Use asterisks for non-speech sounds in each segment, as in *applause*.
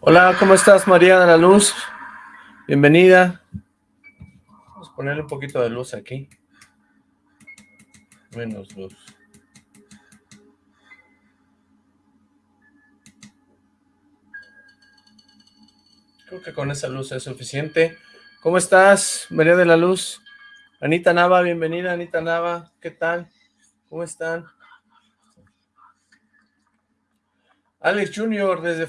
Hola, ¿cómo estás María de la Luz? Bienvenida. Vamos a ponerle un poquito de luz aquí. Menos luz. Creo que con esa luz es suficiente. ¿Cómo estás, María de la Luz? Anita Nava, bienvenida, Anita Nava. ¿Qué tal? ¿Cómo están? Alex Junior desde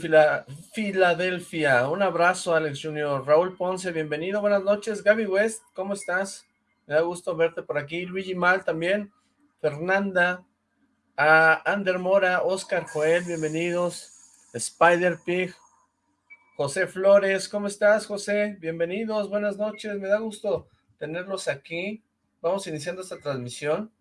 Filadelfia. Un abrazo, Alex Junior. Raúl Ponce, bienvenido. Buenas noches. Gaby West, ¿cómo estás? Me da gusto verte por aquí. Luigi Mal también. Fernanda. A Ander Mora, Oscar Joel, bienvenidos. Spider Pig. José Flores, ¿cómo estás, José? Bienvenidos, buenas noches. Me da gusto tenerlos aquí. Vamos iniciando esta transmisión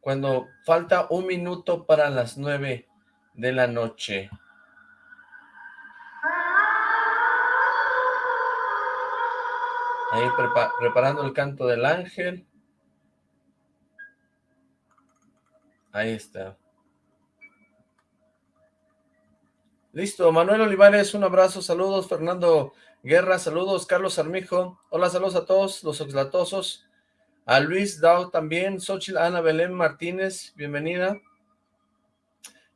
cuando falta un minuto para las nueve de la noche. Ahí preparando el canto del ángel. Ahí está. Listo, Manuel Olivares, un abrazo, saludos, Fernando Guerra, saludos, Carlos Armijo, hola, saludos a todos los oxlatosos, a Luis Dao también, Xochitl Ana Belén Martínez, bienvenida.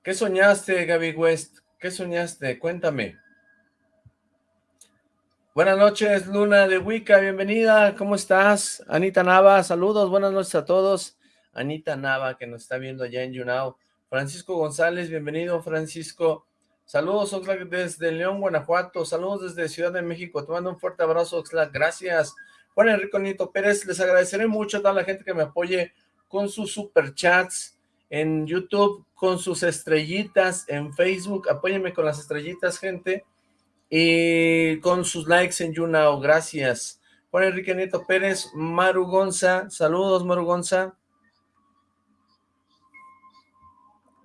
¿Qué soñaste, Gaby West? ¿Qué soñaste? Cuéntame. Buenas noches, Luna de Wicca, bienvenida, ¿cómo estás? Anita Nava, saludos, buenas noches a todos. Anita Nava, que nos está viendo allá en YouNow. Francisco González, bienvenido, Francisco. Saludos, Oxlack, desde León, Guanajuato. Saludos desde Ciudad de México. Te mando un fuerte abrazo, Oxlack. Gracias. Juan Enrico Nito Pérez, les agradeceré mucho a toda la gente que me apoye con sus superchats en YouTube, con sus estrellitas en Facebook, apóyenme con las estrellitas, gente, y con sus likes en YouNow, gracias. Juan Enrique Nieto Pérez, Maru Gonza, saludos Maru Gonza.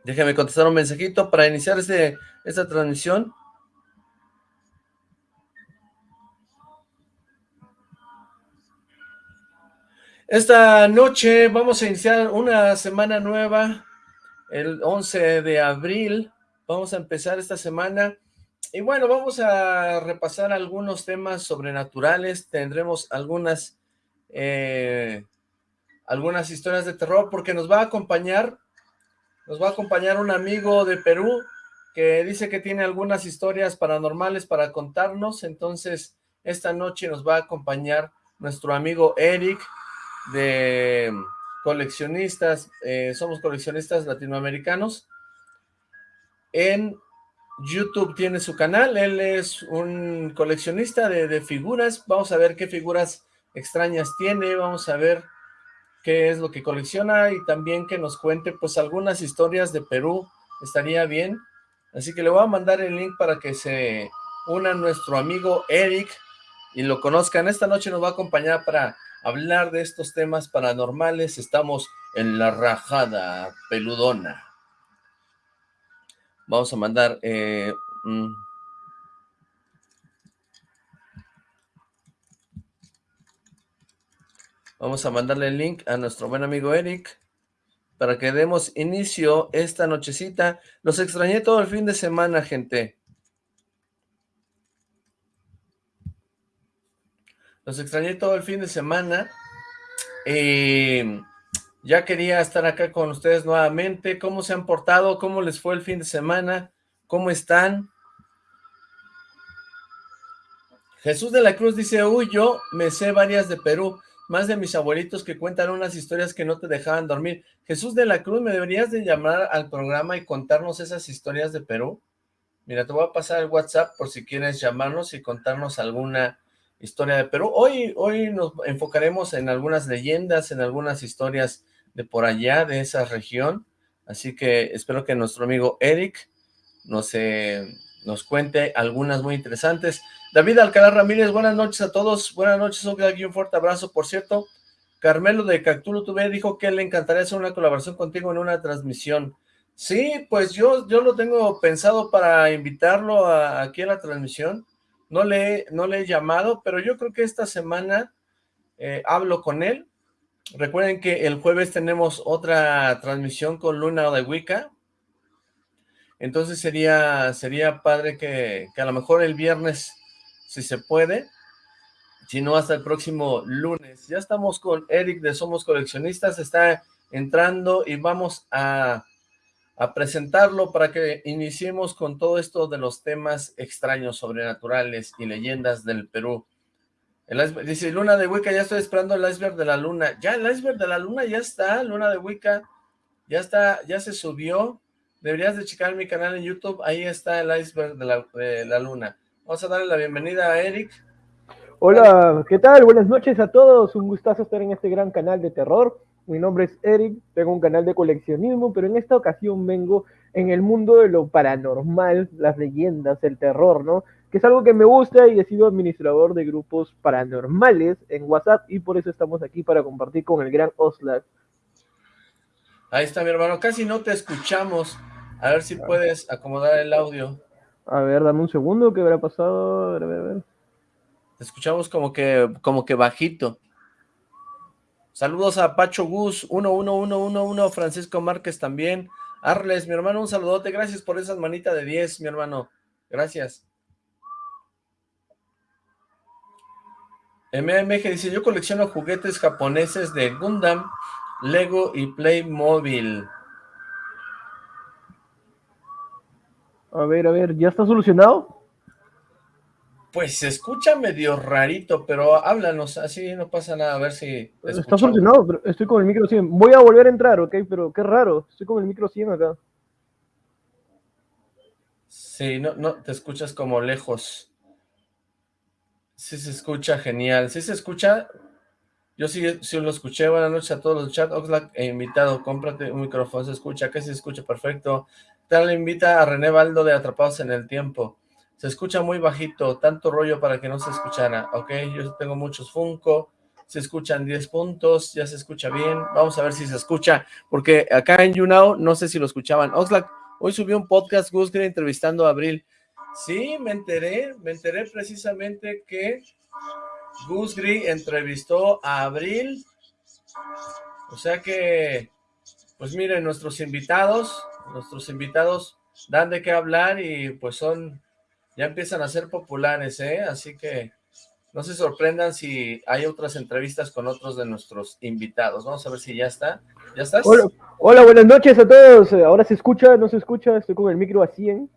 Déjame contestar un mensajito para iniciar este, esta transmisión. Esta noche vamos a iniciar una semana nueva, el 11 de abril, vamos a empezar esta semana, y bueno, vamos a repasar algunos temas sobrenaturales, tendremos algunas, eh, algunas historias de terror, porque nos va a acompañar, nos va a acompañar un amigo de Perú, que dice que tiene algunas historias paranormales para contarnos, entonces esta noche nos va a acompañar nuestro amigo Eric, de coleccionistas, eh, somos coleccionistas latinoamericanos. En YouTube tiene su canal, él es un coleccionista de, figuras, vamos a ver qué figuras extrañas tiene, vamos a ver qué es lo que colecciona y también que nos cuente pues algunas historias de Perú, estaría bien. Así que le voy a mandar el link para que se una nuestro amigo Eric y lo conozcan. Esta noche nos va a acompañar para hablar de estos temas paranormales. Estamos en la rajada peludona. Vamos a mandar... Eh, Vamos a mandarle el link a nuestro buen amigo Eric para que demos inicio esta nochecita. Los extrañé todo el fin de semana, gente. Los extrañé todo el fin de semana. Eh, ya quería estar acá con ustedes nuevamente. ¿Cómo se han portado? ¿Cómo les fue el fin de semana? ¿Cómo están? Jesús de la Cruz dice, uy, yo me sé varias de Perú, más de mis abuelitos que cuentan unas historias que no te dejaban dormir. Jesús de la Cruz, ¿me deberías de llamar al programa y contarnos esas historias de Perú? Mira, te voy a pasar el WhatsApp por si quieres llamarnos y contarnos alguna historia de Perú. Hoy, hoy nos enfocaremos en algunas leyendas, en algunas historias de por allá, de esa región. Así que espero que nuestro amigo Eric nos, eh, nos cuente algunas muy interesantes. David Alcalá Ramírez, buenas noches a todos. Buenas noches, aquí un fuerte abrazo. Por cierto, Carmelo de Cactulo TV dijo que le encantaría hacer una colaboración contigo en una transmisión. Sí, pues yo, yo lo tengo pensado para invitarlo aquí a la transmisión. No le, no le he llamado, pero yo creo que esta semana eh, hablo con él. Recuerden que el jueves tenemos otra transmisión con Luna de Wicca. entonces sería, sería padre que, que a lo mejor el viernes, si se puede, si no hasta el próximo lunes. Ya estamos con Eric de Somos Coleccionistas, está entrando y vamos a, a presentarlo para que iniciemos con todo esto de los temas extraños, sobrenaturales y leyendas del Perú. El dice, Luna de Wicca, ya estoy esperando el iceberg de la luna. Ya, el iceberg de la luna ya está, Luna de Wicca, ya está, ya se subió. Deberías de checar mi canal en YouTube, ahí está el iceberg de la, de la luna. Vamos a darle la bienvenida a Eric. Hola, ¿qué tal? Buenas noches a todos, un gustazo estar en este gran canal de terror. Mi nombre es Eric, tengo un canal de coleccionismo, pero en esta ocasión vengo en el mundo de lo paranormal, las leyendas, el terror, ¿no? Que es algo que me gusta y he sido administrador de grupos paranormales en WhatsApp y por eso estamos aquí para compartir con el gran Oslak. Ahí está mi hermano, casi no te escuchamos. A ver si puedes acomodar el audio. A ver, dame un segundo, ¿qué habrá pasado? A ver, a ver, a ver. Te escuchamos como que, como que bajito. Saludos a Pacho Gus, 11111, Francisco Márquez también. Arles, mi hermano, un saludote. Gracias por esas manitas de 10, mi hermano. Gracias. MMG dice, yo colecciono juguetes japoneses de Gundam, Lego y Playmobil. A ver, a ver, ¿ya está solucionado? Pues se escucha medio rarito, pero háblanos, así no pasa nada, a ver si... Está solucionado, pero estoy con el micro 100. Voy a volver a entrar, ¿ok? Pero qué raro, estoy con el micro 100 acá. Sí, no, no, te escuchas como lejos. Sí se escucha genial, sí se escucha... Yo sí, sí lo escuché, buenas noches a todos los chat, Oxlack e invitado, cómprate un micrófono, se escucha, que se escucha perfecto. Tal invita a René Baldo de Atrapados en el Tiempo. Se escucha muy bajito, tanto rollo para que no se escuchara, ¿ok? Yo tengo muchos Funko, se escuchan 10 puntos, ya se escucha bien, vamos a ver si se escucha, porque acá en YouNow no sé si lo escuchaban. Oxlack, hoy subió un podcast Gusgri entrevistando a Abril. Sí, me enteré, me enteré precisamente que Gusgri entrevistó a Abril, o sea que, pues miren, nuestros invitados, nuestros invitados dan de qué hablar y pues son ya empiezan a ser populares, ¿eh? Así que no se sorprendan si hay otras entrevistas con otros de nuestros invitados. Vamos a ver si ya está. ¿Ya estás? Hola, buenas noches a todos. Ahora se escucha, no se escucha, estoy con el micro a 100.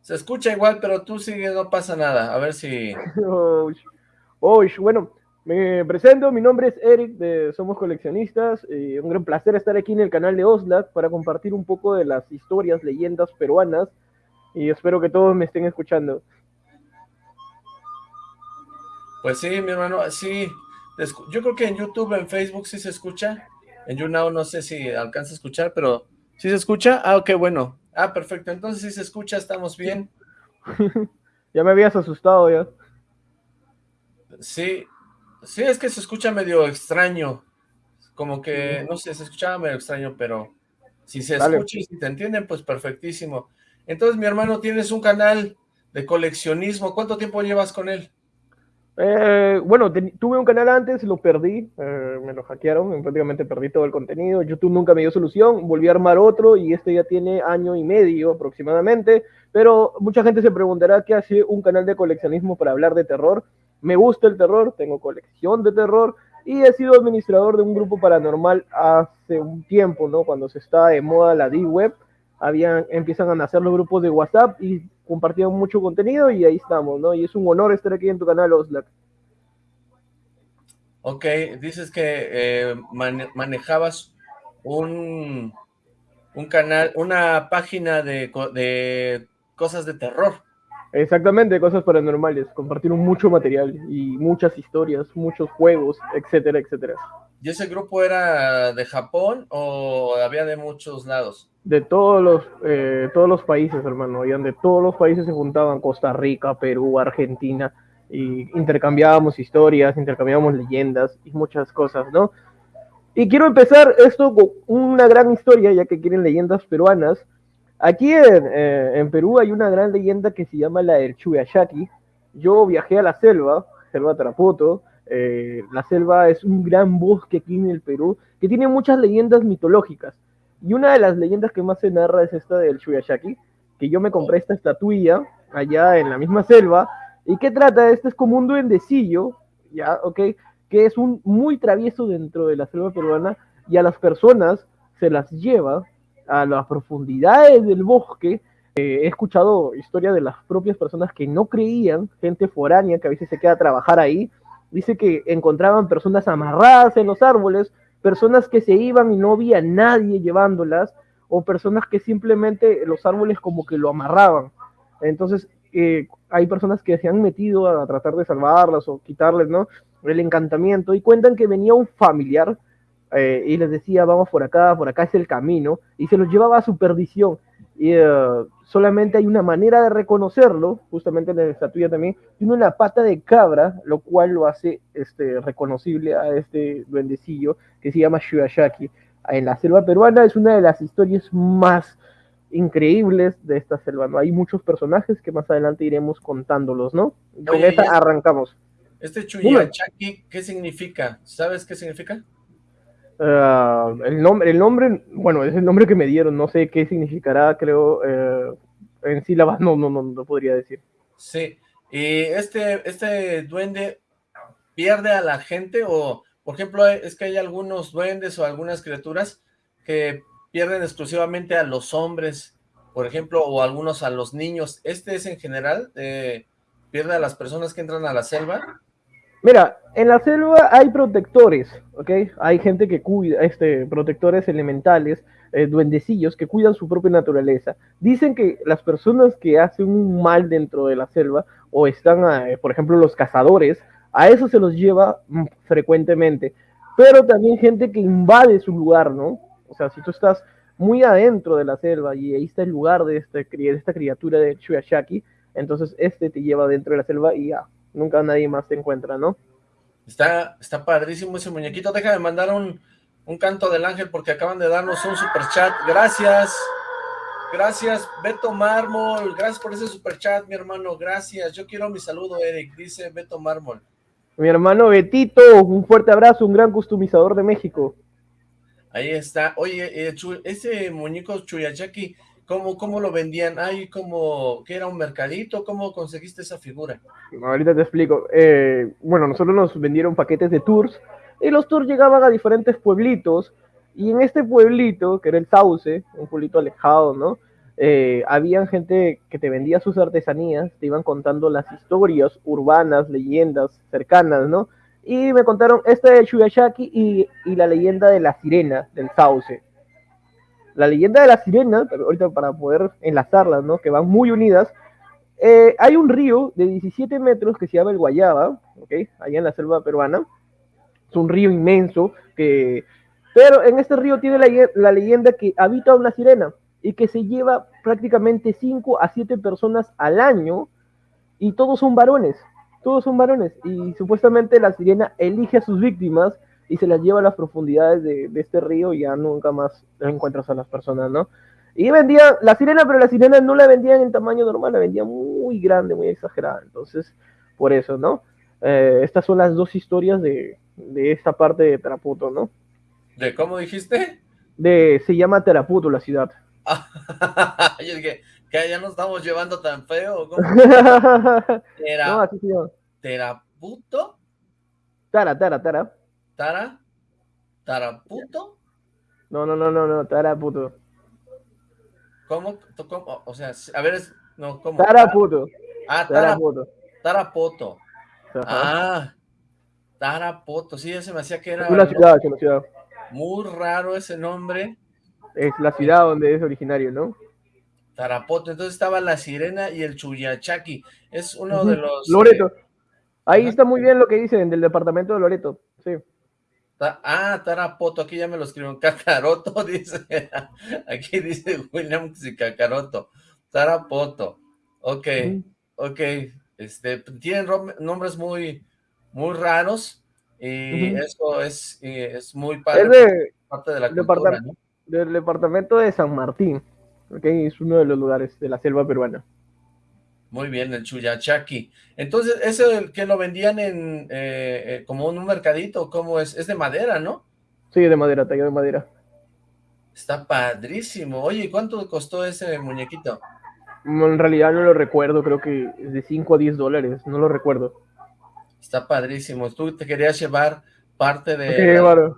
Se escucha igual, pero tú sigue, no pasa nada. A ver si... *laughs* oh, bueno, me presento, mi nombre es Eric, de Somos Coleccionistas. y un gran placer estar aquí en el canal de Oslac para compartir un poco de las historias, leyendas peruanas y espero que todos me estén escuchando. Pues sí, mi hermano, sí, yo creo que en YouTube, en Facebook sí se escucha, en YouNow no sé si alcanza a escuchar, pero ¿sí se escucha? Ah, ok, bueno, ah, perfecto, entonces sí se escucha, estamos bien. *laughs* ya me habías asustado ya. Sí, sí, es que se escucha medio extraño, como que, no sé, se escuchaba medio extraño, pero si se escucha y si te entienden, pues perfectísimo. Entonces, mi hermano, tienes un canal de coleccionismo. ¿Cuánto tiempo llevas con él? Eh, bueno, tuve un canal antes, lo perdí, eh, me lo hackearon, prácticamente perdí todo el contenido, YouTube nunca me dio solución, volví a armar otro y este ya tiene año y medio aproximadamente, pero mucha gente se preguntará qué hace un canal de coleccionismo para hablar de terror. Me gusta el terror, tengo colección de terror y he sido administrador de un grupo paranormal hace un tiempo, ¿no? Cuando se está de moda la D-Web habían, empiezan a nacer los grupos de WhatsApp y compartían mucho contenido y ahí estamos, ¿no? Y es un honor estar aquí en tu canal, Oslac. Ok, dices que eh, manejabas un, un canal, una página de, de cosas de terror. Exactamente, cosas paranormales. Compartieron mucho material y muchas historias, muchos juegos, etcétera, etcétera. ¿Y ese grupo era de Japón o había de muchos lados? de todos los, eh, todos los países, hermano, y donde todos los países se juntaban, Costa Rica, Perú, Argentina, y intercambiábamos historias, intercambiábamos leyendas y muchas cosas, ¿no? Y quiero empezar esto con una gran historia, ya que quieren leyendas peruanas. Aquí en, eh, Perú hay una gran leyenda que se llama la del Chuyashaki. Yo viajé a la selva, selva Tarapoto. Eh, la selva es un gran bosque aquí en el Perú que tiene muchas leyendas mitológicas. Y una de las leyendas que más se narra es esta del Shuyashaki, que yo me compré esta estatuilla allá en la misma selva. ¿Y qué trata? Este es como un duendecillo, ¿ya? ¿Ok? Que es un muy travieso dentro de la selva peruana y a las personas se las lleva a las profundidades del bosque. Eh, he escuchado historias de las propias personas que no creían, gente foránea que a veces se queda a trabajar ahí. Dice que encontraban personas amarradas en los árboles, personas que se iban y no había nadie llevándolas, o personas que simplemente los árboles como que lo amarraban. Entonces, eh, hay personas que se han metido a tratar de salvarlas o quitarles, ¿no? El encantamiento y cuentan que venía un familiar eh, y les decía, vamos por acá, por acá es el camino, y se los llevaba a su perdición. Y eh, solamente hay una manera de reconocerlo, justamente en la estatuilla también, tiene una pata de cabra, lo cual lo hace este, reconocible a este duendecillo que se llama Shuyashaki en la selva peruana es una de las historias más increíbles de esta selva, ¿no? Hay muchos personajes que más adelante iremos contándolos, ¿no? Con esta arrancamos. Este Chuyachaki, ¿qué significa? ¿Sabes qué significa? Ah, el, nombre, el nombre, bueno, es el nombre que me dieron, no sé qué significará, creo, eh, en sílabas, no, no, no, no podría decir. Sí, y este, este duende pierde a la gente o por ejemplo, es que hay algunos duendes o algunas criaturas que pierden exclusivamente a los hombres, por ejemplo, o algunos a los niños. ¿Este es en general? Eh, ¿Pierde a las personas que entran a la selva? Mira, en la selva hay protectores, ¿ok? Hay gente que cuida, este, protectores elementales, eh, duendecillos que cuidan su propia naturaleza. Dicen que las personas que hacen un mal dentro de la selva, o están, eh, por ejemplo, los cazadores, a eso se los lleva mm, frecuentemente. Pero también gente que invade su lugar, ¿no? O sea, si tú estás muy adentro de la selva y ahí está el lugar de, este, de esta criatura de Chuyashaki, entonces este te lleva dentro de la selva y ya, nunca nadie más te encuentra, ¿no? Está, está padrísimo ese muñequito. Déjame mandar un, un canto del ángel porque acaban de darnos un super chat. Gracias. Gracias, Beto Mármol. Gracias por ese super chat, mi hermano. Gracias. Yo quiero mi saludo, Eric. Dice Beto Mármol. Mi hermano Betito, un fuerte abrazo, un gran customizador de México. Ahí está. Oye, eh, ese muñeco Chuyachaki, ¿cómo, ¿cómo lo vendían? ¿Hay como que era un mercadito? ¿Cómo conseguiste esa figura? Ahorita te explico. Eh, bueno, nosotros nos vendieron paquetes de tours y los tours llegaban a diferentes pueblitos y en este pueblito, que era el Sauce, un pueblito alejado, ¿no? eh, gente que te vendía sus artesanías, te iban contando las historias urbanas, leyendas cercanas, ¿no? Y me contaron esta de Shuyashaki y, y la leyenda de la sirena del sauce. La leyenda de la sirena, ahorita para poder enlazarlas, ¿no? Que van muy unidas. Eh, hay un río de 17 metros que se llama el Guayaba, ¿ok? Allá en la selva peruana. Es un río inmenso que... Pero en este río tiene la, la leyenda que habita una sirena y que se lleva prácticamente 5 a 7 personas al año y todos son varones, todos son varones y supuestamente la sirena elige a sus víctimas y se las lleva a las profundidades de, este río y ya nunca más encuentras a las personas, ¿no? Y vendía la sirena, pero la sirena no la vendían en tamaño normal, la vendían muy grande, muy exagerada, entonces por eso, ¿no? Eh, estas son las dos historias de, de esta parte de Teraputo, ¿no? ¿De cómo dijiste? De, se llama Teraputo la ciudad. *laughs* Yo dije, que ya nos estamos llevando tan feo. ¿cómo? *laughs* no, así se llama. ¿Teraputo? Tara, Tara, Tara. ¿Tara? ¿Taraputo? No, no, no, no, no, Taraputo. ¿Cómo? ¿Cómo? O sea, a ver, es, no, ¿cómo? Taraputo. Ah, Taraputo. Tarapoto. Ah, Tarapoto, sí, ya se me hacía que era... Es una ciudad, es una ciudad. Muy raro ese nombre es la ciudad donde es originario, ¿no? Tarapoto, entonces estaba la sirena y el Chuyachaki, es uno de los... Loreto, eh, ahí está muy bien lo que dicen del departamento de Loreto, sí. Ah, Tarapoto, aquí ya me lo escribieron, Cacaroto, *laughs* dice, aquí dice William Cacaroto, Tarapoto, ok, ok, este, tienen nombres muy, muy raros, y eso es, es muy padre, parte de la cultura, ¿no? del departamento de San Martín, ¿okay? es uno de los lugares de la selva peruana. Muy bien, el Chuyachaki. Entonces, ¿ese que lo vendían en eh, eh, como en un mercadito? ¿Cómo es? Es de madera, ¿no? Sí, de madera, tallado de madera. Está padrísimo. Oye, ¿cuánto costó ese muñequito? En realidad no lo recuerdo, creo que es de 5 a 10 dólares, no lo recuerdo. Está padrísimo. Tú te querías llevar parte de, la,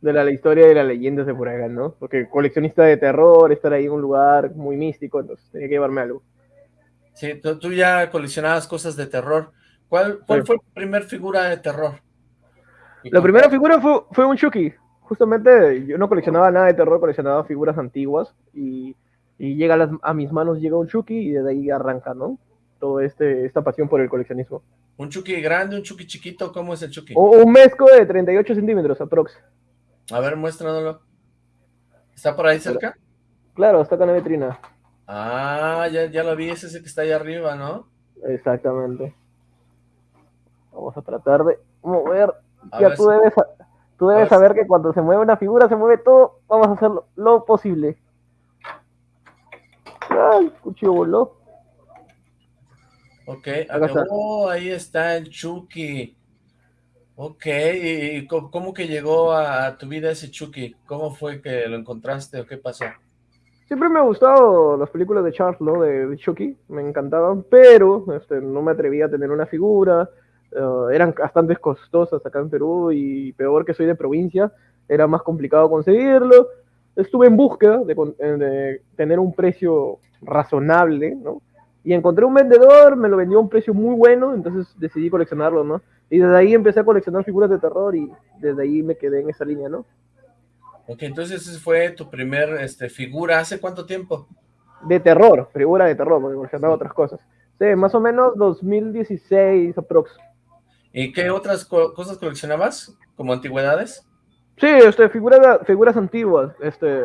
de la historia de las leyendas de por ¿no? Porque coleccionista de terror, estar ahí en un lugar muy místico, entonces tenía que llevarme algo. Sí, tú, ya coleccionabas cosas de terror. ¿Cuál, cuál fue tu primera figura de terror? La primera figura fue, fue un Chucky. Justamente yo no coleccionaba nada de terror, coleccionaba figuras antiguas y, y llega a, a, mis manos llega un Chucky y desde ahí arranca, ¿no? Todo este, esta pasión por el coleccionismo. ¿Un Chucky grande, un Chucky chiquito? ¿Cómo es el Chucky? O, un mezco de 38 centímetros, aprox. A ver, muéstranoslo. ¿Está por ahí cerca? Claro, está acá en la vitrina. Ah, ya, ya lo vi, ese es el que está ahí arriba, ¿no? Exactamente. Vamos a tratar de mover. ya tú debes, tú debes saber que cuando se mueve una figura, se mueve todo. Vamos a hacer lo, posible. Ay, cuchillo voló. Ok, oh, ahí está el Chucky. Ok, ¿y cómo que llegó a tu vida ese Chucky? ¿Cómo fue que lo encontraste o qué pasó? Siempre me ha gustado las películas de Charles, ¿no? De, Chucky, me encantaban, pero este, no me atrevía a tener una figura. Eh, eran bastante costosas acá en Perú y peor que soy de provincia, era más complicado conseguirlo. Estuve en búsqueda de, de tener un precio razonable, ¿no? Y encontré un vendedor, me lo vendió a un precio muy bueno, entonces decidí coleccionarlo, ¿no? Y desde ahí empecé a coleccionar figuras de terror y desde ahí me quedé en esa línea, ¿no? Ok, entonces esa fue tu primer este, figura, ¿hace cuánto tiempo? De terror, figura de terror, porque coleccionaba otras cosas. Sí, más o menos 2016 aprox. ¿Y qué otras cosas coleccionabas, como antigüedades? Sí, este, figuras, figuras antiguas. Este,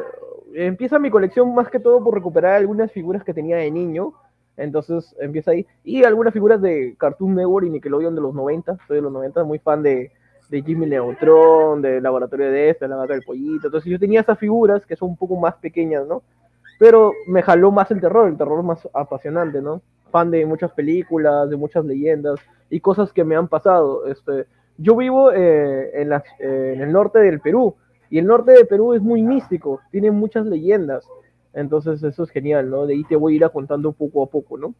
empieza mi colección más que todo por recuperar algunas figuras que tenía de niño, entonces empieza ahí. Y algunas figuras de Cartoon Network y Nickelodeon de los 90. Soy de los 90, muy fan de, de Jimmy Neutron, de Laboratorio de Este, la Gata del Pollito. Entonces yo tenía esas figuras que son un poco más pequeñas, ¿no? Pero me jaló más el terror, el terror más apasionante, ¿no? Fan de muchas películas, de muchas leyendas y cosas que me han pasado. Este, yo vivo eh, en, eh, en el norte del Perú y el norte del Perú es muy místico, tiene muchas leyendas. Entonces eso es genial, ¿no? De ahí te voy a ir contando poco a poco, ¿no?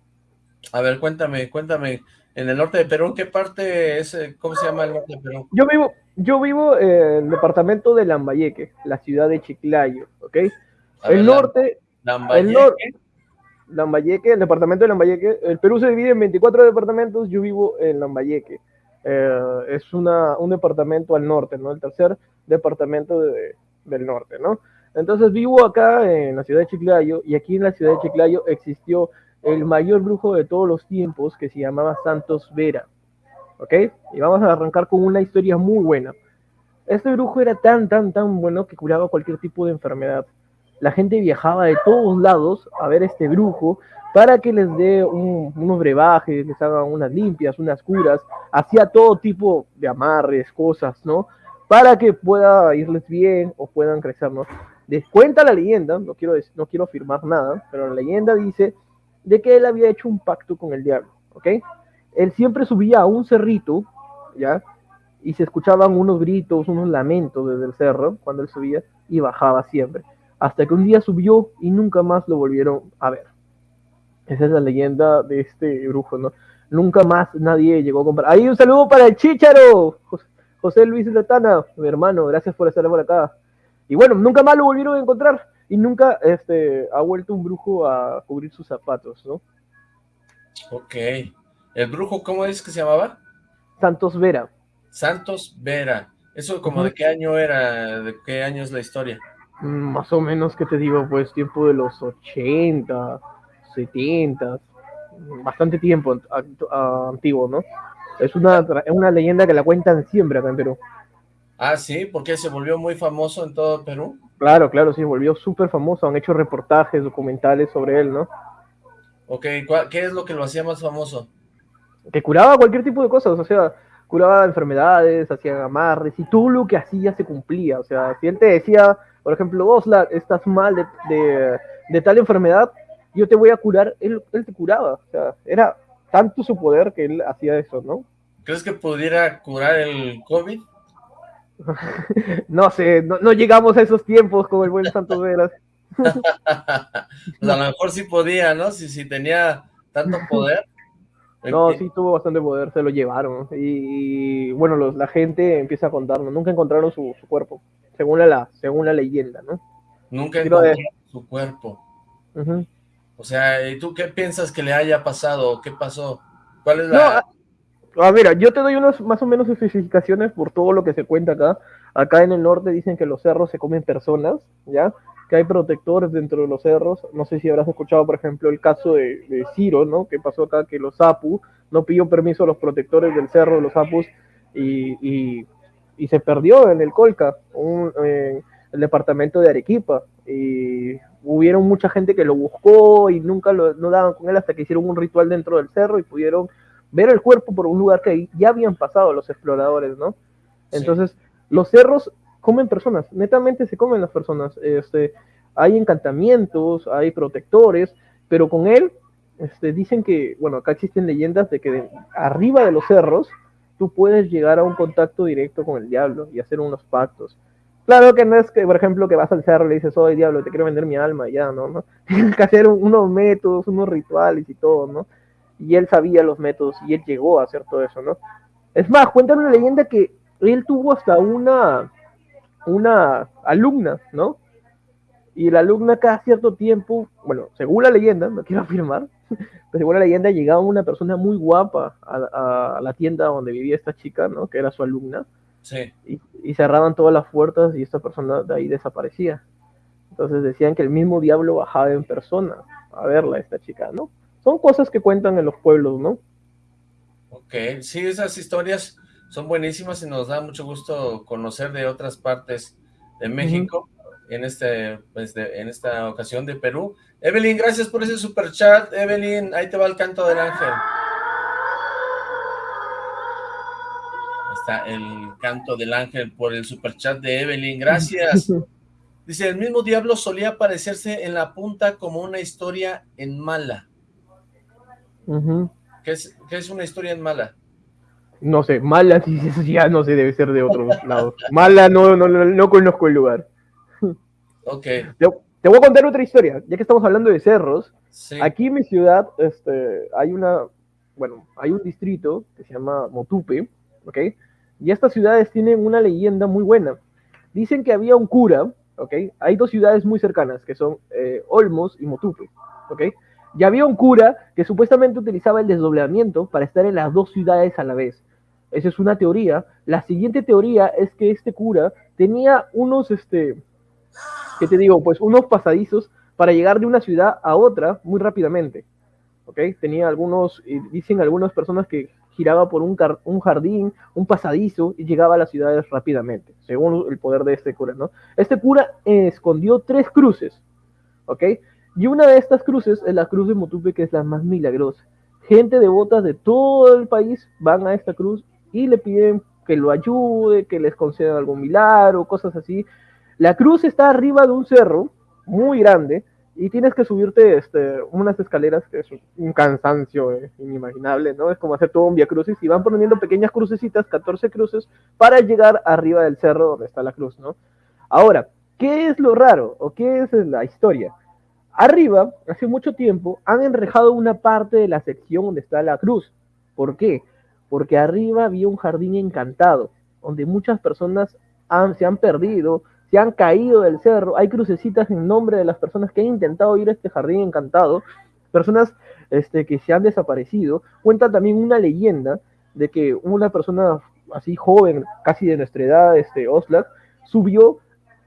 A ver, cuéntame, cuéntame. En el norte de Perú, ¿qué parte es? Eh, ¿Cómo se llama el norte de Perú? Yo vivo, yo vivo en el departamento de Lambayeque, la ciudad de Chiclayo, ¿ok? el norte... Lambayeque. El norte, Lambayeque, el departamento de Lambayeque. El Perú se divide en 24 departamentos, yo vivo en Lambayeque. Eh, es una, un departamento al norte, ¿no? El tercer departamento del norte, ¿no? Entonces vivo acá en la ciudad de Chiclayo y aquí en la ciudad de Chiclayo existió el mayor brujo de todos los tiempos que se llamaba Santos Vera. ¿Ok? Y vamos a arrancar con una historia muy buena. Este brujo era tan, tan, tan bueno que curaba cualquier tipo de enfermedad. La gente viajaba de todos lados a ver este brujo para que les dé unos brebajes, les haga unas limpias, unas curas, hacía todo tipo de amarres, cosas, ¿no? Para que pueda irles bien o puedan crecer, ¿no? cuenta la leyenda, no quiero, no quiero afirmar nada, pero la leyenda dice de que él había hecho un pacto con el diablo, ¿ok? Él siempre subía a un cerrito, ¿ya? Y se escuchaban unos gritos, unos lamentos desde el cerro cuando él subía y bajaba siempre. Hasta que un día subió y nunca más lo volvieron a ver. Esa es la leyenda de este brujo, ¿no? Nunca más nadie llegó a comprar. Ahí un saludo para el Chicharo, José Luis Letana, mi hermano, gracias por estar por acá. Y bueno, nunca más lo volvieron a encontrar y nunca este, ha vuelto un brujo a cubrir sus zapatos, ¿no? Ok. ¿El brujo cómo es que se llamaba? Santos Vera. Santos Vera. ¿Eso como de qué año era? ¿De qué año es la historia? Mm, más o menos, que te digo? Pues tiempo de los 80, 70, bastante tiempo antiguo, ¿no? Es una, es una leyenda que la cuentan siempre acá en Perú. Ah, sí, porque se volvió muy famoso en todo Perú. Claro, claro, sí, volvió súper famoso. Han hecho reportajes, documentales sobre él, ¿no? Ok, ¿qué es lo que lo hacía más famoso? Que curaba cualquier tipo de cosas, o sea, curaba enfermedades, hacía amarres y todo lo que hacía se cumplía. O sea, si él te decía, por ejemplo, Osla, estás mal de, de, tal enfermedad, yo te voy a curar, él, él te curaba. O sea, era tanto su poder que él hacía eso, ¿no? ¿Crees que pudiera curar el COVID? *laughs* no sé, no, llegamos a esos tiempos como el buen Santos Veras. *laughs* pues a lo mejor sí podía, ¿no? Si, si tenía tanto poder. *laughs* No, sí tuvo bastante poder, se lo llevaron. Y, bueno, los, la gente empieza a contarnos, nunca encontraron su, cuerpo, según la, según la leyenda, ¿no? Nunca encontraron su cuerpo. O sea, ¿y tú qué piensas que le haya pasado? ¿Qué pasó? ¿Cuál es la...? No, ah, mira, yo te doy unas más o menos especificaciones por todo lo que se cuenta acá. Acá en el norte dicen que los cerros se comen personas, ¿ya? Que hay protectores dentro de los cerros. No sé si habrás escuchado, por ejemplo, el caso de, Ciro, ¿no? Que pasó acá que los Apu no pidió permiso a los protectores del cerro de los Apus y, se perdió en el Colca, un, el departamento de Arequipa. Y hubieron mucha gente que lo buscó y nunca lo, no daban con él hasta que hicieron un ritual dentro del cerro y pudieron ver el cuerpo por un lugar que ya habían pasado los exploradores, ¿no? Entonces, los cerros comen personas, netamente se comen las personas. Este, hay encantamientos, hay protectores, pero con él este, dicen que, bueno, acá existen leyendas de que arriba de los cerros tú puedes llegar a un contacto directo con el diablo y hacer unos pactos. Claro que no es que, por ejemplo, que vas al cerro y le dices, oye, diablo, te quiero vender mi alma, ya, ¿no? ¿no? *laughs* Tienes que hacer unos métodos, unos rituales y todo, ¿no? Y él sabía los métodos y él llegó a hacer todo eso, ¿no? Es más, cuentan una leyenda que él tuvo hasta una, una alumna, ¿no? Y la alumna cada cierto tiempo, bueno, según la leyenda, no quiero afirmar, *laughs* pero según la leyenda llegaba una persona muy guapa a, a la tienda donde vivía esta chica, ¿no? Que era su alumna y, cerraban todas las puertas y esta persona de ahí desaparecía. Entonces decían que el mismo diablo bajaba en persona a verla, esta chica, ¿no? Son cosas que cuentan en los pueblos, ¿no? Ok, sí, esas historias son buenísimas y nos da mucho gusto conocer de otras partes de México, en, este, pues en esta ocasión de Perú. Evelyn, gracias por ese super chat. Evelyn, ahí te va el canto del ángel. el canto del ángel por el superchat de Evelyn, gracias. *laughs* Dice, el mismo diablo solía aparecerse en la punta como una historia en mala. ¿Qué, es, una historia en mala? No sé, mala, *laughs* sí, eso ya no sé, debe ser de otro lado. Mala, no, no, no, conozco el lugar. Ok. Te, voy a contar otra historia, ya que estamos hablando de cerros. Aquí en mi ciudad este, hay una, bueno, hay un distrito que se llama Motupe, ¿ok? Y estas ciudades tienen una leyenda muy buena. Dicen que había un cura, ¿ok? Hay dos ciudades muy cercanas, que son eh, Olmos y Motupe, ¿ok? Y había un cura que supuestamente utilizaba el desdoblamiento para estar en las dos ciudades a la vez. Esa es una teoría. La siguiente teoría es que este cura tenía unos, este, ¿qué te digo? Pues unos pasadizos para llegar de una ciudad a otra muy rápidamente. ¿Ok? Tenía algunos, dicen algunas personas que giraba por un, un, jardín, un pasadizo y llegaba a las ciudades rápidamente, según el poder de este cura, ¿no? Este cura escondió tres cruces, ¿ok? Y una de estas cruces es la cruz de Motupe, que es la más milagrosa. Gente devota de todo el país van a esta cruz y le piden que lo ayude, que les conceda algún milagro, cosas así. La cruz está arriba de un cerro muy grande, y tienes que subirte este, unas escaleras que es un cansancio eh, inimaginable, ¿no? Es como hacer todo un via crucis y van poniendo pequeñas crucecitas, 14 cruces, para llegar arriba del cerro donde está la cruz, ¿no? Ahora, ¿qué es lo raro o qué es la historia? Arriba, hace mucho tiempo, han enrejado una parte de la sección donde está la cruz. ¿Por qué? Porque arriba había un jardín encantado, donde muchas personas se han perdido, se han caído del cerro, hay crucecitas en nombre de las personas que han intentado ir a este jardín encantado, personas este, que se han desaparecido. Cuenta también una leyenda de que una persona así joven, casi de nuestra edad, este, Oslak, subió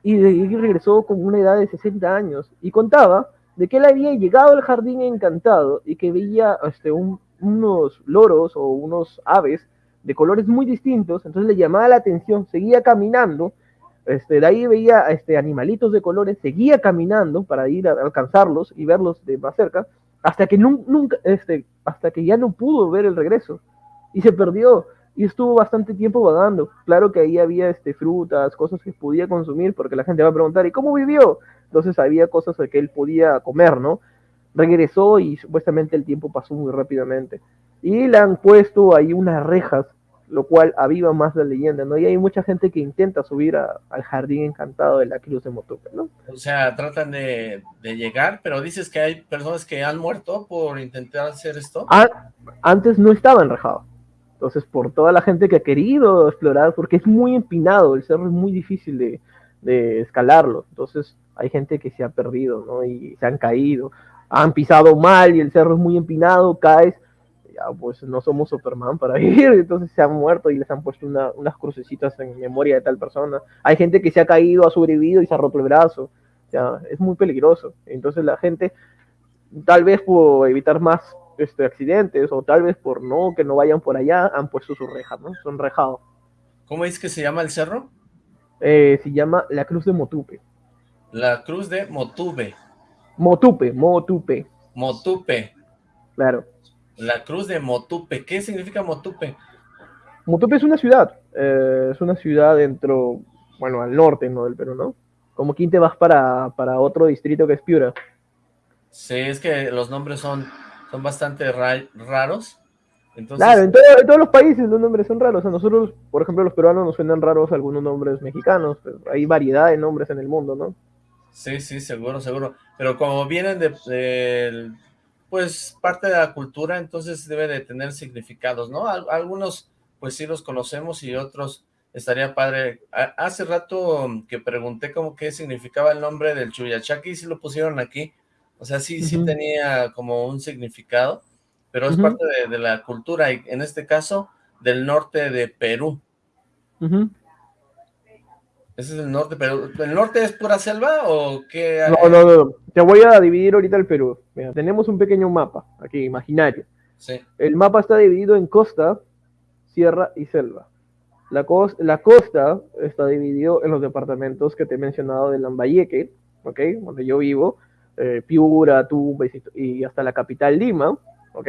y, regresó con una edad de 60 años y contaba de que él había llegado al jardín encantado y que veía este, unos loros o unos aves de colores muy distintos, entonces le llamaba la atención, seguía caminando este, de ahí veía este, animalitos de colores, seguía caminando para ir a alcanzarlos y verlos de más cerca, hasta que nunca, este, hasta que ya no pudo ver el regreso y se perdió y estuvo bastante tiempo vagando. Claro que ahí había este, frutas, cosas que podía consumir, porque la gente va a preguntar, ¿y cómo vivió? Entonces había cosas que él podía comer, ¿no? Regresó y supuestamente el tiempo pasó muy rápidamente. Y le han puesto ahí unas rejas lo cual aviva más la leyenda, ¿no? Y hay mucha gente que intenta subir al jardín encantado de la Cruz de ¿no? O sea, tratan de, llegar, pero dices que hay personas que han muerto por intentar hacer esto. Ah, antes no estaba enrejado. Entonces, por toda la gente que ha querido explorar, porque es muy empinado, el cerro es muy difícil de, escalarlo. Entonces, hay gente que se ha perdido, ¿no? Y se han caído, han pisado mal y el cerro es muy empinado, caes pues no somos Superman para *laughs* vivir, entonces se han muerto y les han puesto unas crucecitas en memoria de tal persona. Hay gente que se ha caído, ha sobrevivido y se ha roto el brazo. O sea, es muy peligroso. Entonces la gente, tal vez por evitar más este, accidentes o tal vez por no que no vayan por allá, han puesto su reja, ¿no? Son rejados. ¿Cómo es que se llama el cerro? Eh, se llama la Cruz de Motupe. La Cruz de Motupe. Motupe, Motupe. Motupe. Claro. La cruz de Motupe. ¿Qué significa Motupe? Motupe es una ciudad. Eh, es una ciudad dentro, bueno, al norte ¿no? del Perú, ¿no? Como quien te vas para, para otro distrito que es Piura. Sí, es que los nombres son, son bastante raros. Claro, en, todos los países los nombres son raros. A nosotros, por ejemplo, los peruanos nos suenan raros algunos nombres mexicanos, pero hay variedad de nombres en el mundo, ¿no? Sí, sí, seguro, seguro. Pero como vienen de, de pues parte de la cultura, entonces debe de tener significados, ¿no? Algunos pues sí los conocemos y otros estaría padre. Hace rato que pregunté como qué significaba el nombre del Chuyachaki y sí lo pusieron aquí. O sea, sí, sí tenía como un significado, pero es parte de, la cultura y en este caso del norte de Perú. Ese es el norte, pero ¿el norte es pura selva o qué? No, no, no, te voy a dividir ahorita el Perú. Mira, tenemos un pequeño mapa aquí, imaginario. Sí. El mapa está dividido en costa, sierra y selva. La, la costa está dividido en los departamentos que te he mencionado de Lambayeque, ¿ok? Donde yo vivo, eh, Piura, Tumba y, hasta la capital Lima, ¿ok?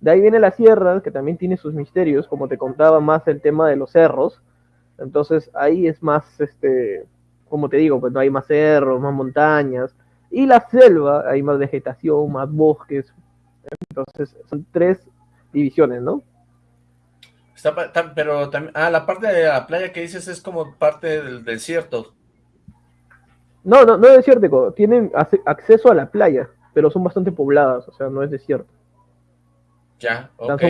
De ahí viene la sierra, que también tiene sus misterios, como te contaba más el tema de los cerros, entonces ahí es más, este, como te digo, pues no hay más cerros, más montañas. Y la selva, hay más vegetación, más bosques. Entonces son tres divisiones, ¿no? pero también, ah, la parte de la playa que dices es como parte del desierto. No, no, no es desierto, tienen acceso a la playa, pero son bastante pobladas, o sea, no es desierto. Ya, ok.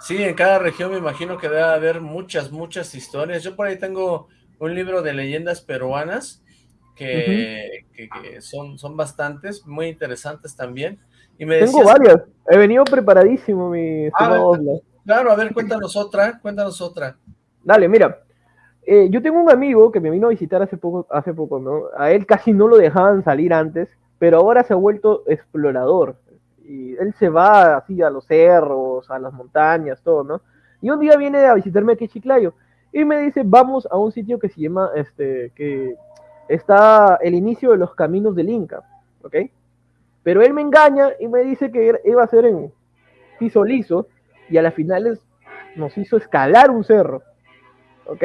Sí, en cada región me imagino que debe haber muchas, muchas historias. Yo por ahí tengo un libro de leyendas peruanas que, son, son bastantes, muy interesantes también. Y me tengo varias, he venido preparadísimo, mi ah, Claro, a ver, cuéntanos otra, cuéntanos otra. Dale, mira, eh, yo tengo un amigo que me vino a visitar hace poco, hace poco, ¿no? A él casi no lo dejaban salir antes, pero ahora se ha vuelto explorador y él se va así a los cerros, a las montañas, todo, ¿no? Y un día viene a visitarme aquí a Chiclayo y me dice, vamos a un sitio que se llama, este, que está el inicio de los caminos del Inca, ¿ok? Pero él me engaña y me dice que iba a ser en piso liso y a las finales nos hizo escalar un cerro, ¿ok?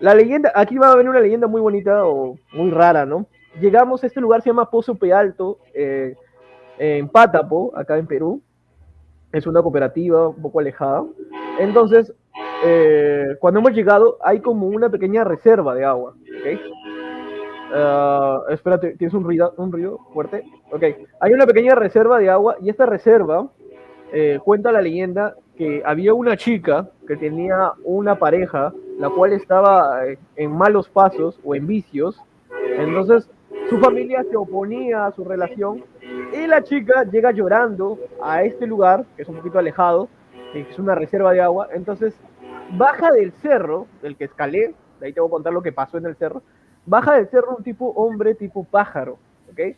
La leyenda, aquí va a venir una leyenda muy bonita o muy rara, ¿no? Llegamos a este lugar, se llama Pozo Pealto, eh, en Pátapo, acá en Perú. Es una cooperativa un poco alejada. Entonces, eh, cuando hemos llegado, hay como una pequeña reserva de agua. ¿okay? Ah, espérate, tienes un ruido, un ruido fuerte. Ok, hay una pequeña reserva de agua y esta reserva eh, cuenta la leyenda que había una chica que tenía una pareja, la cual estaba eh, en malos pasos o en vicios. Entonces, su familia se oponía a su relación y la chica llega llorando a este lugar, que es un poquito alejado, que es una reserva de agua. Entonces baja del cerro, del que escalé, de ahí te voy a contar lo que pasó en el cerro. Baja del cerro un tipo hombre, tipo pájaro, ¿ok?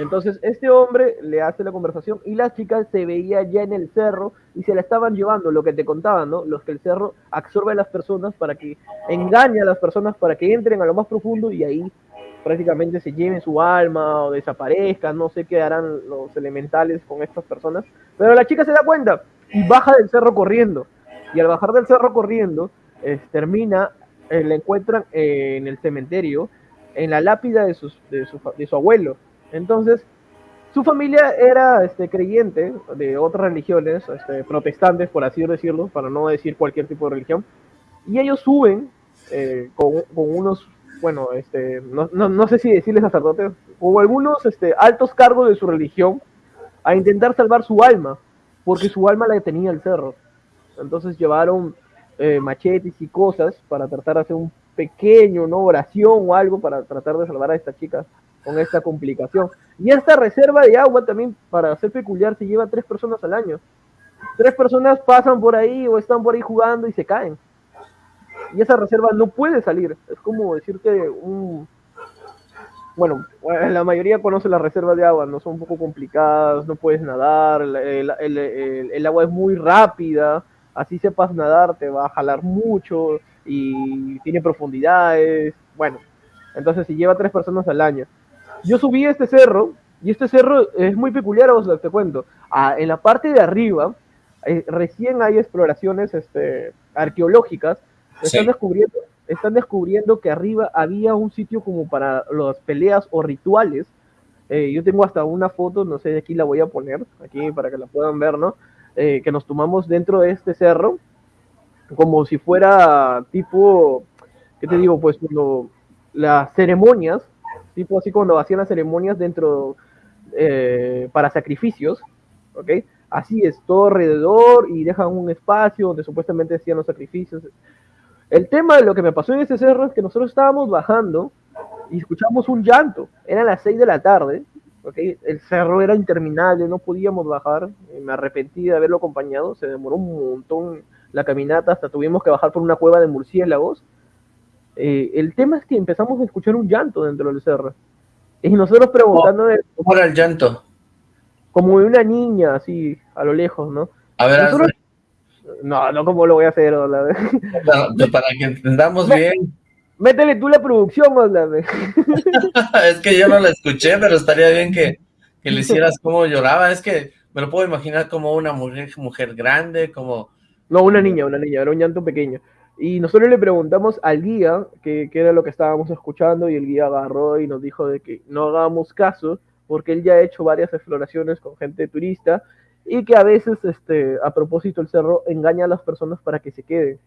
Entonces este hombre le hace la conversación y la chica se veía ya en el cerro y se la estaban llevando, lo que te contaban, ¿no? Los que el cerro absorbe a las personas para que engañe a las personas para que entren a lo más profundo y ahí prácticamente se lleven su alma o desaparezcan, no sé qué harán los elementales con estas personas, pero la chica se da cuenta y baja del cerro corriendo, y al bajar del cerro corriendo, termina, eh, la encuentran en el cementerio, en la lápida de su abuelo, entonces su familia era este, creyente de otras religiones, este, protestantes, por así decirlo, para no decir cualquier tipo de religión, y ellos suben eh, con, unos, bueno, este, no, sé si decirles sacerdotes, o algunos este, altos cargos de su religión, a intentar salvar su alma, porque su alma la tenía el cerro. Entonces llevaron eh, machetes y cosas para tratar de hacer un pequeño, ¿no? Oración o algo para tratar de salvar a esta chica con esta complicación. Y esta reserva de agua también, para ser peculiar, se lleva tres personas al año. Tres personas pasan por ahí o están por ahí jugando y se caen. Y esa reserva no puede salir. Es como decirte un... Bueno, la mayoría conoce las reservas de agua, no son un poco complicadas, no puedes nadar, el, el, el, el agua es muy rápida, así sepas nadar, te va a jalar mucho y tiene profundidades. Bueno, entonces si lleva tres personas al año. Yo subí este cerro y este cerro es muy peculiar, os te cuento. Ah, en la parte de arriba, eh, recién hay exploraciones este, arqueológicas. Están, descubriendo, están descubriendo que arriba había un sitio como para las peleas o rituales. Eh, yo tengo hasta una foto, no sé, de aquí la voy a poner, aquí para que la puedan ver, ¿no? Eh, que nos tomamos dentro de este cerro, como si fuera tipo, ¿qué te digo? Pues cuando las ceremonias, tipo así cuando hacían las ceremonias dentro eh, para sacrificios, ¿ok? Así es, todo alrededor y dejan un espacio donde supuestamente hacían los sacrificios. El tema de lo que me pasó en ese cerro es que nosotros estábamos bajando y escuchamos un llanto. Eran las 6 de la tarde Okay. El cerro era interminable, no podíamos bajar. Me arrepentí de haberlo acompañado, se demoró un montón la caminata, hasta tuvimos que bajar por una cueva de murciélagos. Eh, el tema es que empezamos a escuchar un llanto dentro del cerro. Y nosotros preguntando... ¿Cómo era el llanto? Como de una niña, así, a lo lejos, ¿no? A ver, No, no, ¿cómo lo voy a hacer? Para, *laughs* para que entendamos bien. Métele tú la producción, háblame. *laughs* *laughs* es que yo no la escuché, pero estaría bien que, que, le hicieras cómo lloraba. Es que me lo puedo imaginar como una mujer, mujer grande, como... No, una niña, una niña, era un llanto pequeño. Y nosotros le preguntamos al guía qué era lo que estábamos escuchando y el guía agarró y nos dijo de que no hagamos caso porque él ya ha hecho varias exploraciones con gente turista y que a veces, este, a propósito, el cerro engaña a las personas para que se queden.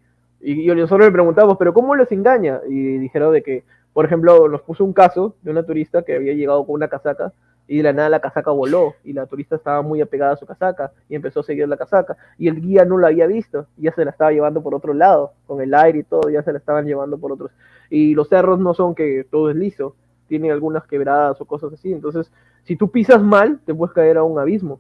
Y, nosotros le preguntamos, ¿pero cómo les engaña? Y dijeron de que, por ejemplo, nos puso un caso de una turista que había llegado con una casaca y de la nada la casaca voló y la turista estaba muy apegada a su casaca y empezó a seguir la casaca y el guía no la había visto y ya se la estaba llevando por otro lado, con el aire y todo, ya se la estaban llevando por otros. Y los cerros no son que todo es liso, tienen algunas quebradas o cosas así, entonces si tú pisas mal te puedes caer a un abismo.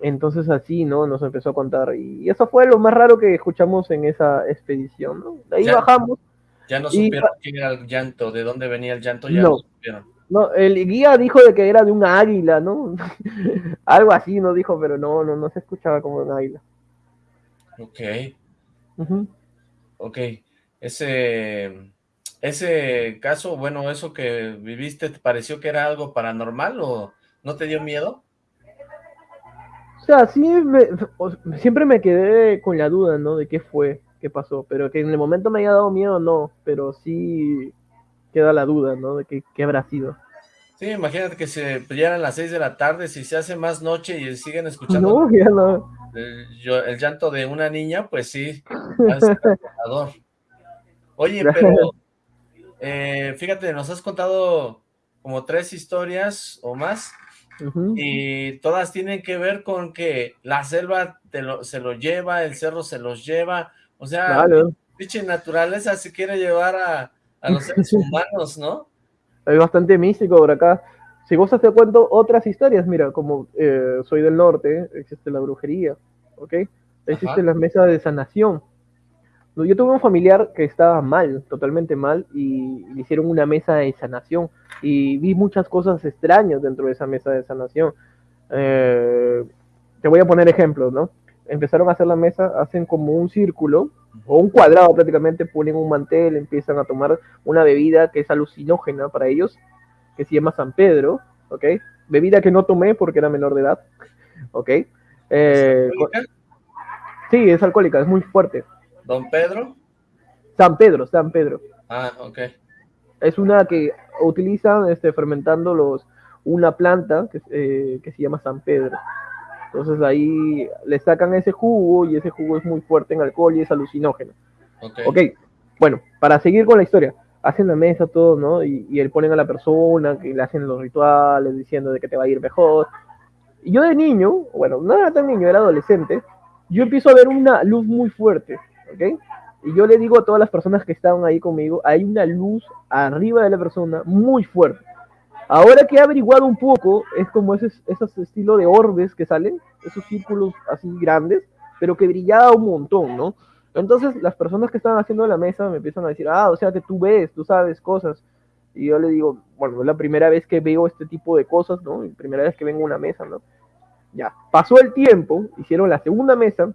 Entonces así, ¿no? Nos empezó a contar. Y eso fue lo más raro que escuchamos en esa expedición, ¿no? De ahí bajamos. Ya no supieron quién era el llanto, de dónde venía el llanto, ya no, supieron. No, el guía dijo de que era de un águila, ¿no? *laughs* Algo así no dijo, pero no, no, no se escuchaba como un águila. Ok. Ok. Ese, ese caso, bueno, eso que viviste, ¿te pareció que era algo paranormal o no te dio miedo? O sea, sí, siempre me quedé con la duda, ¿no? De qué fue, qué pasó, pero que en el momento me haya dado miedo, no, pero sí queda la duda, ¿no? De qué, qué habrá sido. Sí, imagínate que se pillara las seis de la tarde, si se hace más noche y siguen escuchando no, ya no. el, llanto de una niña, pues sí, *laughs* Oye, pero eh, fíjate, nos has contado como tres historias o más, y todas tienen que ver con que la selva se lo lleva, el cerro se los lleva, o sea, pinche naturaleza se quiere llevar a, los seres *laughs* humanos, ¿no? Es bastante místico por acá. Si vos te cuento otras historias, mira, como eh, soy del norte, existe la brujería, ¿ok? Existe la mesa de sanación, yo tuve un familiar que estaba mal, totalmente mal, y le hicieron una mesa de sanación. Y vi muchas cosas extrañas dentro de esa mesa de sanación. Eh, te voy a poner ejemplos, ¿no? Empezaron a hacer la mesa, hacen como un círculo, o un cuadrado prácticamente, ponen un mantel, empiezan a tomar una bebida que es alucinógena para ellos, que se llama San Pedro, ¿ok? Bebida que no tomé porque era menor de edad, *laughs* ¿ok? Eh, sí, es alcohólica, es muy fuerte. ¿Don Pedro? San Pedro, San Pedro. Ah, ok. Es una que utilizan este, fermentando los una planta que, eh, que se llama San Pedro. Entonces ahí le sacan ese jugo y ese jugo es muy fuerte en alcohol y es alucinógeno. Okay. ok, bueno, para seguir con la historia, hacen la mesa todo, ¿no? Y, y él ponen a la persona que le hacen los rituales diciendo de que te va a ir mejor. Y yo de niño, bueno, no era tan niño, era adolescente, yo empiezo a ver una luz muy fuerte, ¿ok? Y yo le digo a todas las personas que estaban ahí conmigo, hay una luz arriba de la persona muy fuerte. Ahora que he averiguado un poco, es como ese, esos estilo de orbes que salen, esos círculos así grandes, pero que brillaba un montón, ¿no? Entonces las personas que estaban haciendo la mesa me empiezan a decir, ah, o sea que tú ves, tú sabes cosas. Y yo le digo, bueno, es la primera vez que veo este tipo de cosas, ¿no? La primera vez que vengo a una mesa, ¿no? Ya, pasó el tiempo, hicieron la segunda mesa,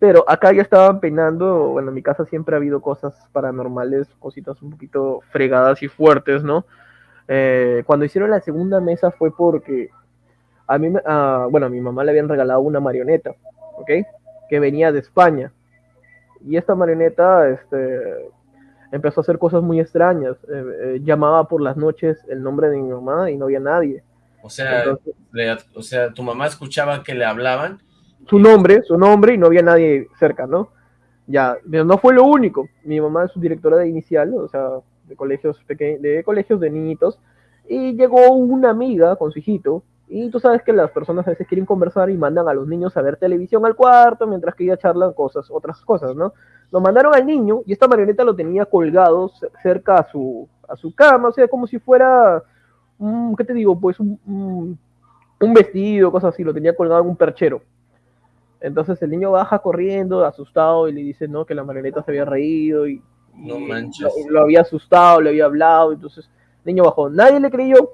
pero acá ya estaban peinando, bueno, en mi casa siempre ha habido cosas paranormales, cositas un poquito fregadas y fuertes, ¿no? Eh, cuando hicieron la segunda mesa fue porque a mí, uh, bueno, a mi mamá le habían regalado una marioneta, ¿ok? Que venía de España. Y esta marioneta, este, empezó a hacer cosas muy extrañas. Eh, eh, llamaba por las noches el nombre de mi mamá y no había nadie. O sea, Entonces, le, o sea, tu mamá escuchaba que le hablaban. Su nombre, su nombre y no había nadie cerca, ¿no? Ya, pero no fue lo único. Mi mamá es su directora de inicial, o sea, de colegios pequeños, de colegios de niñitos, y llegó una amiga con su hijito, y tú sabes que las personas a veces quieren conversar y mandan a los niños a ver televisión al cuarto, mientras que ella charlan cosas, otras cosas, ¿no? Nos mandaron al niño y esta marioneta lo tenía colgado cerca a su, a su cama, o sea, como si fuera, um, ¿qué te digo? Pues un, un vestido, cosas así, lo tenía colgado en un perchero. Entonces el niño baja corriendo, asustado, y le dice, no, que la marioneta se había reído y, no manches. Lo, lo, había asustado, le había hablado, entonces niño bajó. Nadie le creyó,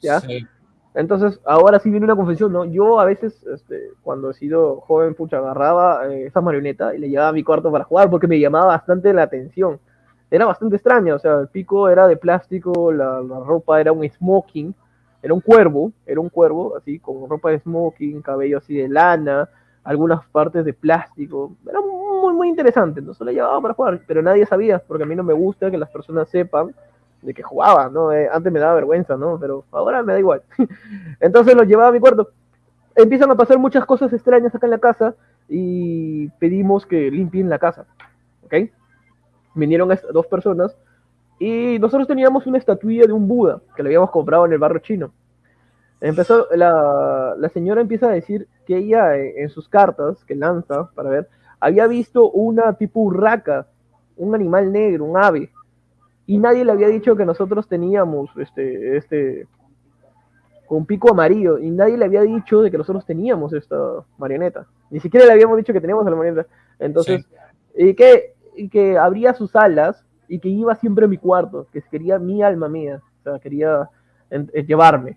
¿ya? Sí. Entonces, ahora sí viene una confesión, ¿no? Yo a veces, este, cuando he sido joven, pucha, agarraba eh, esa marioneta y le llevaba a mi cuarto para jugar porque me llamaba bastante la atención. Era bastante extraña, o sea, el pico era de plástico, la, la ropa era un smoking, era un cuervo, era un cuervo, así, con ropa de smoking, cabello así de lana, algunas partes de plástico. Era muy, muy interesante. Entonces la llevaba para jugar, pero nadie sabía, porque a mí no me gusta que las personas sepan de que jugaba, ¿no? Eh, antes me daba vergüenza, ¿no? Pero ahora me da igual. *laughs* Entonces lo llevaba a mi cuarto. Empiezan a pasar muchas cosas extrañas acá en la casa y pedimos que limpien la casa, ¿ok? Vinieron dos personas y nosotros teníamos una estatuilla de un Buda que le habíamos comprado en el barrio chino. Empezó, la, la, señora empieza a decir que ella en sus cartas que lanza para ver, había visto una tipo urraca, un animal negro, un ave, y nadie le había dicho que nosotros teníamos este, este, con pico amarillo, y nadie le había dicho de que nosotros teníamos esta marioneta, ni siquiera le habíamos dicho que teníamos la marioneta, entonces, sí. y que, y que abría sus alas y que iba siempre a mi cuarto, que quería mi alma mía, o sea, quería en, en llevarme.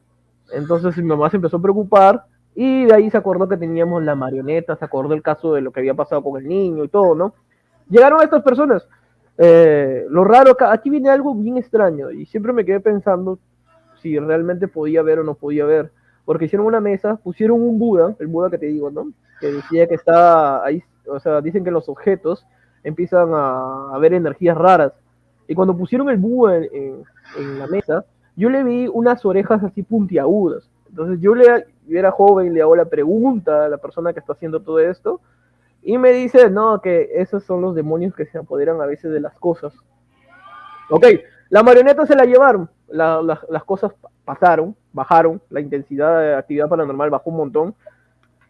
Entonces mi mamá se empezó a preocupar y de ahí se acordó que teníamos la marioneta, se acordó el caso de lo que había pasado con el niño y todo, ¿no? Llegaron estas personas. Eh, lo raro, aquí viene algo bien extraño y siempre me quedé pensando si realmente podía ver o no podía ver. Porque hicieron una mesa, pusieron un Buda, el Buda que te digo, ¿no? Que decía que está ahí, o sea, dicen que los objetos empiezan a, ver energías raras. Y cuando pusieron el Buda en la mesa, yo le vi unas orejas así puntiagudas. Entonces yo le yo era joven, le hago la pregunta a la persona que está haciendo todo esto y me dice, no, que esos son los demonios que se apoderan a veces de las cosas. Ok, la marioneta se la llevaron, la, la, las cosas pasaron, bajaron, la intensidad de actividad paranormal bajó un montón,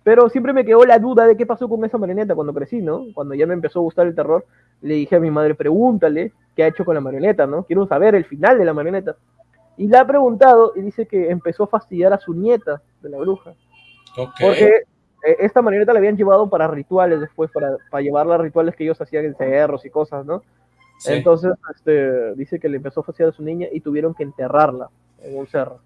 pero siempre me quedó la duda de qué pasó con esa marioneta cuando crecí, ¿no? Cuando ya me empezó a gustar el terror, le dije a mi madre, pregúntale qué ha hecho con la marioneta, ¿no? Quiero saber el final de la marioneta. Y le ha preguntado y dice que empezó a fastidiar a su nieta de la bruja. Okay. Porque eh, esta marioneta la habían llevado para rituales después, para, para llevarla a rituales que ellos hacían en cerros y cosas, ¿no? Sí. Entonces, este, dice que le empezó a fastidiar a su niña y tuvieron que enterrarla en un cerro.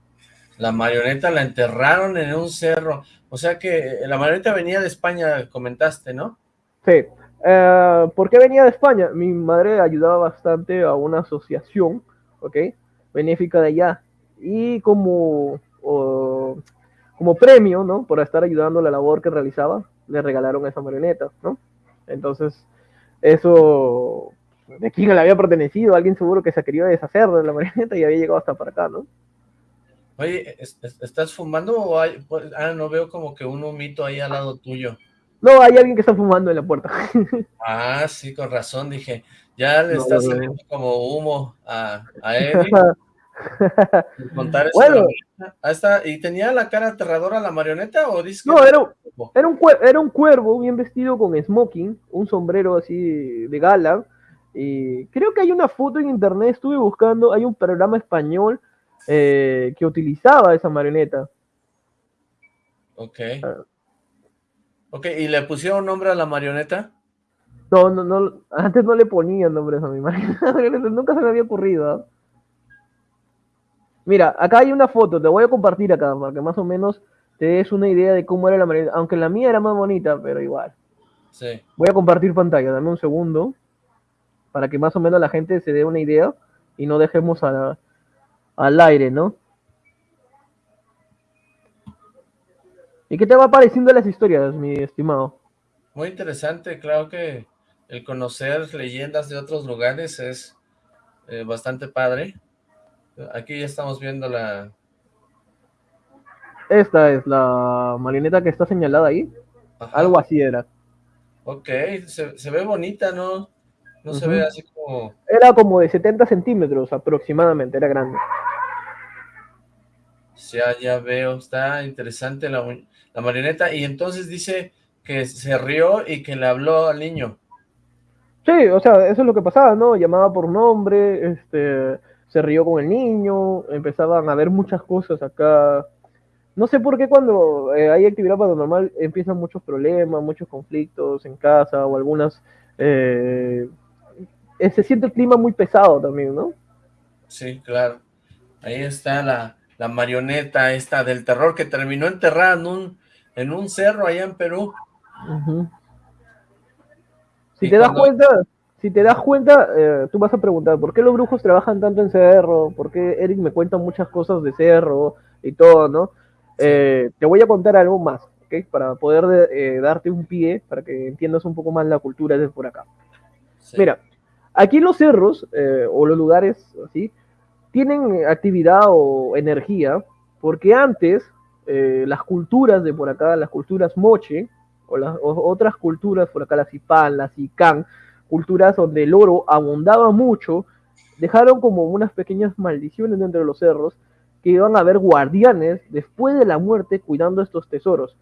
La marioneta la enterraron en un cerro. O sea que la marioneta venía de España, comentaste, ¿no? Sí. Uh, ¿Por qué venía de España? Mi madre ayudaba bastante a una asociación, ¿ok? Benéfica de allá y como, o, como premio, ¿no? Por estar ayudando a la labor que realizaba, le regalaron esa marioneta, ¿no? Entonces, eso, ¿de quién le había pertenecido? Alguien seguro que se quería deshacer de la marioneta y había llegado hasta para acá, ¿no? Oye, ¿estás fumando o hay...? Pues, ah, no veo como que un humito ahí al lado tuyo. No, hay alguien que está fumando en la puerta. *laughs* ah, sí, con razón, dije. Ya le está saliendo como humo a, a *laughs* Eddie. contar bueno, ahí está. ¿Y tenía la cara aterradora la marioneta o dice No, era, era, un, era un cuervo bien vestido con smoking, un sombrero así de gala. Y creo que hay una foto en internet, estuve buscando, hay un programa español eh, que utilizaba esa marioneta. Ok. Ah. Ok, ¿y le pusieron nombre a la marioneta? No, no, no, antes no le ponían nombres a mi marioneta, *laughs* nunca se me había ocurrido. Mira, acá hay una foto, te voy a compartir acá, para que más o menos te des una idea de cómo era la marioneta, aunque la mía era más bonita, pero igual. Sí. Voy a compartir pantalla, dame un segundo, para que más o menos la gente se dé una idea y no dejemos al aire, ¿no? ¿Y qué te va pareciendo las historias, mi estimado? Muy interesante, claro que el conocer leyendas de otros lugares es eh, bastante padre. Aquí ya estamos viendo la... Esta es la marioneta que está señalada ahí. Algo así era. Ok, se, ve bonita, ¿no? No se ve así como... Era como de 70 centímetros aproximadamente, era grande. Ya, ya veo, está interesante la, la marioneta. Y entonces dice que se rió y que le habló al niño. Sí, o sea, eso es lo que pasaba, ¿no? Llamaba por nombre, este, se rió con el niño, empezaban a ver muchas cosas acá. No sé por qué cuando eh, hay actividad paranormal empiezan muchos problemas, muchos conflictos en casa o algunas... Eh, eh, se siente el clima muy pesado también, ¿no? Sí, claro. Ahí está la, la marioneta esta del terror que terminó enterrada en un, en un cerro allá en Perú. Si te das cuenta, si te das cuenta, eh, tú vas a preguntar, ¿por qué los brujos trabajan tanto en cerro? ¿Por qué Eric me cuenta muchas cosas de cerro y todo, no? Eh, te voy a contar algo más, ¿ok? Para poder eh, darte un pie, para que entiendas un poco más la cultura de por acá. Mira, aquí en los cerros, o los lugares así, tienen actividad o energía, porque antes las culturas de por acá, las culturas moche, o las otras culturas por acá, las Ipán, las Icán, culturas donde el oro abundaba mucho, dejaron como unas pequeñas maldiciones dentro de los cerros, que iban a haber guardianes después de la muerte cuidando estos tesoros.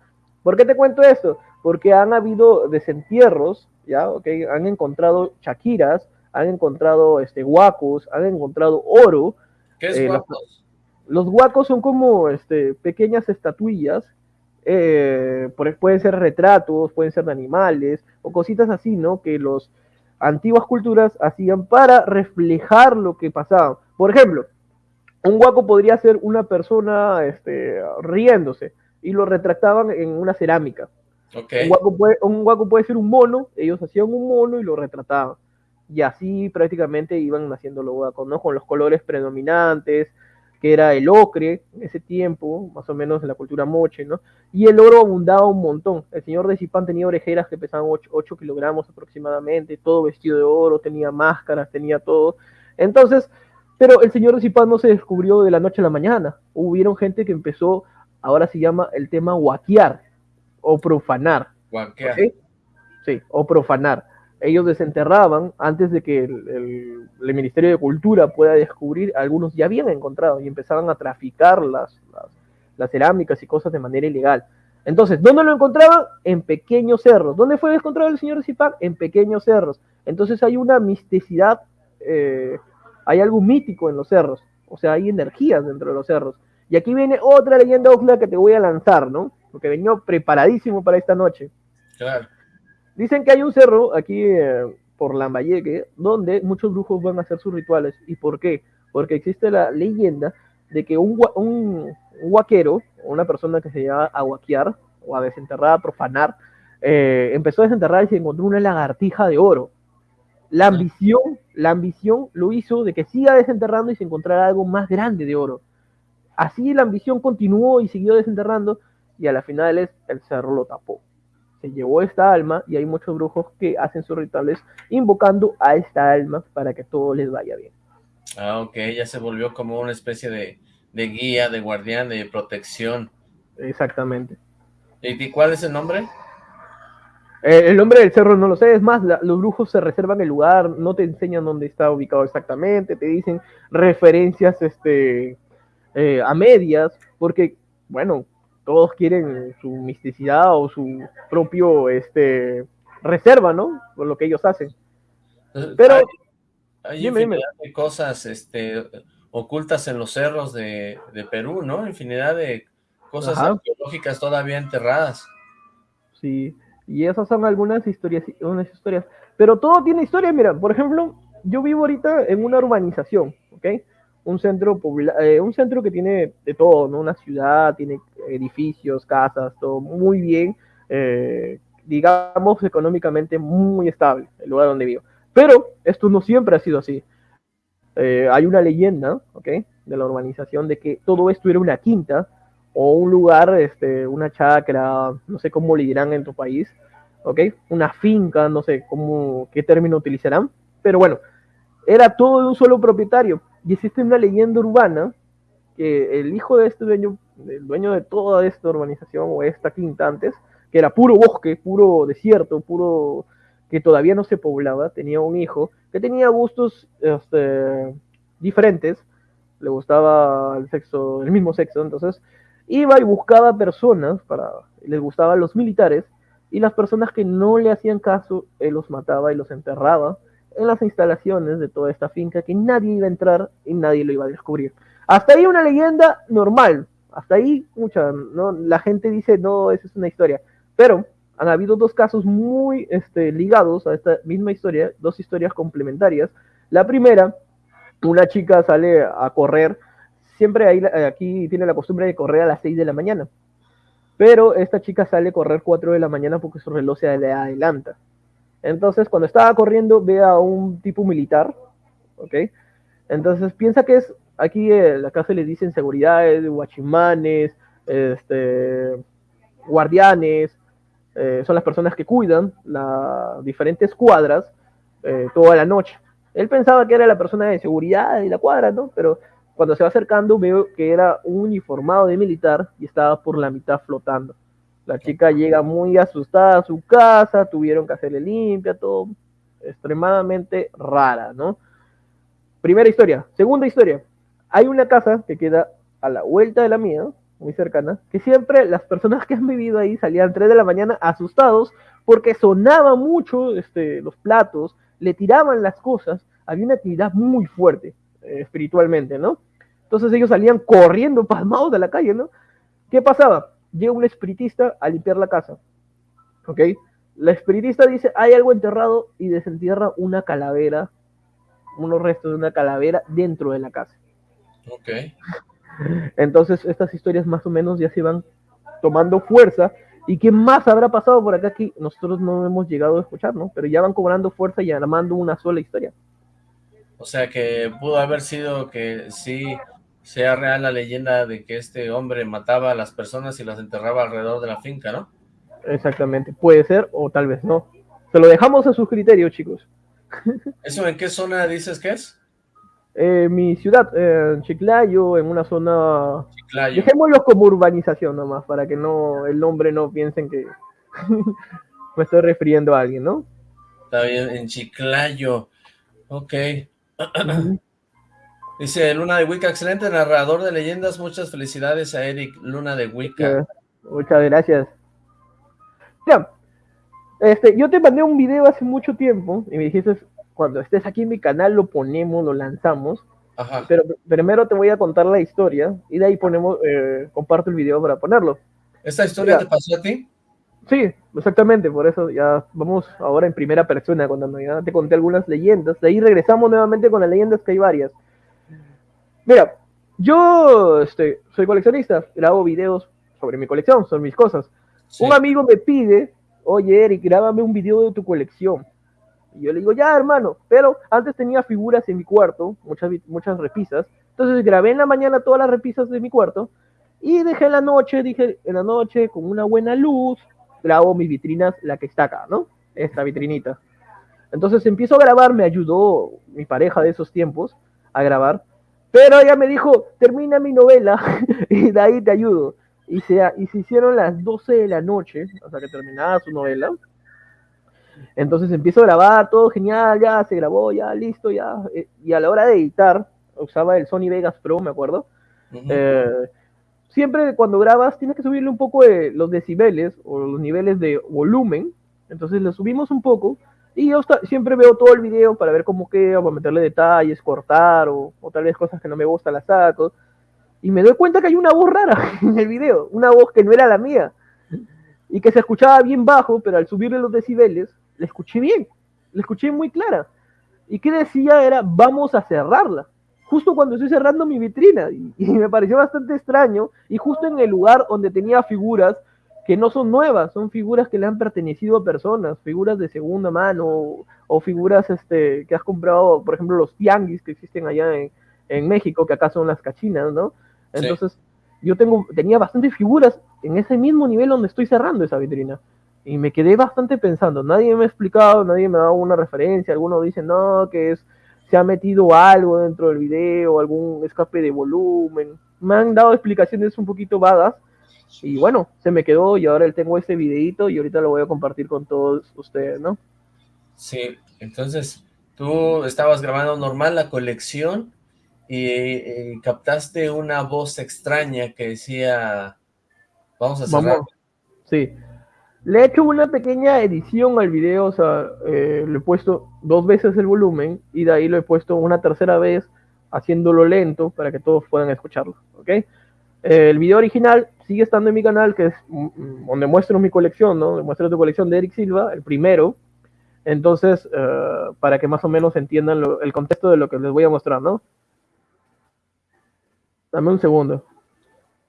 ¿Por qué te cuento esto? Porque han habido desentierros, ¿ya? Okay, han encontrado chaquiras, han encontrado este, guacos, han encontrado oro. ¿Qué es eh, guacos? Los, guacos son como este, pequeñas estatuillas, eh, pueden ser retratos, pueden ser de animales, o cositas así, ¿no? Que los antiguas culturas hacían para reflejar lo que pasaba. Por ejemplo, un guaco podría ser una persona este, riéndose y lo retrataban en una cerámica. Un, guaco puede, un guaco puede ser un mono, ellos hacían un mono y lo retrataban y así prácticamente iban haciendo los ¿no? Con los colores predominantes, que era el ocre en ese tiempo, más o menos en la cultura moche, ¿no? Y el oro abundaba un montón. El señor de Zipán tenía orejeras que pesaban 8, kilogramos aproximadamente, todo vestido de oro, tenía máscaras, tenía todo. Entonces, pero el señor de Zipán no se descubrió de la noche a la mañana. Hubieron gente que empezó, ahora se llama el tema guaquear o profanar. Guaquear. Sí, o profanar ellos desenterraban antes de que el, Ministerio de Cultura pueda descubrir, algunos ya habían encontrado y empezaban a traficar las, las, cerámicas y cosas de manera ilegal. Entonces, ¿dónde lo encontraban? En pequeños cerros. ¿Dónde fue encontrado el señor Zipac? En pequeños cerros. Entonces hay una misticidad, eh, hay algo mítico en los cerros. O sea, hay energías dentro de los cerros. Y aquí viene otra leyenda Oxla que te voy a lanzar, ¿no? Porque venía preparadísimo para esta noche. Claro. Dicen que hay un cerro aquí eh, por Lambayeque donde muchos brujos van a hacer sus rituales. ¿Y por qué? Porque existe la leyenda de que un, un, guaquero, una persona que se llama a guaquear o a desenterrar, a profanar, eh, empezó a desenterrar y se encontró una lagartija de oro. La ambición, la ambición lo hizo de que siga desenterrando y se encontrara algo más grande de oro. Así la ambición continuó y siguió desenterrando y a la final el cerro lo tapó se llevó esta alma y hay muchos brujos que hacen sus rituales invocando a esta alma para que todo les vaya bien. Ah, ok, ya se volvió como una especie de de guía, de guardián, de protección. Exactamente. ¿Y cuál es el nombre? Eh, el nombre del cerro no lo sé, es más, los brujos se reservan el lugar, no te enseñan dónde está ubicado exactamente, te dicen referencias este, eh, a medias, porque, bueno, todos quieren su misticidad o su propio este, reserva, ¿no? Por lo que ellos hacen. Pero... Hay, infinidad de cosas este, ocultas en los cerros de, Perú, ¿no? Infinidad de cosas arqueológicas todavía enterradas. Sí, y esas son algunas historias, unas historias. Pero todo tiene historia, mira, por ejemplo, yo vivo ahorita en una urbanización, ¿ok? Un centro, eh, un centro que tiene de todo, ¿no? Una ciudad, tiene edificios, casas, todo muy bien, eh, digamos, económicamente muy estable, el lugar donde vivo. Pero esto no siempre ha sido así. Eh, hay una leyenda, ¿ok? De la urbanización de que todo esto era una quinta o un lugar, este, una chacra, no sé cómo le dirán en tu país, ¿ok? Una finca, no sé cómo, qué término utilizarán, pero bueno, era todo de un solo propietario. Y existe una leyenda urbana que el hijo de este dueño, el dueño de toda esta urbanización o esta quinta antes, que era puro bosque, puro desierto, puro que todavía no se poblaba, tenía un hijo que tenía gustos este, diferentes, le gustaba el sexo, el mismo sexo, entonces iba y buscaba personas para, les gustaban los militares, y las personas que no le hacían caso, él los mataba y los enterraba en las instalaciones de toda esta finca que nadie iba a entrar y nadie lo iba a descubrir. Hasta ahí una leyenda normal, hasta ahí mucha, ¿no? La gente dice, no, esa es una historia, pero han habido dos casos muy este, ligados a esta misma historia, dos historias complementarias. La primera, una chica sale a correr siempre ahí, aquí tiene la costumbre de correr a las 6 de la mañana. Pero esta chica sale a correr 4 de la mañana porque su reloj se le adelanta. Entonces, cuando estaba corriendo, ve a un tipo militar, ¿ok? Entonces piensa que es, aquí eh, la casa le dicen seguridades, guachimanes, este, guardianes, eh, son las personas que cuidan las diferentes cuadras eh, toda la noche. Él pensaba que era la persona de seguridad de la cuadra, ¿no? Pero cuando se va acercando veo que era un uniformado de militar y estaba por la mitad flotando. La chica llega muy asustada a su casa, tuvieron que hacerle limpia, todo extremadamente rara, ¿no? Primera historia. Segunda historia. Hay una casa que queda a la vuelta de la mía, muy cercana, que siempre las personas que han vivido ahí salían 3 de la mañana asustados porque sonaba mucho este, los platos, le tiraban las cosas, había una actividad muy fuerte eh, espiritualmente, ¿no? Entonces ellos salían corriendo *laughs* pasmados de la calle, ¿no? ¿Qué pasaba? Llega un espiritista a limpiar la casa, ¿ok? La espiritista dice, hay algo enterrado y desentierra una calavera, unos restos de una calavera dentro de la casa. Ok. *laughs* Entonces estas historias más o menos ya se van tomando fuerza. ¿Y qué más habrá pasado por acá que nosotros no hemos llegado a escuchar, ¿no? Pero ya van cobrando fuerza y armando una sola historia. O sea que pudo haber sido que sí sea real la leyenda de que este hombre mataba a las personas y las enterraba alrededor de la finca, ¿no? Exactamente, puede ser o tal vez no. Se lo dejamos a sus criterios, chicos. *laughs* ¿Eso en qué zona dices que es? Eh, mi ciudad, en Chiclayo, en una zona... Chiclayo. Dejémoslo como urbanización nomás, para que no el nombre no piensen que *laughs* me estoy refiriendo a alguien, ¿no? Está bien, en Chiclayo. Ok. *clears throat* Dice Luna de Wicca, excelente narrador de leyendas, muchas felicidades a Eric Luna de Wicca. Muchas gracias. Ya, este, yo te mandé un video hace mucho tiempo y me dijiste, cuando estés aquí en mi canal lo ponemos, lo lanzamos. Ajá. Pero primero te voy a contar la historia y de ahí ponemos, eh, comparto el video para ponerlo. ¿Esta historia te pasó a ti? Sí, exactamente, por eso ya vamos ahora en primera persona, cuando ya te conté algunas leyendas, de ahí regresamos nuevamente con las leyendas que hay varias. Mira, yo este, soy coleccionista, grabo videos sobre mi colección, son mis cosas. Un amigo me pide, oye Eric, grábame un video de tu colección. Y yo le digo, ya hermano, pero antes tenía figuras en mi cuarto, muchas, muchas repisas. Entonces grabé en la mañana todas las repisas de mi cuarto y dejé en la noche, dije, en la noche con una buena luz, grabo mis vitrinas, la que está acá, ¿no? Esta vitrinita. Entonces empiezo a grabar, me ayudó mi pareja de esos tiempos a grabar Pero ella me dijo, termina mi novela *laughs* y de ahí te ayudo. Y se, y se hicieron las 12 de la noche, hasta que terminaba su novela. Entonces empiezo a grabar, todo genial, ya se grabó, ya listo, ya. Eh, y a la hora de editar, usaba el Sony Vegas Pro, me acuerdo. Eh, siempre cuando grabas tienes que subirle un poco de los decibeles o los niveles de volumen. Entonces le subimos un poco y yo siempre veo todo el video para ver cómo queda, para meterle detalles, cortar o, o, tal vez cosas que no me gustan las saco. Y me doy cuenta que hay una voz rara *laughs* en el video, una voz que no era la mía y que se escuchaba bien bajo, pero al subirle los decibeles, le escuché bien, le escuché muy clara. Y que decía era, vamos a cerrarla justo cuando estoy cerrando mi vitrina y, *laughs* me pareció bastante extraño y justo en el lugar donde tenía figuras que no son nuevas, son figuras que le han pertenecido a personas, figuras de segunda mano o, figuras este, que has comprado, por ejemplo, los tianguis que existen allá en, en México, que acá son las cachinas, ¿no? Entonces, yo tengo, tenía bastantes figuras en ese mismo nivel donde estoy cerrando esa vitrina. Y me quedé bastante pensando, nadie me ha explicado, nadie me ha dado una referencia, algunos dicen, no, que es se ha metido algo dentro del video, algún escape de volumen. Me han dado explicaciones un poquito vagas y bueno, se me quedó y ahora tengo este videito y ahorita lo voy a compartir con todos ustedes, ¿no? Sí, entonces tú estabas grabando normal la colección y, captaste una voz extraña que decía, vamos a cerrar. Sí, le he hecho una pequeña edición al video, o sea, eh, le he puesto dos veces el volumen y de ahí lo he puesto una tercera vez haciéndolo lento para que todos puedan escucharlo, ¿ok? El video original sigue estando en mi canal, que es mm, mm, donde muestro mi colección, ¿no? Muestro tu colección de Eric Silva, el primero. Entonces, eh, para que más o menos entiendan el contexto de lo que les voy a mostrar, ¿no? Dame un segundo.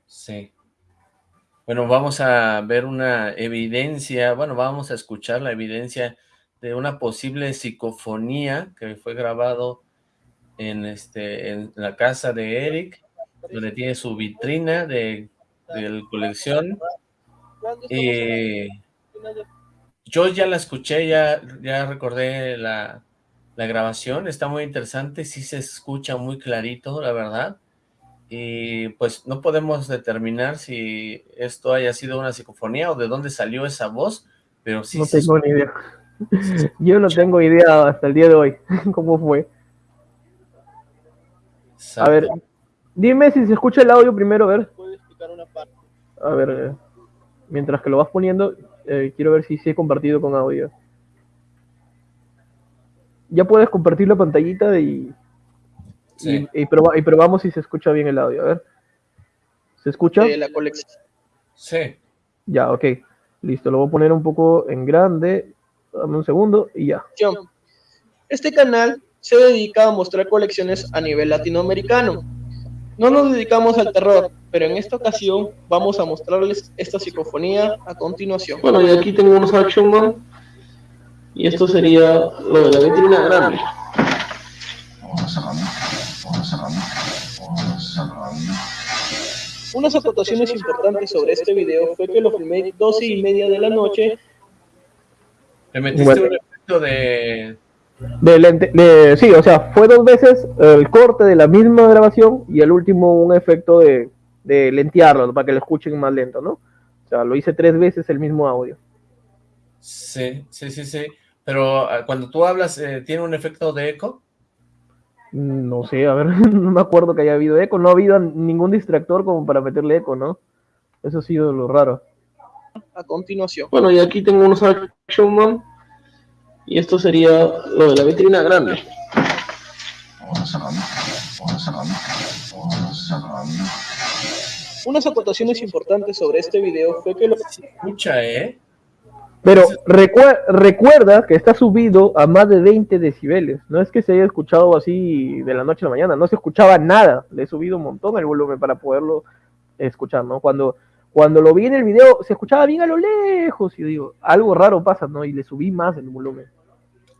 Sí. Bueno, vamos a ver una evidencia, bueno, vamos a escuchar la evidencia de una posible psicofonía que fue grabado en, este, en la casa de Eric, donde tiene su vitrina de, de colección. Y yo ya la escuché, ya, ya recordé la, la grabación, está muy interesante, sí se escucha muy clarito, la verdad y pues no podemos determinar si esto haya sido una psicofonía o de dónde salió esa voz, pero sí. No tengo ni idea. Yo no tengo idea hasta el día de hoy *laughs* cómo fue. A ver, dime si se escucha el audio primero, a ver. A ver, eh, mientras que lo vas poniendo, eh, quiero ver si se ha compartido con audio. Ya puedes compartir la pantallita y y, probamos si se escucha bien el audio. A ver. ¿Se escucha? la colección. Sí. Ya, ok. Listo, lo voy a poner un poco en grande. Dame un segundo y ya. Este canal se dedica a mostrar colecciones a nivel latinoamericano. No nos dedicamos al terror, pero en esta ocasión vamos a mostrarles esta psicofonía a continuación. Bueno, y aquí tengo unos Action Man. Y esto sería lo de la vitrina grande. Unas acotaciones importantes sobre este video fue que lo filmé 12 y media de la noche. ¿Le metiste un efecto de... De, sí, o sea, fue dos veces el corte de la misma grabación y el último un efecto de, de lentearlo, para que lo escuchen más lento, ¿no? O sea, lo hice tres veces el mismo audio. Sí, sí, sí, sí. Pero ah, cuando tú hablas, eh, ¿tiene un efecto de eco? No sé, a ver, *laughs* no me acuerdo que haya habido eco, no ha habido ningún distractor como para meterle eco, ¿no? Eso ha sido lo raro. A continuación. Bueno, y aquí tengo unos Action Man, y esto sería lo de la vitrina grande. Unas acotaciones importantes sobre este video fue que lo... Se escucha, ¿eh? Pero recuerda que está subido a más de 20 decibeles. No es que se haya escuchado así de la noche a la mañana. No se escuchaba nada. Le he subido un montón el volumen para poderlo escuchar, ¿no? Cuando, cuando lo vi en el video, se escuchaba bien a lo lejos. Y digo, algo raro pasa, ¿no? Y le subí más el volumen.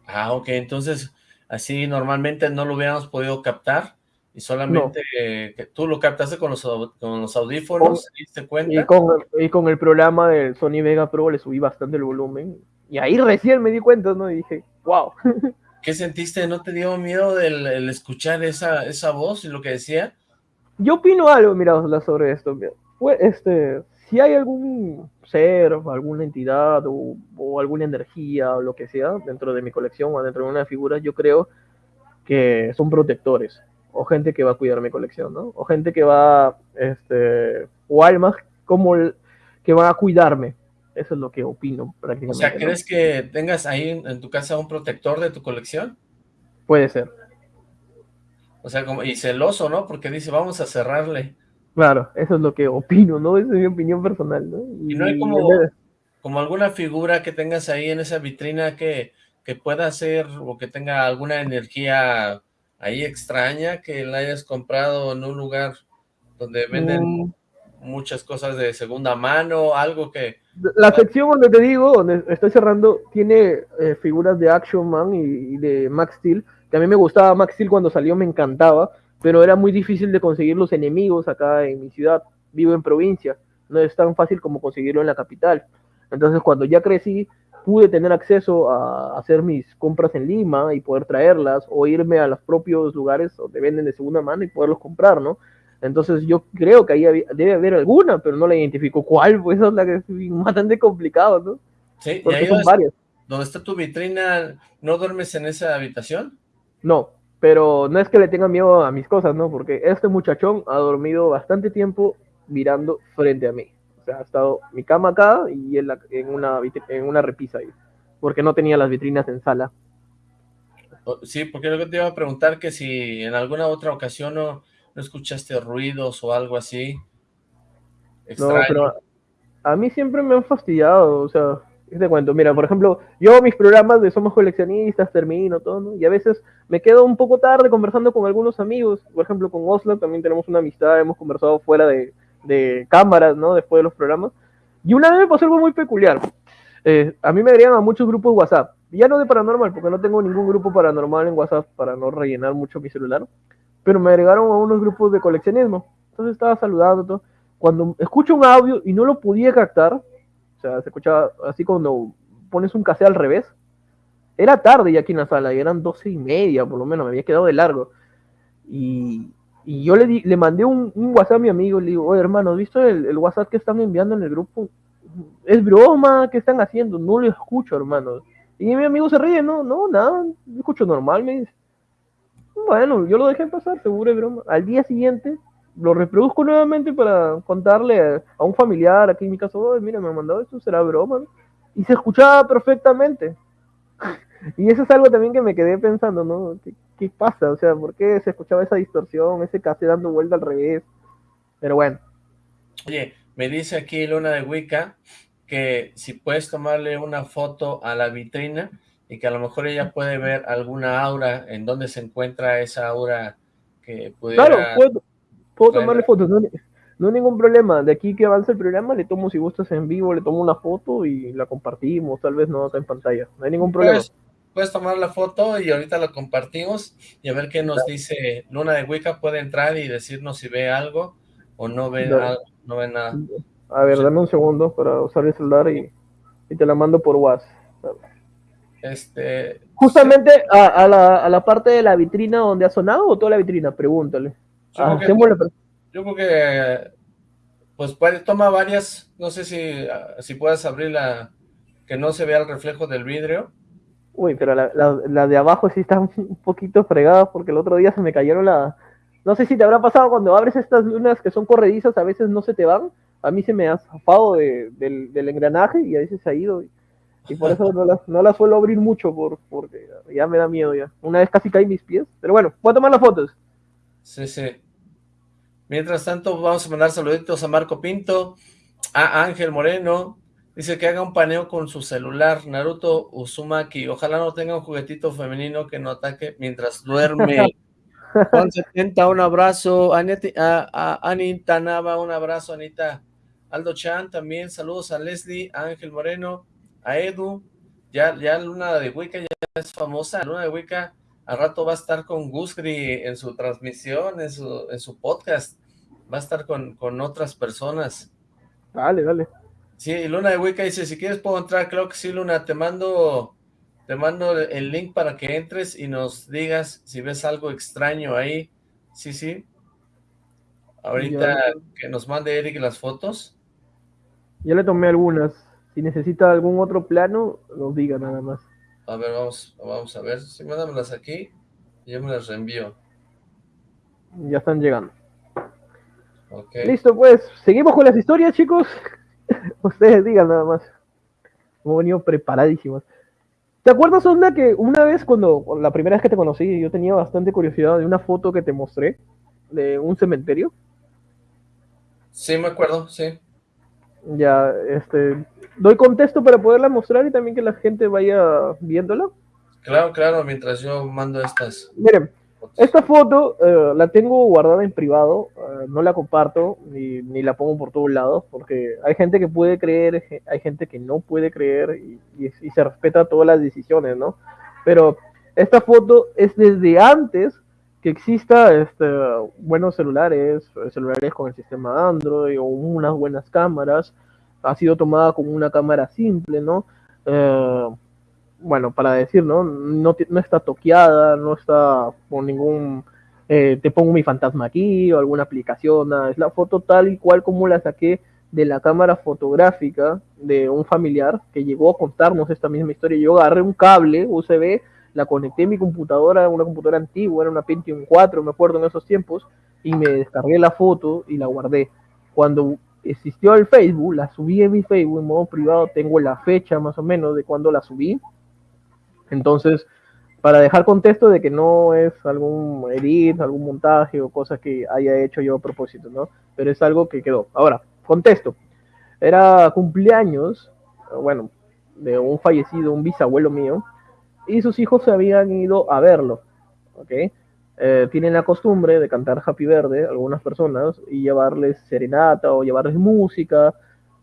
Ah, ok. Entonces, así normalmente no lo hubiéramos podido captar y solamente que tú lo captaste con los, con los audífonos, ¿te cuenta? Y con, y con el programa del Sony Vega Pro le subí bastante el volumen. Y ahí recién me di cuenta, ¿no? Y dije, wow. *laughs* ¿Qué sentiste? ¿No te dio miedo el, escuchar esa, esa voz y lo que decía? Yo opino algo, mira, sobre esto. este, si hay algún ser, alguna entidad o, alguna energía o lo que sea dentro de mi colección o dentro de una figura, yo creo que son protectores o gente que va a cuidar mi colección, ¿no? O gente que va, este, o almas como que van a cuidarme. Eso es lo que opino prácticamente. O sea, ¿crees que tengas ahí en, tu casa un protector de tu colección? Puede ser. O sea, como, y celoso, ¿no? Porque dice, vamos a cerrarle. Claro, eso es lo que opino, ¿no? Esa es mi opinión personal, ¿no? Y, no hay como, como alguna figura que tengas ahí en esa vitrina que, que pueda ser o que tenga alguna energía ahí extraña que la hayas comprado en un lugar donde venden mm. muchas cosas de segunda mano, algo que... La sección donde te digo, donde estoy cerrando, tiene eh, figuras de Action Man y, y, de Max Steel, que a mí me gustaba Max Steel cuando salió, me encantaba, pero era muy difícil de conseguir los enemigos acá en mi ciudad. Vivo en provincia, no es tan fácil como conseguirlo en la capital. Entonces, cuando ya crecí, pude tener acceso a hacer mis compras en Lima y poder traerlas o irme a los propios lugares donde venden de segunda mano y poderlos comprar, ¿no? Entonces yo creo que ahí debe haber alguna, pero no la identifico cuál, pues es la que es *laughs* bastante complicado, ¿no? Sí, Porque son varias. ¿Dónde está tu vitrina? ¿No duermes en esa habitación? No, pero no es que le tenga miedo a mis cosas, ¿no? Porque este muchachón ha dormido bastante tiempo mirando frente a mí. Sea, ha estado mi cama acá y en una, en una repisa ahí. Porque no tenía las vitrinas en sala. Oh, sí, porque lo que te iba a preguntar que si en alguna otra ocasión no, no escuchaste ruidos o algo así. No, pero a mí siempre me han fastidiado, o sea, te cuento, mira, por ejemplo, yo mis programas de Somos Coleccionistas termino todo, ¿no? Y a veces me quedo un poco tarde conversando con algunos amigos, por ejemplo, con Oslo también tenemos una amistad, hemos conversado fuera de, de cámaras, ¿no? Después de los programas. Y una vez me pasó algo muy peculiar. Eh, a mí me agregan a muchos grupos de WhatsApp, ya no de paranormal, porque no tengo ningún grupo paranormal en WhatsApp para no rellenar mucho mi celular, pero me agregaron a unos grupos de coleccionismo. Entonces estaba saludando todo. Cuando escucho un audio y no lo podía captar, o sea, se escuchaba así cuando pones un cassette al revés. Era tarde ya aquí en la sala, y eran doce y media por lo menos, me había quedado de largo. Y, y yo le, di, le mandé un, un, WhatsApp a mi amigo, le digo, oye hermano, ¿has visto el, el, WhatsApp que están enviando en el grupo? Es broma, ¿qué están haciendo? No lo escucho, hermano. Y mi amigo se ríe, no, no, nada, escucho normal, me dice. Bueno, yo lo dejé pasar, seguro es broma. Al día siguiente, lo reproduzco nuevamente para contarle a un familiar, aquí en mi caso, mira, me ha mandado esto, será broma, Y se escuchaba perfectamente. *laughs* y eso es algo también que me quedé pensando, ¿no? ¿Qué, pasa? O sea, ¿por qué se escuchaba esa distorsión, ese casi dando vuelta al revés? Pero bueno. Oye, me dice aquí Luna de Wicca que si puedes tomarle una foto a la vitrina y que a lo mejor ella puede ver alguna aura, en dónde se encuentra esa aura que pudiera... Claro, puedo, Puedo tomarle fotos, no, no, hay ningún problema. De aquí que avance el programa, le tomo si gustas en vivo, le tomo una foto y la compartimos, tal vez no acá en pantalla. No hay ningún problema. Puedes, tomar la foto y ahorita la compartimos y a ver qué nos dice Luna de Wicca. Puede entrar y decirnos si ve algo o no ve, algo, no ve nada. A ver, dame un segundo para usar el celular y, y te la mando por WhatsApp. Este... Justamente a, a, la, a la parte de la vitrina donde ha sonado o toda la vitrina, pregúntale. Yo, ah, creo que, pues puede, toma varias, no sé si, si puedes abrir la, que no se vea el reflejo del vidrio. Uy, pero la, la, de abajo sí está *laughs* un poquito fregada porque el otro día se me cayeron la... No sé si te habrá pasado cuando abres estas lunas que son corredizas, a veces no se te van. A mí se me ha zafado de, del, engranaje y a veces se ha ido. Y, por eso no las no la suelo abrir mucho por, porque ya me da miedo ya. Una vez casi caí mis pies. Pero bueno, voy a tomar las fotos. Sí, sí. Mientras tanto, vamos a mandar saluditos a Marco Pinto, a Ángel Moreno, dice que haga un paneo con su celular, Naruto Uzumaki, ojalá no tenga un juguetito femenino que no ataque mientras duerme. *laughs* Juan 70, un abrazo, a, a, Anita Nava, un abrazo, Anita. Aldo Chan también, saludos a Leslie, a Ángel Moreno, a Edu, ya, ya Luna de Wicca ya es famosa, Luna de Wicca al rato va a estar con Gusgri en su transmisión, en su, en su podcast. Va a estar con, con otras personas. Dale, dale. Sí, Luna de Wicca dice, si quieres puedo entrar, creo que sí, Luna, te mando te mando el link para que entres y nos digas si ves algo extraño ahí. Sí, sí. Ahorita que nos mande Eric las fotos. Ya le tomé algunas. Si necesita algún otro plano, nos diga nada más. A ver, vamos, vamos a ver. Si mándamelas aquí, yo me las reenvío. Ya están llegando. Listo, pues, seguimos con las historias, chicos. *laughs* Ustedes digan nada más. Hemos venido preparadísimos. ¿Te acuerdas, Onda, que una vez cuando, la primera vez que te conocí, yo tenía bastante curiosidad de una foto que te mostré de un cementerio? Sí, me acuerdo, sí. Ya, este, doy contexto para poderla mostrar y también que la gente vaya viéndola. Claro, claro, mientras yo mando estas. Miren, esta foto eh, la tengo guardada en privado, eh, no la comparto ni, ni, la pongo por todos lados, porque hay gente que puede creer, hay gente que no puede creer y, y, se respeta todas las decisiones, ¿no? Pero esta foto es desde antes que exista este, buenos celulares, celulares con el sistema Android o unas buenas cámaras, ha sido tomada como una cámara simple, ¿no? Eh, bueno, para decir, ¿no? No, no está toqueada, no está con ningún, eh, te pongo mi fantasma aquí o alguna aplicación, nada. es la foto tal y cual como la saqué de la cámara fotográfica de un familiar que llegó a contarnos esta misma historia. Yo agarré un cable USB, la conecté a mi computadora, una computadora antigua, era una Pentium 4, me acuerdo en esos tiempos, y me descargué la foto y la guardé. Cuando existió el Facebook, la subí en mi Facebook en modo privado, tengo la fecha más o menos de cuando la subí, entonces, para dejar contexto de que no es algún edit, algún montaje o cosa que haya hecho yo a propósito, ¿no? Pero es algo que quedó. Ahora, contexto. Era cumpleaños, bueno, de un fallecido, un bisabuelo mío, y sus hijos se habían ido a verlo, ¿ok? Eh, tienen la costumbre de cantar Happy Verde, algunas personas, y llevarles serenata o llevarles música,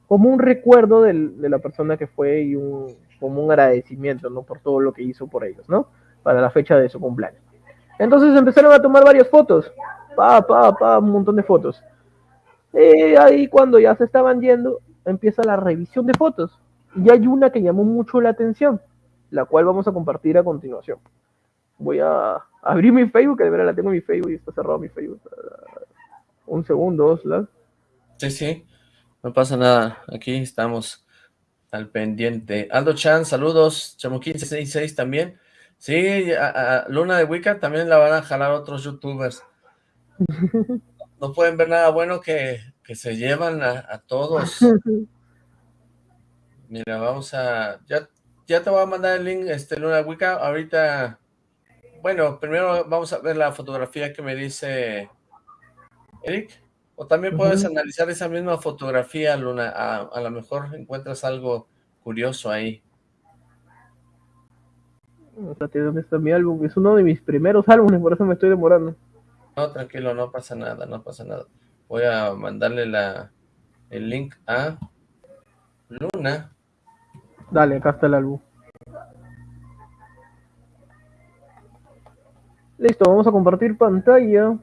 como un recuerdo de la persona que fue y un, como un agradecimiento, ¿no? Por todo lo que hizo por ellos, ¿no? Para la fecha de su cumpleaños. Entonces empezaron a tomar varias fotos, pa, pa, pa, un montón de fotos. Y ahí cuando ya se estaban yendo, empieza la revisión de fotos. Y hay una que llamó mucho la atención, la cual vamos a compartir a continuación. Voy a abrir mi Facebook, que de verdad la tengo en mi Facebook y está cerrado mi Facebook. Un segundo, Osla. Sí, sí, no pasa nada. Aquí estamos al pendiente. Aldo Chan, saludos. Chamo 1566 también. Sí, a, Luna de Wicca también la van a jalar otros youtubers. *laughs* No pueden ver nada bueno que, se llevan a, todos. *laughs* Mira, vamos a... Ya, ya te voy a mandar el link, este Luna de Wicca. Ahorita... Bueno, primero vamos a ver la fotografía que me dice Eric. O también puedes analizar esa misma fotografía, Luna. A, lo mejor encuentras algo curioso ahí. ¿Dónde está mi álbum? Es uno de mis primeros *laughs* álbumes, por eso me estoy demorando. No, tranquilo, no pasa nada, no pasa nada. Voy a mandarle la, el link a Luna. Dale, acá está el álbum. Listo, vamos a compartir pantalla.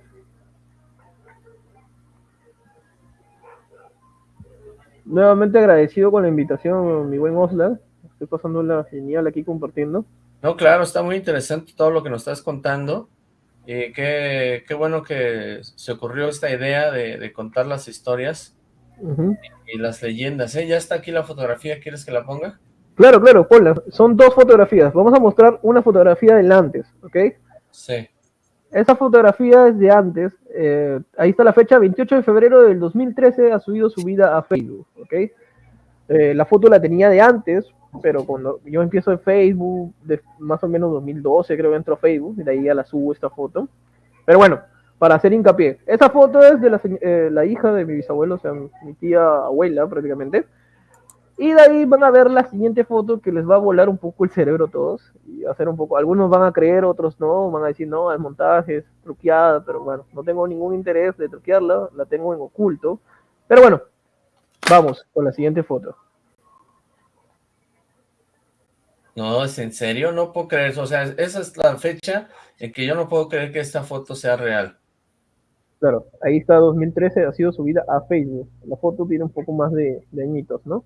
Nuevamente agradecido con la invitación, mi buen Osla. Estoy pasando la genial aquí compartiendo. No, claro, está muy interesante todo lo que nos estás contando. Y qué, qué bueno que se ocurrió esta idea de, contar las historias y, las leyendas. ¿eh? Ya está aquí la fotografía, ¿quieres que la ponga? Claro, claro, ponla. Son dos fotografías. Vamos a mostrar una fotografía del antes, ¿ok? Sí. Esa fotografía es de antes, eh, ahí está la fecha, 28 de febrero del 2013 ha subido su vida a Facebook, ¿ok? Eh, la foto la tenía de antes, pero cuando yo empiezo en Facebook, de más o menos 2012 creo que entro a Facebook, y de ahí ya la subo esta foto. Pero bueno, para hacer hincapié, esa foto es de la, eh, la hija de mi bisabuelo, o sea, mi tía abuela prácticamente, y de ahí van a ver la siguiente foto que les va a volar un poco el cerebro a todos. Y hacer un poco, algunos van a creer, otros no, van a decir, no, el montaje es truqueada, pero bueno, no tengo ningún interés de truquearla, la tengo en oculto. Pero bueno, vamos con la siguiente foto. No, es en serio, no puedo creer eso. O sea, esa es la fecha en que yo no puedo creer que esta foto sea real. Claro, ahí está 2013, ha sido subida a Facebook. La foto tiene un poco más de, de añitos, ¿no?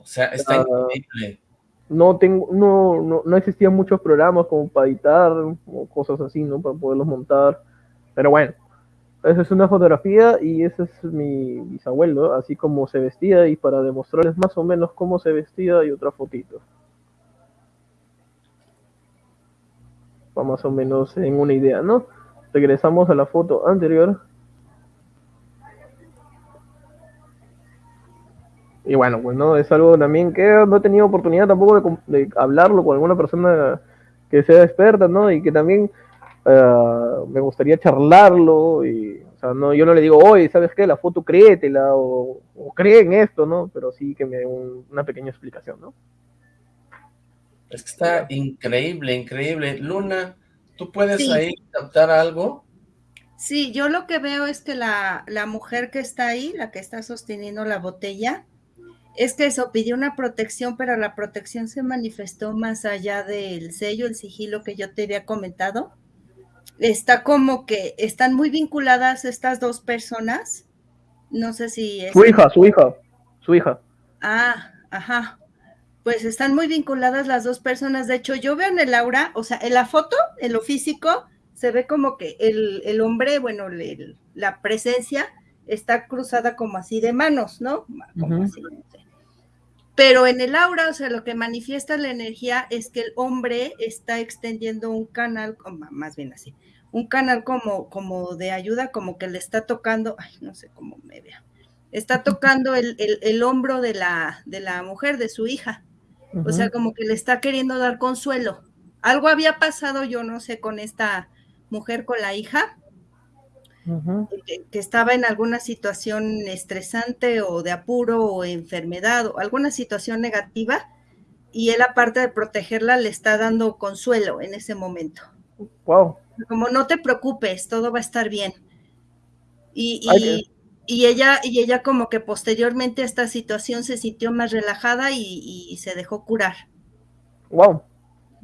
O sea, está increíble. no tengo, no, no, no, existían muchos programas como para editar o cosas así, ¿no? Para poderlos montar. Pero bueno, esa es una fotografía y ese es mi bisabuelo, así como se vestía y para demostrarles más o menos cómo se vestía y otra fotito. Para más o menos en una idea, ¿no? Regresamos a la foto anterior. Y bueno, pues no, es algo también que no he tenido oportunidad tampoco de, hablarlo con alguna persona que sea experta, ¿no? Y que también eh, me gustaría charlarlo y, o sea, no, yo no le digo, oye, ¿sabes qué? La foto créetela o, o cree en esto, ¿no? Pero sí que me dé una pequeña explicación, ¿no? Es que está increíble, increíble. Luna, ¿tú puedes ahí captar algo? Sí, yo lo que veo es que la, la mujer que está ahí, la que está sosteniendo la botella, es que eso pidió una protección, pero la protección se manifestó más allá del sello, el sigilo que yo te había comentado. Está como que están muy vinculadas estas dos personas. No sé si es. Su hija, su hija, su hija. Ah, ajá. Pues están muy vinculadas las dos personas. De hecho, yo veo en el aura, o sea, en la foto, en lo físico, se ve como que el, hombre, bueno, la presencia está cruzada como así de manos, ¿no? Como así, pero en el aura, o sea, lo que manifiesta la energía es que el hombre está extendiendo un canal, más bien así, un canal como, como de ayuda, como que le está tocando, ay, no sé cómo me vea, está tocando el, el, hombro de la, de la mujer, de su hija. O sea, como que le está queriendo dar consuelo. Algo había pasado, yo no sé, con esta mujer, con la hija, que, estaba en alguna situación estresante o de apuro o enfermedad o alguna situación negativa y él aparte de protegerla le está dando consuelo en ese momento. Wow. Como no te preocupes, todo va a estar bien. Y, y, ella, y ella como que posteriormente a esta situación se sintió más relajada y, y se dejó curar. Wow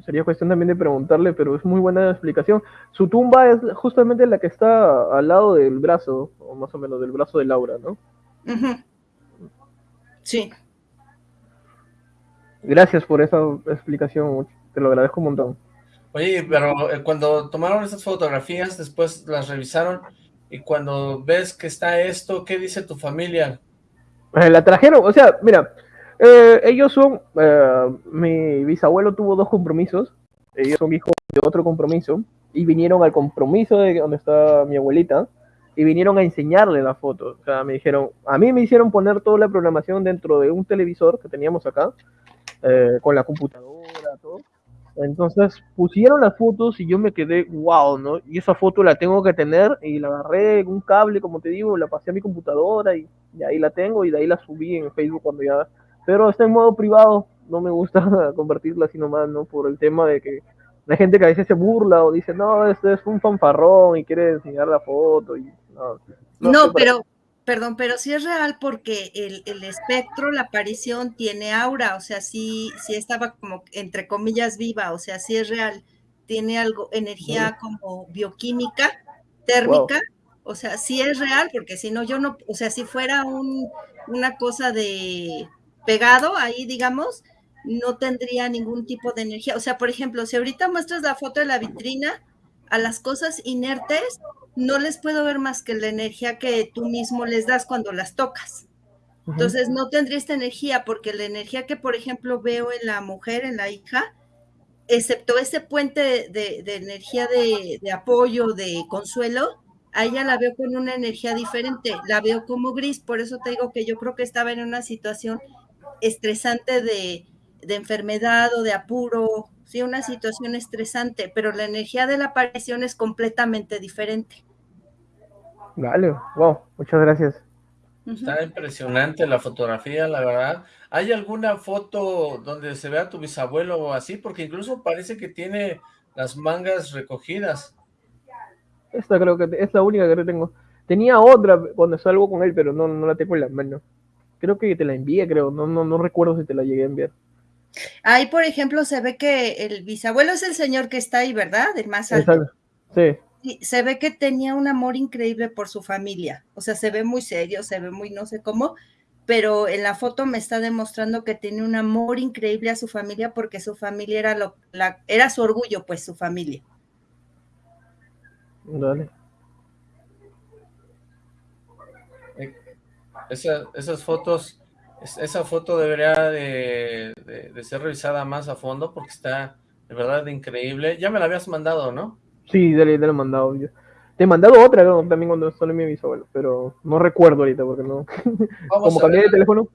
sería cuestión también de preguntarle, pero es muy buena explicación. Su tumba es justamente la que está al lado del brazo, o más o menos del brazo de Laura, ¿no? Sí. Gracias por esa explicación, te lo agradezco un montón. Oye, pero eh, cuando tomaron esas fotografías, después las revisaron, y cuando ves que está esto, ¿qué dice tu familia? Eh, la trajeron, o sea, mira, eh, ellos son, eh, mi bisabuelo tuvo dos compromisos, ellos son hijos de otro compromiso, y vinieron al compromiso de donde está mi abuelita, y vinieron a enseñarle la foto. O sea, me dijeron, a mí me hicieron poner toda la programación dentro de un televisor que teníamos acá, eh, con la computadora, todo. Entonces pusieron las fotos y yo me quedé, wow, ¿no? Y esa foto la tengo que tener y la agarré en un cable, como te digo, la pasé a mi computadora y, y ahí la tengo y de ahí la subí en Facebook cuando ya pero está en modo privado, no me gusta *laughs* convertirla así nomás, ¿no? Por el tema de que la gente que a veces se burla o dice, no, este es un fanfarrón y quiere enseñar la foto. Y, no, no, pero, perdón, pero sí es real porque el, el, espectro, la aparición tiene aura, o sea, sí, sí estaba como entre comillas viva, o sea, sí es real, tiene algo, energía como bioquímica, térmica, o sea, sí es real, porque si no, yo no, o sea, si fuera un, una cosa de pegado ahí, digamos, no tendría ningún tipo de energía. O sea, por ejemplo, si ahorita muestras la foto de la vitrina, a las cosas inertes no les puedo ver más que la energía que tú mismo les das cuando las tocas. Entonces no tendría esta energía porque la energía que, por ejemplo, veo en la mujer, en la hija, excepto ese puente de, energía de, de, apoyo, de consuelo, a ella la veo con una energía diferente, la veo como gris, por eso te digo que yo creo que estaba en una situación estresante de, enfermedad o de apuro, sí, una situación estresante, pero la energía de la aparición es completamente diferente. Vale, wow, muchas gracias. Está impresionante la fotografía, la verdad. ¿Hay alguna foto donde se vea tu bisabuelo o así? Porque incluso parece que tiene las mangas recogidas. Esta creo que es la única que tengo. Tenía otra cuando salgo con él, pero no, no la tengo en la mano. Creo que te la envié, creo. No, no, no recuerdo si te la llegué a enviar. Ahí, por ejemplo, se ve que el bisabuelo es el señor que está ahí, ¿verdad? El más alto. Sí. Y se ve que tenía un amor increíble por su familia. O sea, se ve muy serio, se ve muy no sé cómo, pero en la foto me está demostrando que tiene un amor increíble a su familia porque su familia era, lo, la, era su orgullo, pues su familia. Dale. Esa, esas fotos, esa foto debería de, de, ser revisada más a fondo porque está de verdad increíble. Ya me la habías mandado, ¿no? Sí, dale, te la he mandado. Yo. Te he mandado otra también cuando solo mi bisabuelo, pero no recuerdo ahorita porque no. *laughs* Como cambié de teléfono.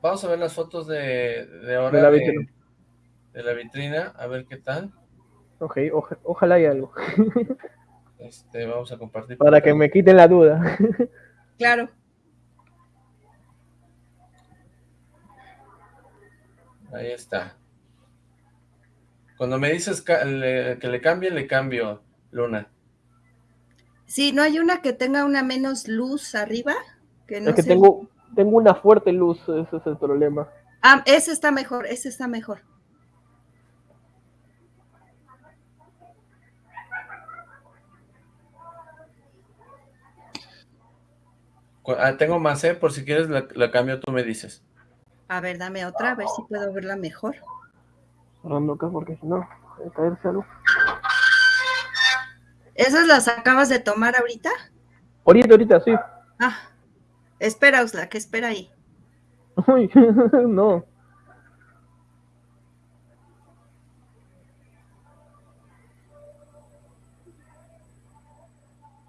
Vamos a ver las fotos de, de ahora de la, vitrina. De, la vitrina, a ver qué tal. Ok, ojalá haya algo. *laughs* Este, vamos a compartir. Para que me quiten la duda. *laughs* Claro. Ahí está. Cuando me dices que le cambie, le cambio, Luna. Sí, ¿no hay una que tenga una menos luz arriba? Que es que tengo, tengo una fuerte luz, ese es el problema. Ah, ese está mejor, ese está mejor. Ah, tengo más, ¿eh? Por si quieres la, la, cambio, tú me dices. A ver, dame otra, a ver si puedo verla mejor. Cerrando acá porque si no, caerse algo. ¿Esas las acabas de tomar ahorita? Ahorita, ahorita, sí. Ah, espera, Usla, que espera ahí. Uy, *laughs* no.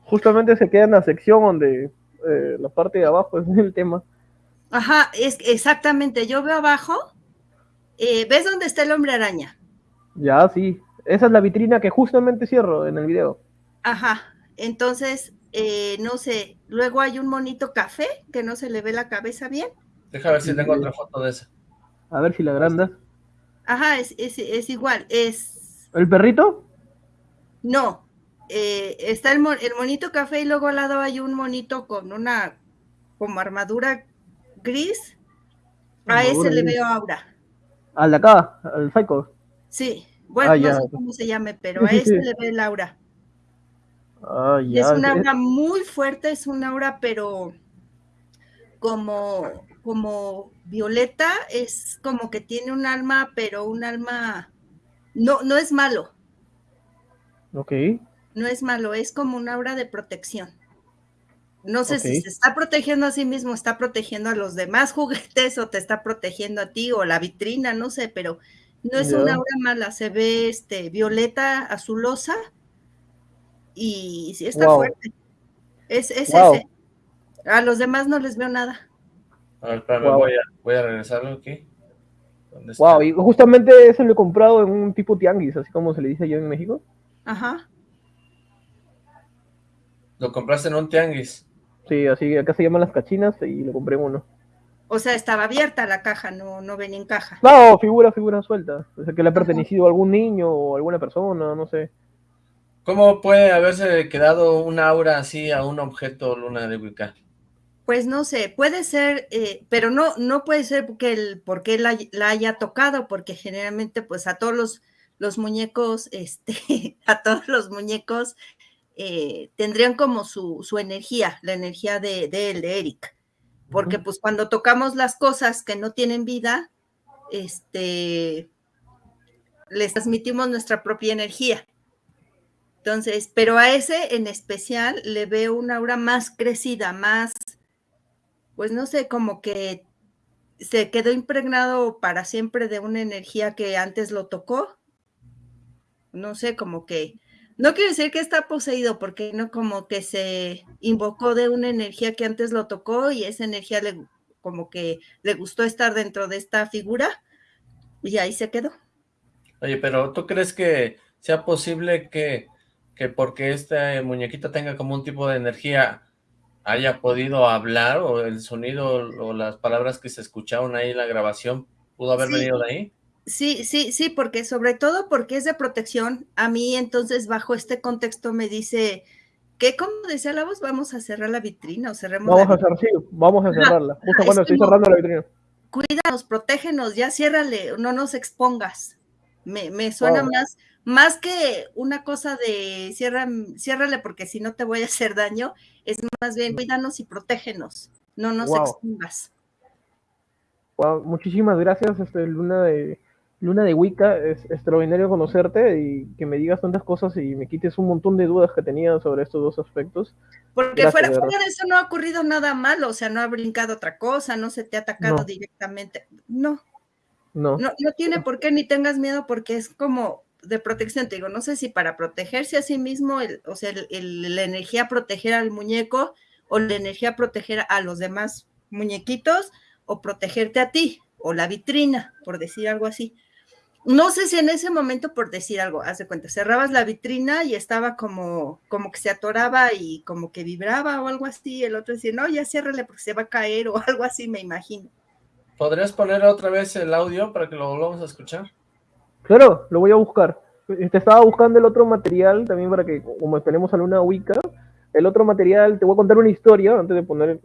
Justamente se queda en la sección donde eh, la parte de abajo es el tema. Ajá, es exactamente. Yo veo abajo. Eh, ¿Ves dónde está el hombre araña? Ya, sí. Esa es la vitrina que justamente cierro en el video. Ajá, entonces, eh, no sé, luego hay un monito café que no se le ve la cabeza bien. Deja ver si tengo otra foto de esa. A ver si la agranda. Ajá, es, es, igual, es... ¿El perrito? No, eh, está el, el monito café y luego al lado hay un monito con una como armadura gris. A ese le veo aura. ¿Al de acá? ¿Al Psycho? Sí, bueno, ah, no sé cómo se llame, pero a ese le ve Laura. Ah, es una aura muy fuerte, es una aura, pero como, como Violeta, es como que tiene un alma, pero un alma, no, no es malo. Ok. No es malo, es como una aura de protección. No sé si se está protegiendo a sí mismo, está protegiendo a los demás *laughs* juguetes o te está protegiendo a ti o la vitrina, no sé, pero no es una aura mala, se ve este violeta azulosa y sí está fuerte. Es, ese. A los demás no les veo nada. A ver, voy, a, voy a regresarlo aquí. Wow, y justamente ese lo he comprado en un tipo tianguis, así como se le dice yo en México. Ajá. ¿Lo compraste en un tianguis? Sí, así acá se llaman las cachinas y lo compré uno. O sea, estaba abierta la caja, no, no venía en caja. No, figura, figura suelta. O sea, que le ha pertenecido a algún niño o alguna persona, no sé. ¿Cómo puede haberse quedado un aura así a un objeto luna de Wicca? Pues no sé, puede ser, eh, pero no, no puede ser porque, el, porque la, la, haya tocado, porque generalmente pues a todos los, los muñecos, este, *laughs* a todos los muñecos eh, tendrían como su, su, energía, la energía de, de él, de Eric. Porque pues cuando tocamos las cosas que no tienen vida, este, les transmitimos nuestra propia energía. Entonces, pero a ese en especial le veo una aura más crecida, más, pues no sé, como que se quedó impregnado para siempre de una energía que antes lo tocó. No sé, como que, no quiero decir que está poseído, porque no como que se invocó de una energía que antes lo tocó y esa energía le, como que le gustó estar dentro de esta figura y ahí se quedó. Oye, pero ¿tú crees que sea posible que que porque este muñequito tenga como un tipo de energía haya podido hablar o el sonido o las palabras que se escucharon ahí en la grabación pudo haber venido de ahí? Sí, sí, sí, porque sobre todo porque es de protección. A mí entonces bajo este contexto me dice que como decía la voz, vamos a cerrar la vitrina o cerremos Vamos a cerrar, sí, vamos a cerrarla. Justo cuando estoy cerrando la vitrina. Cuídanos, protégenos, ya ciérrale, no nos expongas. Me, me suena más más que una cosa de cierra, ciérrale porque si no te voy a hacer daño, es más bien cuídanos y protégenos, no nos expongas. muchísimas gracias, este, Luna de Luna de Wicca. Es extraordinario conocerte y que me digas tantas cosas y me quites un montón de dudas que tenía sobre estos dos aspectos. Porque fuera, de eso no ha ocurrido nada malo, o sea, no ha brincado otra cosa, no se te ha atacado directamente. No. no. No. No tiene por qué ni tengas miedo porque es como de protección, te digo, no sé si para protegerse a sí mismo, o sea, la energía proteger al muñeco o la energía proteger a los demás muñequitos o protegerte a ti o la vitrina, por decir algo así. No sé si en ese momento, por decir algo, haz de cuenta, cerrabas la vitrina y estaba como, como que se atoraba y como que vibraba o algo así, el otro decía, no, ya ciérrale porque se va a caer *laughs* o algo así, me imagino. ¿Podrías poner otra vez el audio para que lo volvamos a escuchar? Claro, lo voy a buscar. Te estaba buscando el otro material también para que, como tenemos a una Wicca, el otro material, te voy a contar una historia antes de poner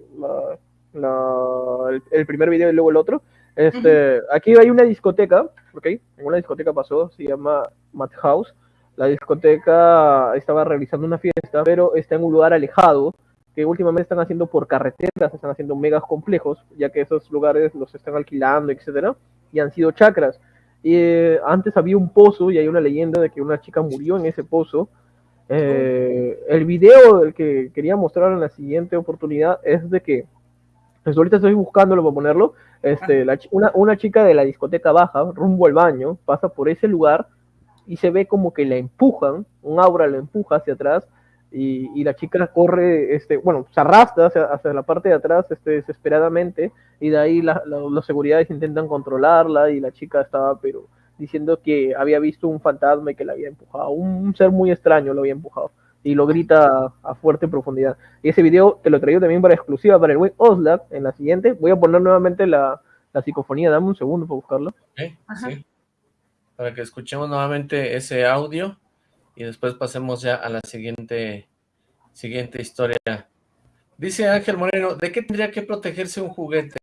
el, primer video y luego el otro. Este, Aquí hay una discoteca, ¿ok? En una discoteca pasó, se llama Madhouse. La discoteca estaba realizando una fiesta, pero está en un lugar alejado, que últimamente están haciendo por carreteras, están haciendo megas complejos, ya que esos lugares los están alquilando, etcétera, y han sido chacras. Y eh, antes había un pozo y hay una leyenda de que una chica murió en ese pozo. Eh, el video del que quería mostrar en la siguiente oportunidad es de que, pues ahorita estoy buscándolo para ponerlo, este, una, una, chica de la discoteca baja, rumbo al baño, pasa por ese lugar y se ve como que la empujan, un aura la empuja hacia atrás y, y la chica corre, este, bueno, se arrastra hacia, la parte de atrás este, desesperadamente y de ahí la, los seguridades intentan controlarla y la chica estaba pero diciendo que había visto un fantasma y que la había empujado, un, ser muy extraño lo había empujado y lo grita a, fuerte profundidad. Y ese video te lo traigo también para exclusiva para el buen Oslab en la siguiente. Voy a poner nuevamente la, la psicofonía, dame un segundo para buscarlo. sí. Para que escuchemos nuevamente ese audio y después pasemos ya a la siguiente, siguiente historia. Dice Ángel Moreno, ¿de qué tendría que protegerse un juguete?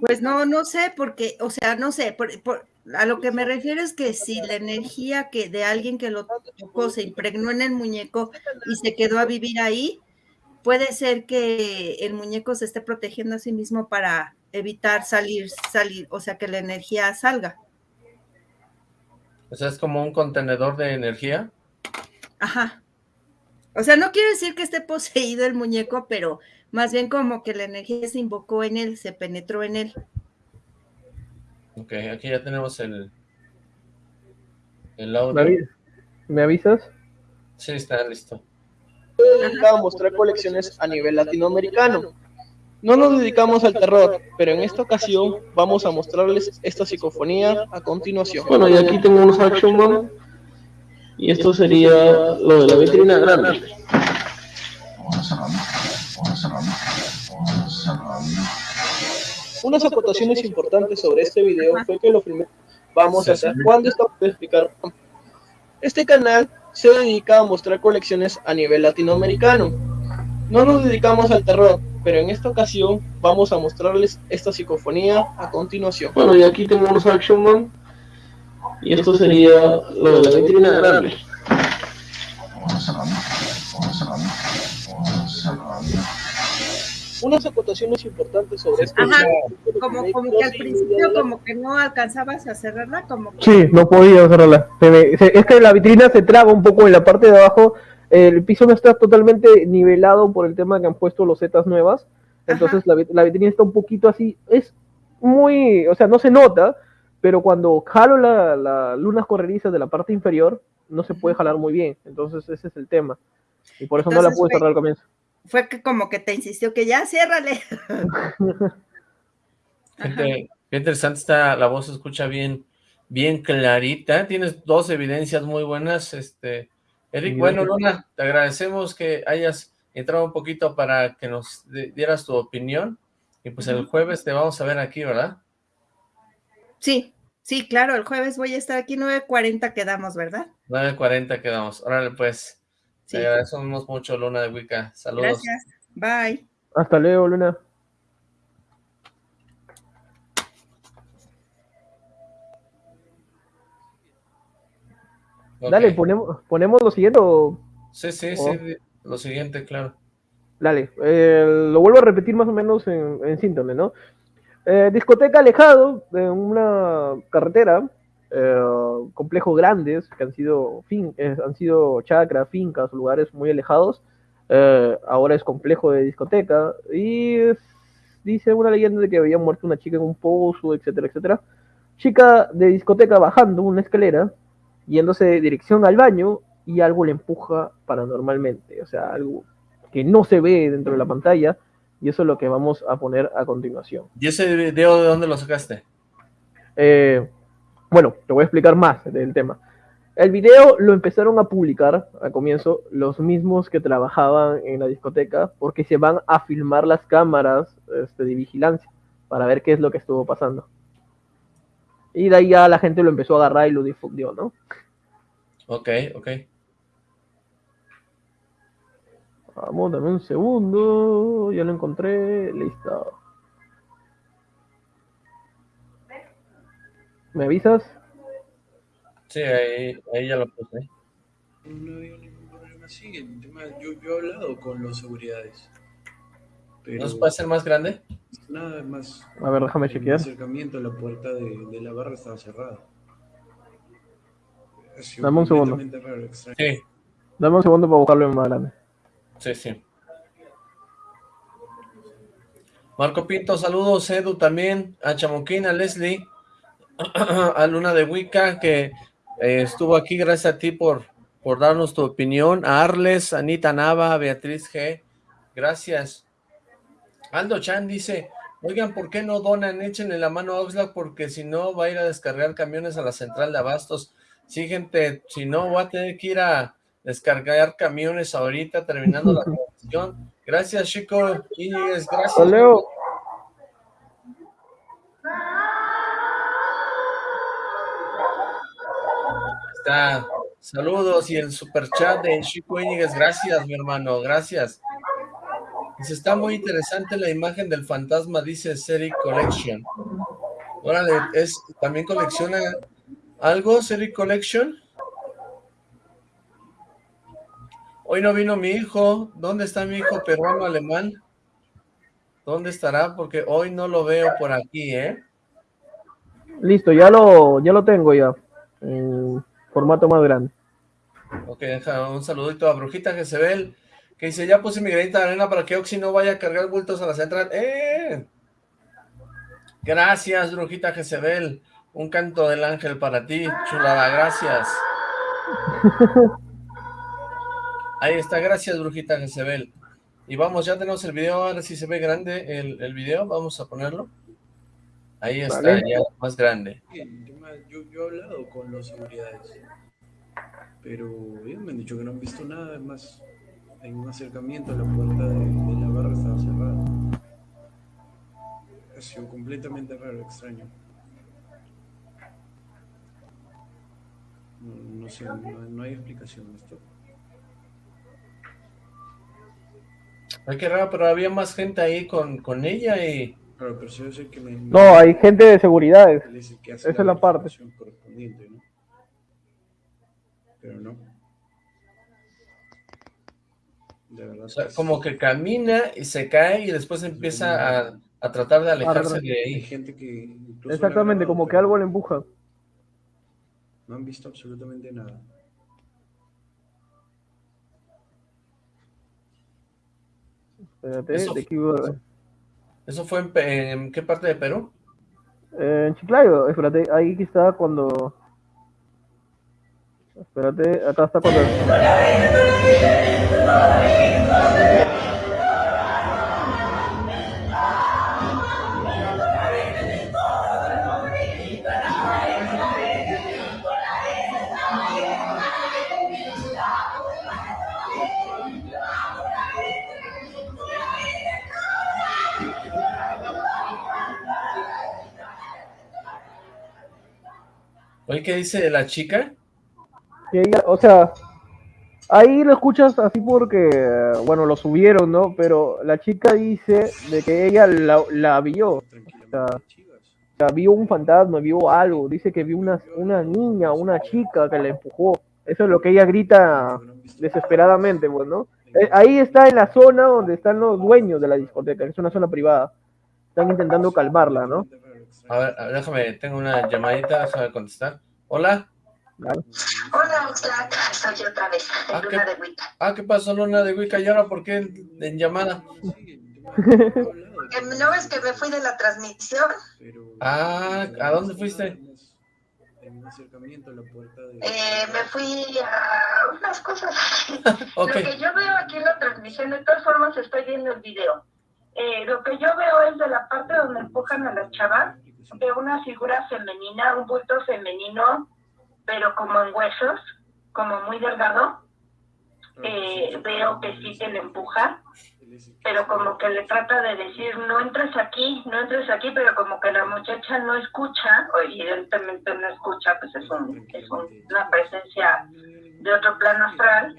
Pues no, no sé, porque, o sea, no sé, a lo que me refiero es que si la energía que de alguien que lo tocó se impregnó en el muñeco y se quedó a vivir ahí, puede ser que el muñeco se esté protegiendo a sí mismo para evitar salir, salir, o sea, que la energía salga. O sea, es como un contenedor de energía. Ajá. O sea, no quiero decir que esté poseído el muñeco, pero más bien como que la energía se invocó en él, se penetró en él. Ok, aquí ya tenemos el, el audio. ¿Me avisas? Sí, está listo. Dedicado a mostrar colecciones a nivel latinoamericano. No nos dedicamos al terror, pero en esta ocasión vamos a mostrarles esta psicofonía a continuación. Bueno, y aquí tengo unos Action Man, y esto sería lo de la vitrina grande. Unas acotaciones importantes sobre este video fue que lo primero vamos a hacer cuando estamos a explicar. Este canal se dedica a mostrar colecciones a nivel latinoamericano. No nos dedicamos al terror, pero en esta ocasión vamos a mostrarles esta psicofonía a continuación. Bueno, y aquí tengo unos Action Man, y esto sería lo de la vitrina grande. Unas acotaciones importantes sobre esto. Ajá, como, como que al principio como que no alcanzabas a cerrarla, como que... Sí, no podía cerrarla. es que la vitrina se traba un poco en la parte de abajo, el piso no está totalmente nivelado por el tema que han puesto los zetas nuevas, entonces la, la, vitrina está un poquito así, es muy, o sea, no se nota, pero cuando jalo las la lunas correrizas de la parte inferior, no se puede jalar muy bien, entonces ese es el tema. Y por eso no la pude cerrar al comienzo fue que como que te insistió que ya, ciérrale. *laughs* qué interesante está, la voz se escucha bien, bien clarita, tienes dos evidencias muy buenas, este, Eric, bueno, Luna, te agradecemos que hayas entrado un poquito para que nos dieras tu opinión, y pues el jueves te vamos a ver aquí, ¿verdad? Sí, sí, claro, el jueves voy a estar aquí, 9.40 quedamos, ¿verdad? 9.40 quedamos, órale pues, te agradecemos mucho, Luna de Wicca. Saludos. Gracias. Bye. Hasta luego, Luna. Dale, ponemos, ponemos lo siguiente o... Sí, sí, sí, lo siguiente, claro. Dale, eh, lo vuelvo a repetir más o menos en, en síntoma, ¿no? Eh, discoteca alejado de una carretera, eh, complejos grandes que han sido, fin, eh, han sido chacras, fincas, lugares muy alejados. Eh, ahora es complejo de discoteca y es- dice una leyenda de que había muerto una chica en un pozo, etcétera, etcétera. Chica de discoteca bajando una escalera, yéndose de dirección al baño y algo le empuja paranormalmente, o sea, algo que no se ve dentro de la pantalla y eso es lo que vamos a poner a continuación. ¿Y ese video de dónde lo sacaste? Eh, bueno, te voy a explicar más del tema. El video lo empezaron a publicar al comienzo los mismos que trabajaban en la discoteca porque se van a filmar las cámaras este, de vigilancia para ver qué es lo que estuvo pasando. Y de ahí ya la gente lo empezó a agarrar y lo difundió, ¿no? Ok, ok. Vamos, dame un segundo. Ya lo encontré. Listo. ¿Me avisas? Sí, ahí, ahí ya lo puse. No había ningún problema así. El tema, yo, yo he hablado con los seguridades. Pero ¿No se puede hacer más grande? nada más. A ver, déjame El chequear. acercamiento a la puerta de, de la barra estaba cerrada. Dame un segundo. raro. Sí, Dame un segundo para buscarlo en más grande. sí, sí. Marco Pinto, saludos, Edu también, a Chamoquín, a Leslie, *clears throat* a Luna de Wicca, que eh, estuvo aquí, gracias a ti por, por darnos tu opinión, a Arles, Anita Nava, Beatriz G, gracias. Aldo Chan dice, oigan, ¿por qué no donan? Échenle la mano a Oxlack porque si no va a ir a descargar camiones a la central de abastos. Sí, gente, si no voy a tener que ir a descargar camiones ahorita terminando la *laughs* transmisión. Gracias, Chico. Gracias. Está. Saludos y el super chat de Chico Íñiguez. Gracias, mi hermano. Gracias. Dice, está muy interesante la imagen del fantasma, dice Seri Collection. Órale, es, ¿también colecciona algo, Seri Collection? Hoy no vino mi hijo. ¿Dónde está mi hijo peruano alemán? ¿Dónde estará? Porque hoy no lo veo por aquí, ¿eh? Listo, ya lo, ya lo tengo ya. En formato más grande. Ok, un saludito a Brujita Jezebel, que dice, ya puse mi granita de arena para que Oxy no vaya a cargar bultos a la central. ¡Eh! Gracias, Brujita Jezebel. Un canto del ángel para ti, chulada, gracias. *laughs* Ahí está, gracias, Brujita Jezebel. Y vamos, ya tenemos el video, ahora sí se ve grande el, el video, vamos a ponerlo. Ahí está, Vale. ya más grande. Yo, yo he hablado con los seguridades. Pero ellos me han dicho que no han visto nada. Además, en un acercamiento a la puerta de, de la barra estaba cerrada. Ha sido completamente raro, extraño. No, no sé, no, no hay explicación de esto. Ay, qué raro, pero había más gente ahí con, con ella y... Claro, pero yo sé que me, No, hay gente de seguridades. es que hace Esa es la parte. correspondiente, ¿no? Pero no. De verdad. O sea, es- como que camina y se cae y después empieza a, a tratar de alejarse de Hay ahí. gente que la Exactamente, como que algo le empuja. No han visto absolutamente nada. Espérate, Eso- de aquí voy a ver. ¿Eso fue en, en qué parte de Perú? Eh, en Chiclayo, espérate, ahí está cuando. Espérate, acá está cuando. Oye, ¿qué dice la chica? que ella, o sea, ahí lo escuchas así porque, bueno, lo subieron, ¿no? Pero la chica dice de que ella la, la vio, sea, o sea, vio un fantasma, vio algo, dice que vio una, una niña, una chica que la empujó. Eso es lo que ella grita desesperadamente, pues, ¿no? Eh, ahí está en la zona donde están los dueños de la discoteca, que es una zona privada. están intentando calmarla, ¿no? A ver, a ver, déjame, tengo una llamadita, déjame contestar. Hola. Hola, Oxlack, soy otra vez, Ah, ¿qué? Luna de Wicca. Ah, ¿qué pasó, Luna de Wicca? ¿Y ahora por qué en, en llamada? Eh, ¿No ves que me fui de la transmisión? Ah, ¿a dónde fuiste? En un acercamiento a la puerta de... Eh, me fui a unas cosas así. *laughs* Ok, Lo que yo veo aquí en la transmisión, de todas formas estoy viendo el video. Eh, lo que yo veo es de la parte donde empujan a la chava, de una figura femenina, un bulto femenino, pero como en huesos, como muy delgado. Eh, veo que sí que le empuja, pero como que le trata de decir, no entres aquí, no entres aquí, pero como que la muchacha no escucha, o evidentemente no escucha, pues es, un, es un- una presencia de otro plano astral,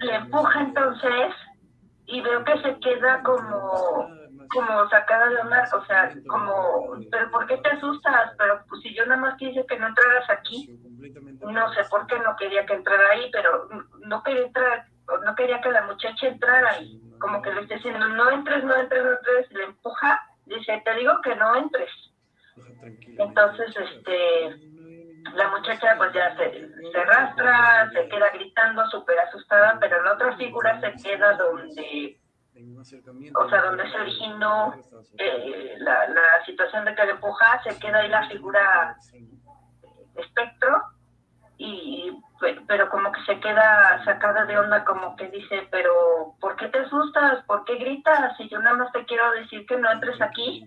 le empuja entonces y veo que se queda como como sacada de onda, o sea, como, pero ¿por qué te asustas? Pero pues si yo nada más quise que no entraras aquí, no sé por qué no quería que entrara ahí, pero no quería entrar, no quería que la muchacha entrara y como que le esté diciendo, no entres, no entres, no entres, le empuja, dice, te digo que no entres. Entonces, este, la muchacha pues ya se, se arrastra, se queda gritando súper asustada, pero la otra figura se queda donde, o sea, donde se originó eh, la, la situación de que le empuja, se queda ahí la figura espectro y pe- pero como que se queda sacada de onda como que dice pero ¿por qué te asustas? ¿por qué gritas? y yo nada más te quiero decir que no entres aquí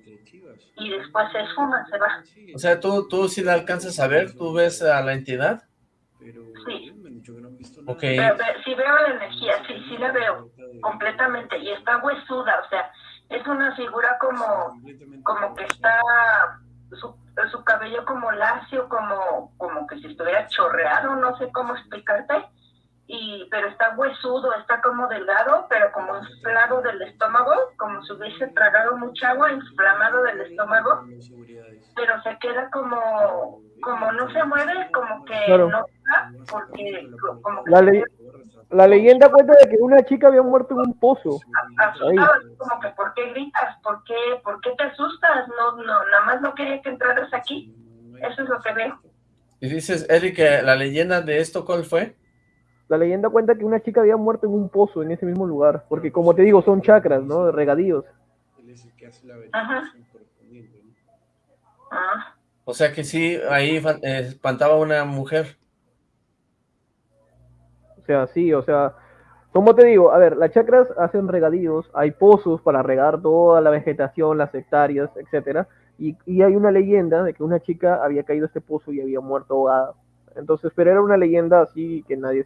y después se esfuma, se va o sea, ¿tú, tú sí la alcanzas a ver? ¿Tú ves a la entidad? Sí. Ok, Pero ve- sí veo la energía, sí, sí la veo completamente y está huesuda, o sea, es una figura como, como que está su, su cabello como lacio, como, como que si estuviera chorreado, no sé cómo explicarte, y pero está huesudo, está como delgado, pero como inflado del estómago, como si hubiese tragado mucha agua, inflamado del estómago, pero se queda como, como no se mueve, como que Claro. no está, porque como que La, la leyenda cuenta de que una chica había muerto en un pozo. asustado, así como que ¿por qué gritas? ¿Por qué, ¿Por qué te asustas? No, no, nada más no quería que entraras aquí. Eso es lo que veo. y dices, Eric, que la leyenda de esto, ¿cuál fue? La leyenda cuenta que una chica había muerto en un pozo en ese mismo lugar. Porque como te digo, son chakras, ¿no? Regadíos. Ajá. Ah, O sea que sí, ahí eh, espantaba una mujer. O sea, sí, o sea, como te digo, a ver, las chakras hacen regadíos, hay pozos para regar toda la vegetación, las hectáreas, etcétera, y, hay una leyenda de que una chica había caído a este pozo y había muerto ahogada. Entonces, pero era una leyenda así que nadie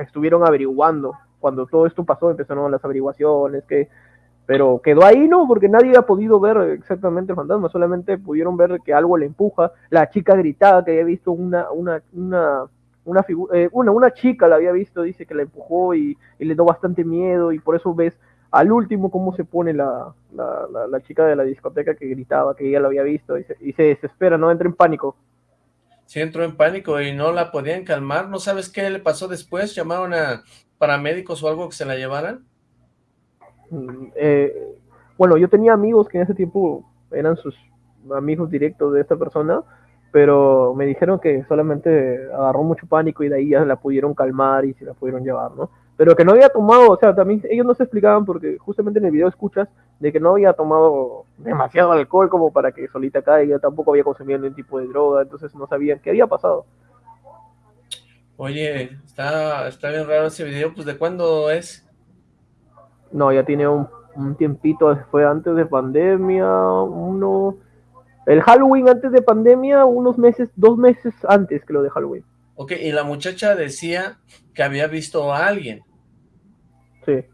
estuvieron averiguando. Cuando todo esto pasó, empezaron las averiguaciones, que pero quedó ahí, ¿no? Porque nadie ha podido ver exactamente el fantasma, solamente pudieron ver que algo le empuja. La chica gritaba que había visto una, una, una, una figura, eh, una, una chica la había visto, dice que la empujó y, y le dio bastante miedo y por eso ves al último cómo se pone la, la, la, la chica de la discoteca que gritaba que ella lo había visto y se, y se desespera, no entra en pánico. Sí entró en pánico y no la podían calmar. ¿No sabes qué le pasó después? ¿Llamaron a paramédicos o algo que se la llevaran? Mm, eh, bueno, yo tenía amigos que en ese tiempo eran sus amigos directos de esta persona, pero me dijeron que solamente agarró mucho pánico y de ahí ya la pudieron calmar y se la pudieron llevar, ¿no? Pero que no había tomado, o sea, también ellos no se explicaban porque justamente en el video escuchas de que no había tomado demasiado alcohol como para que solita caiga, tampoco había consumido ningún tipo de droga, entonces no sabían qué había pasado. Oye, está, está bien raro ese video, pues ¿de cuándo es? No, ya tiene un, un tiempito, fue antes de pandemia, uno... El Halloween antes de pandemia, unos meses, dos meses antes que lo de Halloween. Ok, y la muchacha decía que había visto a alguien. Sí.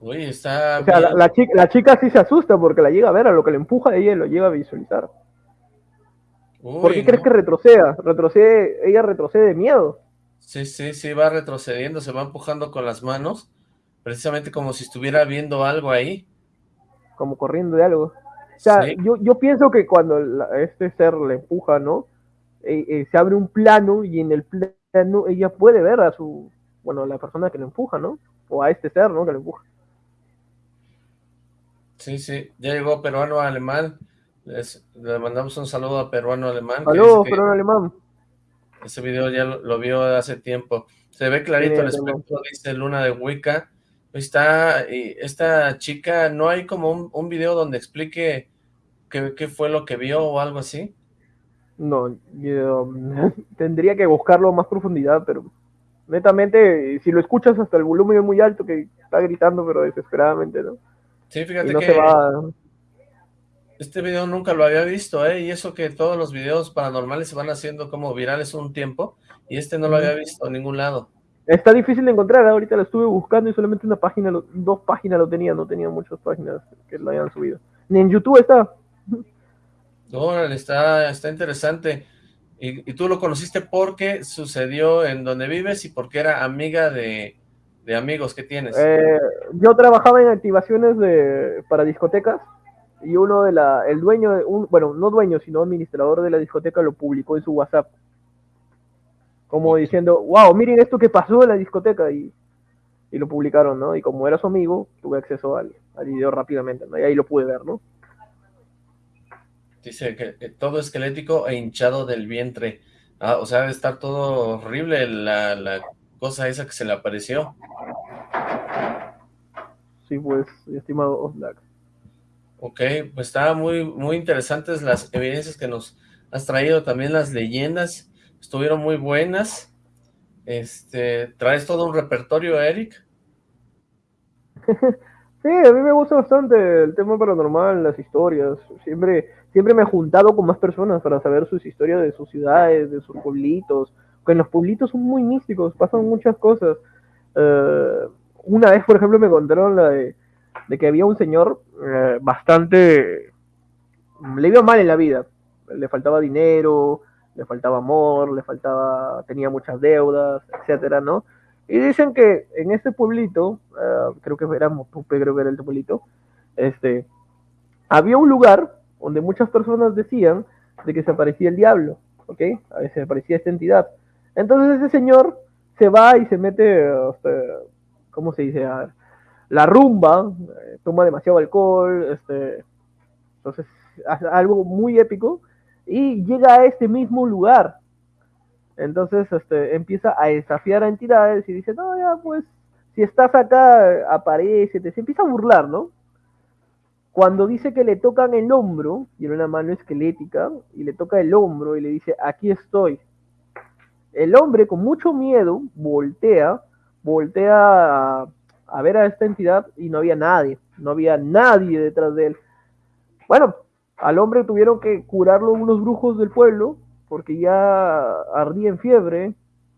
Uy, está O sea, la, chica, la chica sí se asusta porque la llega a ver, a lo que le empuja ella lo llega a visualizar. Uy, ¿Por qué crees que retroceda? Retrocede, ella retrocede de miedo. Sí, sí, sí, va retrocediendo, se va empujando con las manos, precisamente como si estuviera viendo algo ahí. como corriendo de algo. O sea, Sí. yo, yo pienso que cuando la- este ser le empuja, ¿no? Eh, eh, se abre un plano y en el plano ella puede ver a su, bueno, a la persona que le empuja, ¿no? O a este ser, ¿no? Que le empuja. Sí, sí, ya llegó peruano alemán. Les, le mandamos un saludo a peruano alemán. Saludos, peruano alemán. Ese video ya lo, vio hace tiempo. Se ve clarito el espectro, dice Luna de Wicca. Está, y esta chica, ¿no hay como un, un video donde explique qué, qué, fue lo que vio o algo así? No, yo, *laughs* tendría que buscarlo más profundidad, pero netamente, si lo escuchas hasta el volumen muy alto, que está gritando, pero desesperadamente, ¿no? Sí, fíjate que este video nunca lo había visto, ¿eh? Y eso que todos los videos paranormales se van haciendo como virales un tiempo, y este no lo había visto en ningún lado. Está difícil de encontrar, ¿eh? ahorita lo estuve buscando y solamente una página, dos páginas lo tenía, no tenía muchas páginas que lo hayan subido. Ni en YouTube está. *laughs* Órale, está, está interesante. Y, y, tú lo conociste porque sucedió en donde vives y porque era amiga de, de amigos que tienes? Eh, yo trabajaba en activaciones de, para discotecas y uno de la, el dueño, un, bueno, no dueño, sino administrador de la discoteca lo publicó en su WhatsApp. Como diciendo, wow, miren esto que pasó en la discoteca y, y lo publicaron, ¿no? Y como era su amigo, tuve acceso al, al video rápidamente, ¿no? Y ahí lo pude ver, ¿no? Dice que, que todo esquelético e hinchado del vientre. Ah, o sea, debe estar todo horrible la, la cosa esa que se le apareció. Sí, pues, estimado Oslac. Ok, pues está muy, muy interesantes las evidencias que nos has traído, también las leyendas, estuvieron muy buenas. Este, ¿traes todo un repertorio, Eric? *laughs* sí, a mí me gusta bastante el tema paranormal, las historias, siempre, siempre me he juntado con más personas para saber sus historias de sus ciudades, de sus pueblitos, que en los pueblitos son muy místicos, pasan muchas cosas. Uh, una vez, por ejemplo, me contaron la de, de que había un señor uh, bastante... le iba mal en la vida. Le faltaba dinero, le faltaba amor, le faltaba... tenía muchas deudas, etcétera, ¿no? Y dicen que en este pueblito, uh, creo que era Motupe, creo que era el pueblito, este, había un lugar donde muchas personas decían de que se aparecía el diablo, ¿ok? A veces aparecía esta entidad. Entonces ese señor se va y se mete, este, ¿cómo se dice? La rumba, eh, toma demasiado alcohol, este, entonces algo muy épico, y llega a este mismo lugar. Entonces este, empieza a desafiar a entidades y dice, no, ya pues, si estás acá, aparece, se empieza a burlar, ¿no? Cuando dice que le tocan el hombro, era una mano esquelética, y le toca el hombro y le dice, aquí estoy, el hombre con mucho miedo voltea, voltea a, ver a esta entidad y no había nadie, no había nadie detrás de él. Bueno, al hombre tuvieron que curarlo unos brujos del pueblo porque ya ardía en fiebre,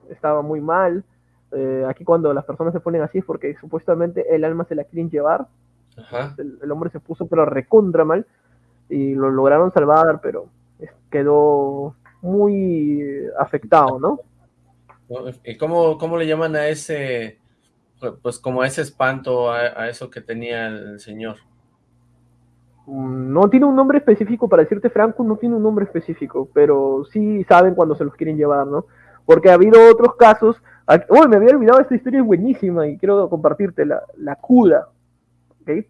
estaba muy mal. Eh, aquí cuando las personas se ponen así es porque supuestamente el alma se la quieren llevar. El, el, hombre se puso pero recontra mal y lo lograron salvar, pero quedó muy afectado, ¿no? ¿Y cómo, cómo le llaman a ese, pues como a ese espanto, a, a, eso que tenía el señor? No tiene un nombre específico, para decirte franco, no tiene un nombre específico, pero sí saben cuando se los quieren llevar, ¿no? Porque ha habido otros casos, oh, me había olvidado, esta historia es buenísima y quiero compartirte, la, la cuda, ¿ok?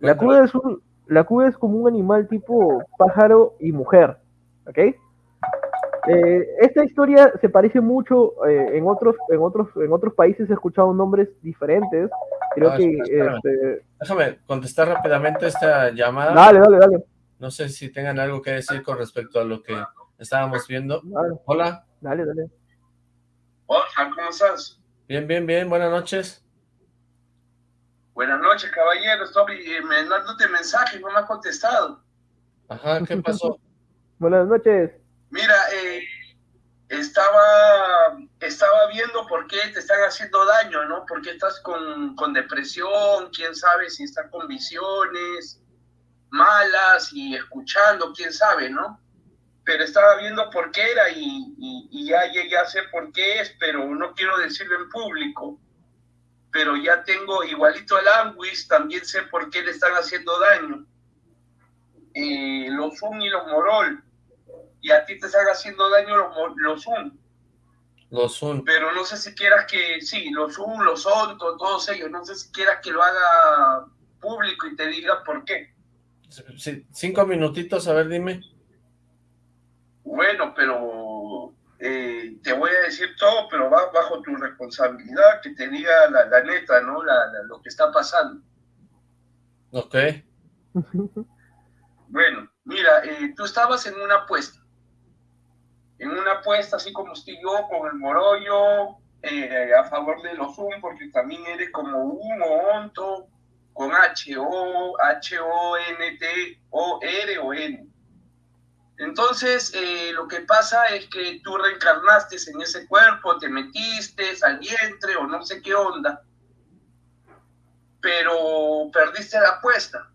La cuda, es un, la cuda es como un animal tipo pájaro y mujer, ¿ok? Eh, esta historia se parece mucho eh, en otros en otros en otros países he escuchado nombres diferentes. Creo Ah, que este... déjame contestar rápidamente esta llamada. Dale dale dale. No sé si tengan algo que decir con respecto a lo que estábamos viendo. Dale. hola. Dale dale. Hola cómo estás bien bien bien. Buenas noches. Buenas noches caballero estoy eh, mandándote mensajes no me has contestado. Ajá qué pasó *laughs* buenas noches Mira, eh, estaba, estaba viendo por qué te están haciendo daño, ¿no? ¿Por qué estás con, con depresión? ¿Quién sabe si estás con visiones malas y escuchando? ¿Quién sabe, no? Pero estaba viendo por qué era y, y, y ya llegué a sé por qué es, pero no quiero decirlo en público. Pero ya tengo igualito al Anguis, también sé por qué le están haciendo daño. Eh, los Zoom y los Morol y a ti te están haciendo daño los, los Zoom. Los Zoom. Pero no sé si quieras que, sí, los Zoom, los Zoom, todos ellos, no sé si quieras que lo haga público y te diga por qué. Sí, cinco minutitos, a ver, dime. Bueno, pero eh, te voy a decir todo, pero va bajo tu responsabilidad, que te diga la, neta, ¿no? lo que está pasando. Ok. *laughs* Bueno, mira, eh, tú estabas en una apuesta. En una apuesta, así como estoy yo, con el Morollo, eh, a favor de los Zoom, porque también eres como un o onto, con H-O, H-O-N-T-O-R o N. Entonces, eh, lo que pasa es que tú reencarnaste en ese cuerpo, te metiste al vientre o no sé qué onda, pero perdiste la apuesta.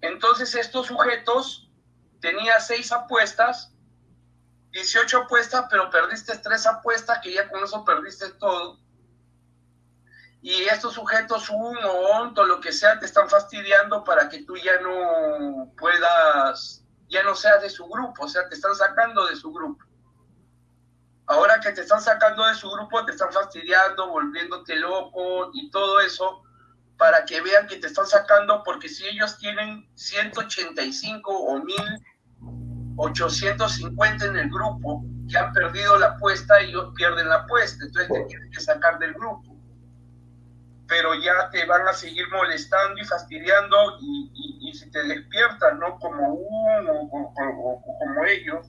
Entonces, estos sujetos tenían seis apuestas, 18 apuestas, pero perdiste tres apuestas, que ya con eso perdiste todo y estos sujetos, un o onto, lo que sea, te están fastidiando para que tú ya no puedas, ya no seas de su grupo, o sea, te están sacando de su grupo. Ahora que te están sacando de su grupo, te están fastidiando, volviéndote loco y todo eso, para que vean que te están sacando, porque si ellos tienen 185 o 1850 en el grupo, que han perdido la apuesta, ellos pierden la apuesta, entonces te tienen que sacar del grupo pero ya te van a seguir molestando y fastidiando y, si te despiertas, ¿no? Como uno o, como ellos,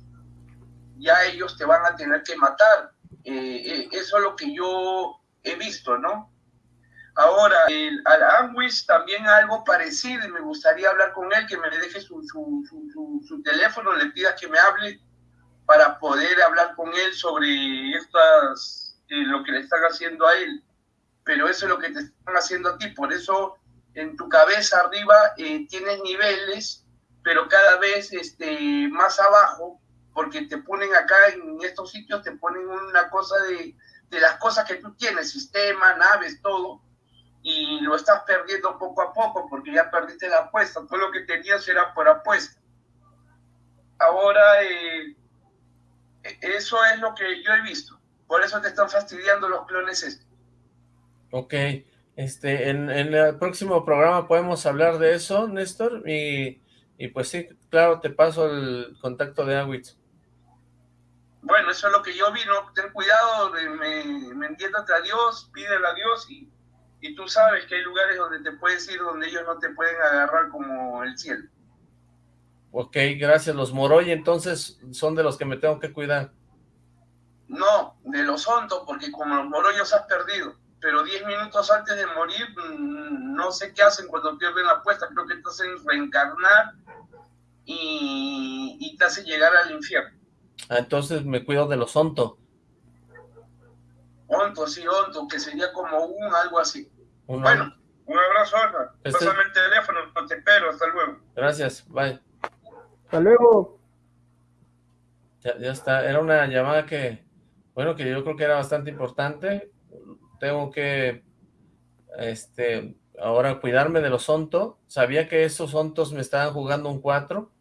ya ellos te van a tener que matar. Eh, eh, eso es lo que yo he visto, ¿no? Ahora, el, al Anguis también algo parecido y me gustaría hablar con él, que me deje su, su, teléfono, le pida que me hable para poder hablar con él sobre estas, eh, lo que le están haciendo a él pero eso es lo que te están haciendo a ti. Por eso en tu cabeza arriba eh, tienes niveles, pero cada vez este, más abajo, porque te ponen acá en estos sitios, te ponen una cosa de, de las cosas que tú tienes, sistema, naves, todo, y lo estás perdiendo poco a poco porque ya perdiste la apuesta. Todo lo que tenías era por apuesta. Ahora, eh, eso es lo que yo he visto. Por eso te están fastidiando los clones estos. Ok, este, en, el próximo programa podemos hablar de eso, Néstor, y, pues sí, claro, te paso el contacto de Awitz. Bueno, eso es lo que yo vi, ¿no? Ten cuidado, me, me entiéndate a Dios, pídele a Dios y, y tú sabes que hay lugares donde te puedes ir donde ellos no te pueden agarrar como el cielo. Ok, gracias. Los Moroy entonces son de los que me tengo que cuidar. No, de los hondos, porque como los Moroyos has perdido pero 10 minutos antes de morir, mm, no sé qué hacen cuando pierden la apuesta, creo que te hacen reencarnar y, te hacen llegar al infierno. Ah, entonces me cuido de los onto. Onto, sí, onto, que sería como un algo así. bueno, un abrazo, Ana. Este... Pásame el teléfono, te espero, hasta luego. Gracias, bye. Hasta luego. Ya, ya está, era una llamada que, bueno, que yo creo que era bastante importante tengo que, este, ahora cuidarme de los ontos. Sabía que esos ontos me estaban jugando un 4,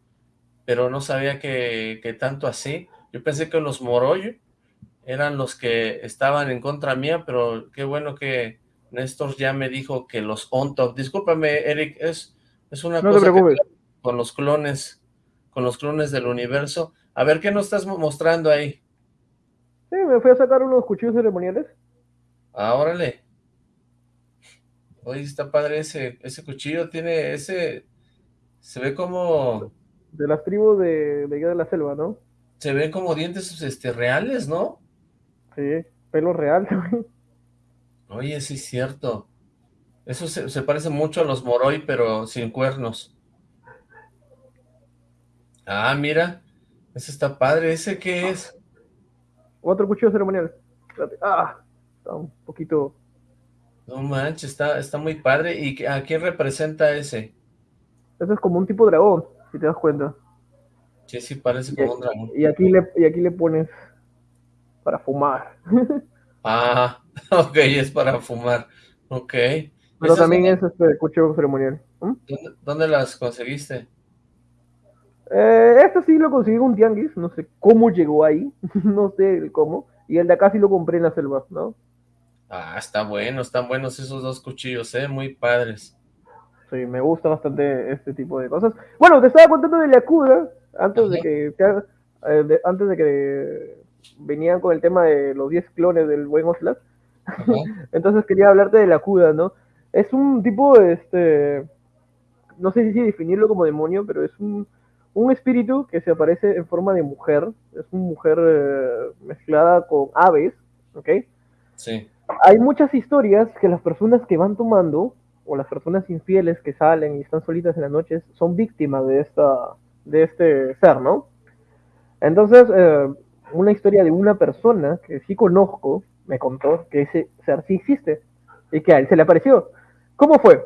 pero no sabía que, que tanto así. Yo pensé que los Moroyo eran los que estaban en contra mía, pero qué bueno que Néstor ya me dijo que los ontos, discúlpame Eric, es, es una cosa con los clones, con los clones del universo. A ver, ¿qué nos estás mostrando ahí? Sí, me fui a sacar unos cuchillos ceremoniales. Ah, órale. Oye, está padre ese, ese cuchillo, tiene ese, se ve como... De las tribus de, de de la Selva, ¿no? Se ven como dientes este, reales, ¿no? Sí, pelo real *laughs* Oye, sí es cierto. Eso se, se, parece mucho a los Moroi, pero sin cuernos. Ah, mira. Ese está padre. ¿Ese qué es? Otro cuchillo ceremonial. Ah, un poquito... No manches, está, está muy padre. ¿Y a quién representa ese? Ese es como un tipo dragón, si te das cuenta. Sí, sí, parece como un dragón. Y aquí le, y aquí le pones para fumar. *laughs* ah, *laughs* ok, es para fumar. Ok. Pero también es, este cuchillo ceremonial. ¿Mm? ¿Dónde, las conseguiste? Eh, este sí lo conseguí en un tianguis, no sé cómo llegó ahí, *laughs* no sé cómo. Y el de acá sí lo compré en la selva, ¿no? Ah, está bueno, están buenos esos dos cuchillos, ¿eh? Muy padres. Sí, me gusta bastante este tipo de cosas. Bueno, te estaba contando de la cura antes de que eh, antes de que venían con el tema de los 10 clones del buen Oslak. *laughs* Entonces quería hablarte de la CUDA, ¿no? Es un tipo, este, no sé si definirlo como demonio, pero es un, un espíritu que se aparece en forma de mujer. Es una mujer eh, mezclada con aves, ¿ok? Sí. Hay muchas historias que las personas que van tomando, o las personas infieles que salen y están solitas en las noches, son víctimas de, esta, de este ser, ¿no? Entonces, eh, una historia de una persona que sí conozco, me contó que ese ser sí existe y que a él se le apareció. ¿Cómo fue?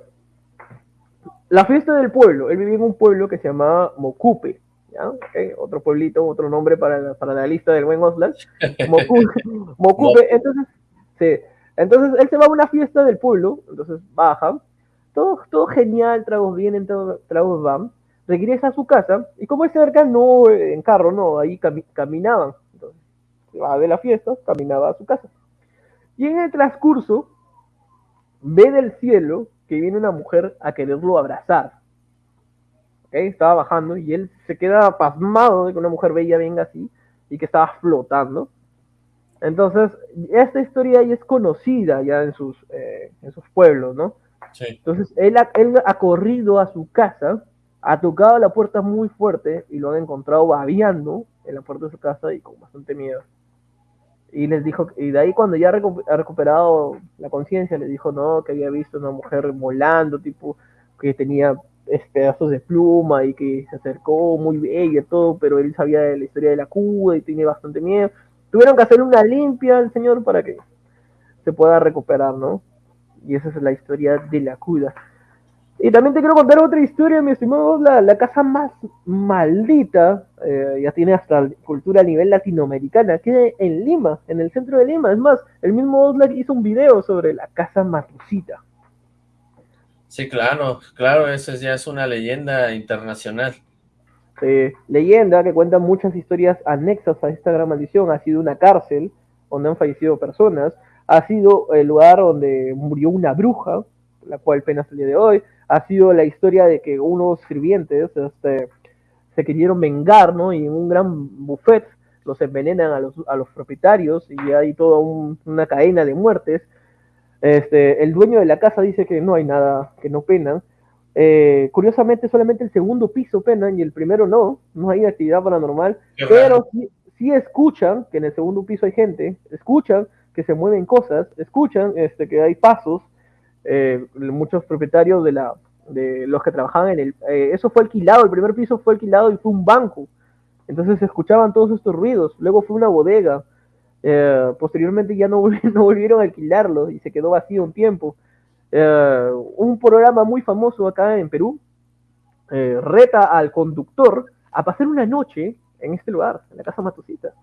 La fiesta del pueblo, él vivía en un pueblo que se llamaba Mocupe, ¿ya? otro pueblito, otro nombre para la, para la lista del buen Oslan. *laughs* Mocupe, entonces, sí. entonces él se va a una fiesta del pueblo, entonces baja, todo, todo genial, tragos vienen, tragos van, regresa a su casa y como es cerca, no en carro, no, ahí caminaban. Va de la fiesta, caminaba a su casa. Y en el transcurso, ve del cielo que viene una mujer a quererlo abrazar. ¿Okay? Estaba bajando y él se queda pasmado de que una mujer bella venga así y que estaba flotando. Entonces, esta historia ya es conocida ya en sus, eh, en sus pueblos, ¿no? Sí. Entonces, él ha, él ha corrido a su casa ha tocado la puerta muy fuerte y lo han encontrado babeando en la puerta de su casa y con bastante miedo. Y les dijo, y de ahí cuando ya ha recuperado la conciencia, le dijo, no, que había visto una mujer volando, tipo, que tenía pedazos de pluma y que se acercó muy bella todo, pero él sabía de la historia de la Cuba y tenía bastante miedo. Tuvieron que hacer una limpia al señor para que se pueda recuperar, ¿no? Y esa es la historia de la Cuda. Y también te quiero contar otra historia, mi estimado, la, la casa más maldita, eh, ya tiene hasta cultura a nivel latinoamericana, que en Lima, en el centro de Lima. Es más, el mismo Oslak hizo un video sobre la casa Matucita. Sí, claro, claro, esa ya es una leyenda internacional. leyenda que cuenta muchas historias anexas a esta gran maldición. Ha sido una cárcel donde han fallecido personas, ha sido el lugar donde murió una bruja, la cual pena hasta el día de hoy, ha sido la historia de que unos sirvientes este, se quisieron vengar, ¿no? Y en un gran buffet los envenenan a los, a los propietarios y hay toda una cadena de muertes. Este, el dueño de la casa dice que no hay nada, que no penan. Eh, curiosamente, solamente el segundo piso penan y el primero no, no hay actividad paranormal, pero sí, escuchan que en el segundo piso hay gente, escuchan que se mueven cosas, escuchan este, que hay pasos, eh, muchos propietarios de, la, de los que trabajaban en el... Eh, eso fue alquilado, el primer piso fue alquilado y fue un banco. Entonces se escuchaban todos estos ruidos. Luego fue una bodega. Eh, posteriormente ya no, *laughs* no, volvieron a alquilarlo y se quedó vacío un tiempo. un programa muy famoso acá en Perú reta al conductor a pasar una noche en este lugar, en la casa Matosita.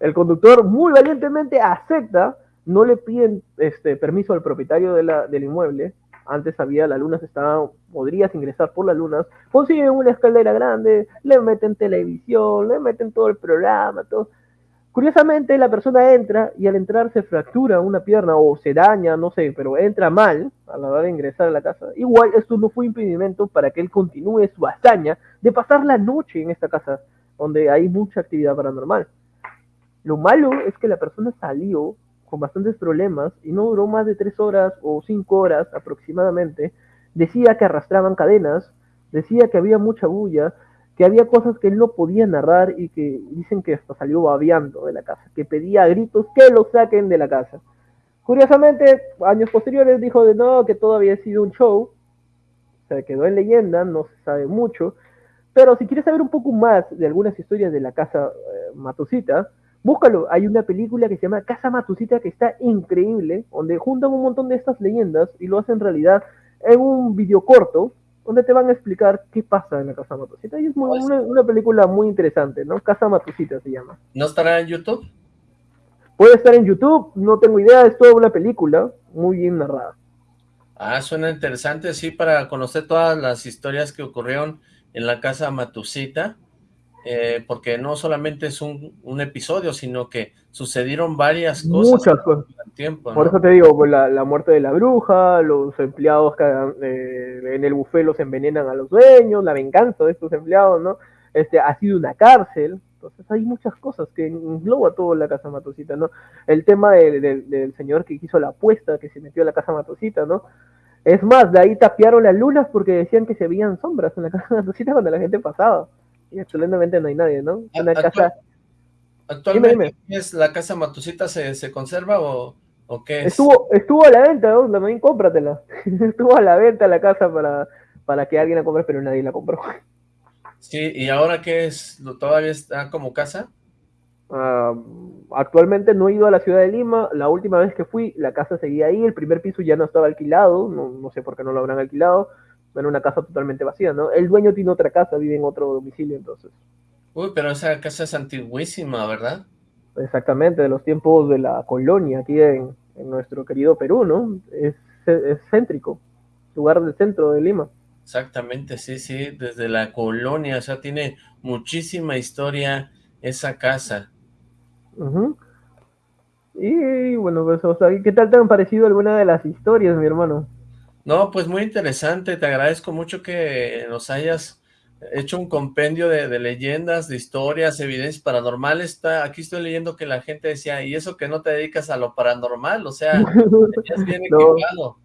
El conductor muy valientemente acepta no le piden este, permiso al propietario de del inmueble. Antes había las lunas, estaban, podrías ingresar por las lunas. Consiguen una escalera grande, le meten televisión, le meten todo el programa, todo. Curiosamente, la persona entra y al entrar se fractura una pierna o se daña, no sé, pero entra mal a la hora de ingresar a la casa. Igual, esto no fue impedimento para que él continúe su hazaña de pasar la noche en esta casa, donde hay mucha actividad paranormal. Lo malo es que la persona salió con bastantes problemas y no duró más de tres horas o cinco horas aproximadamente. Decía que arrastraban cadenas, decía que había mucha bulla, que había cosas que él no podía narrar y que dicen que hasta salió babeando de la casa, que pedía a gritos que lo saquen de la casa. Curiosamente, años posteriores dijo de no, que todo había sido un show, se quedó en leyenda, no se sabe mucho, pero si quieres saber un poco más de algunas historias de la casa eh, Matosita, Búscalo, hay una película que se llama Casa Matucita que está increíble, donde juntan un montón de estas leyendas y lo hacen realidad en un video corto, donde te van a explicar qué pasa en la Casa Matucita. Y es pues una, película muy interesante, ¿no? Casa Matucita se llama. ¿No estará en YouTube? Puede estar en YouTube, no tengo idea, es toda una película muy bien narrada. Ah, suena interesante, sí, para conocer todas las historias que ocurrieron en la Casa Matucita eh, porque no solamente es un, un, episodio, sino que sucedieron varias cosas. Muchas cosas. Tiempo, Por eso te digo, pues, la, la, muerte de la bruja, los empleados que eh, en el buffet los envenenan a los dueños, la venganza de estos empleados, ¿no? Este, ha sido una cárcel, entonces hay muchas cosas que engloba todo la Casa Matosita, ¿no? El tema de, de, del señor que hizo la apuesta, que se metió a la Casa Matosita, ¿no? Es más, de ahí tapiaron las lunas porque decían que se veían sombras en la Casa Matosita cuando la gente pasaba y excelentemente no hay nadie, ¿no? Una casa... ¿Actualmente es la casa Matusita se, se conserva o, o, qué es? Estuvo, estuvo a la venta, ¿no? también cómpratela. *laughs* estuvo a la venta la casa para, para que alguien la compre, pero nadie la compró. Sí, ¿y ahora qué es? ¿Todavía está como casa? Uh, actualmente no he ido a la ciudad de Lima, la última vez que fui, la casa seguía ahí, el primer piso ya no estaba alquilado, no, no sé por qué no lo habrán alquilado, en una casa totalmente vacía, ¿no? El dueño tiene otra casa, vive en otro domicilio, entonces. Uy, pero esa casa es antiguísima, ¿verdad? Exactamente, de los tiempos de la colonia aquí en, en nuestro querido Perú, ¿no? Es, es, céntrico, lugar del centro de Lima. Exactamente, sí, sí, desde la colonia, o sea, tiene muchísima historia esa casa. Uh -huh. Y bueno, pues, o sea, ¿qué tal te han parecido alguna de las historias, mi hermano? No, pues muy interesante, te agradezco mucho que nos hayas hecho un compendio de, de, leyendas, de historias, evidencias paranormales. Está, aquí estoy leyendo que la gente decía, ¿y eso que no te dedicas a lo paranormal? O sea, es bien *laughs* equivocado.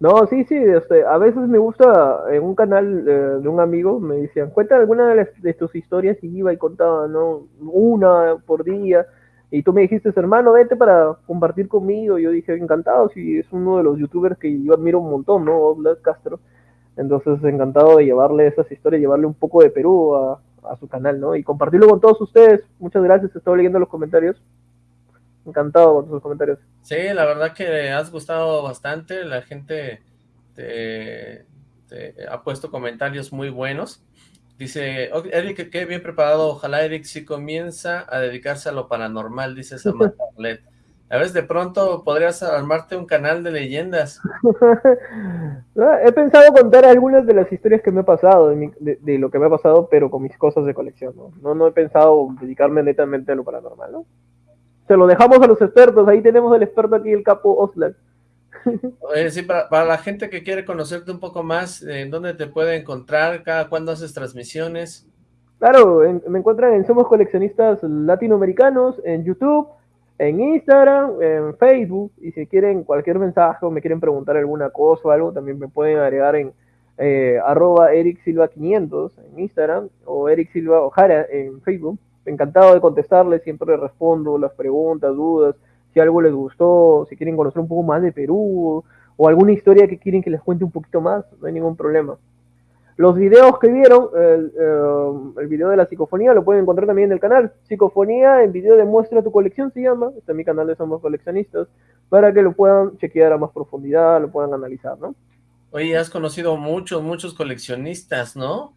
No, no, sí, sí, este, a veces me gusta, en un canal eh, de un amigo, me decían, cuenta alguna de, las, de tus historias y iba y contaba, ¿no? Una por día, y tú me dijiste, hermano, vete para compartir conmigo. Yo dije, encantado, si es uno de los youtubers que yo admiro un montón, ¿no? Oblak Castro. Entonces, encantado de llevarle esas historias, llevarle un poco de Perú a, a, su canal, ¿no? Y compartirlo con todos ustedes. Muchas gracias, estoy leyendo los comentarios. Encantado con sus comentarios. Sí, la verdad que has gustado bastante. La gente te, te ha puesto comentarios muy buenos. Dice, Eric, qué bien preparado, ojalá Eric si comienza a dedicarse a lo paranormal, dice Samantha *laughs* Arlet. A veces de pronto podrías armarte un canal de leyendas. *laughs* He pensado contar algunas de las historias que me ha pasado, de, mi, de, de, lo que me ha pasado, pero con mis cosas de colección, ¿no? No, no he pensado dedicarme netamente a lo paranormal, ¿no? Se lo dejamos a los expertos, ahí tenemos al experto aquí, el capo Oslan. Oye, sí, para, la gente que quiere conocerte un poco más, ¿en dónde te puede encontrar? ¿Cada cuándo haces transmisiones? Claro, me encuentran en Somos Coleccionistas Latinoamericanos, en YouTube, en Instagram, en Facebook, y si quieren cualquier mensaje o me quieren preguntar alguna cosa o algo, también me pueden agregar en eh, arroba Eric Silva 500 en Instagram o Eric Silva Ojara en Facebook. Encantado de contestarles, siempre respondo las preguntas, dudas, si algo les gustó, si quieren conocer un poco más de Perú, o alguna historia que quieren que les cuente un poquito más, no hay ningún problema. Los videos que vieron, el, uh, el video de la psicofonía lo pueden encontrar también en el canal. Psicofonía en video de muestra tu colección se llama, está en mi canal de Somos Coleccionistas, para que lo puedan chequear a más profundidad, lo puedan analizar, ¿no? Oye, has conocido muchos, muchos coleccionistas, ¿no?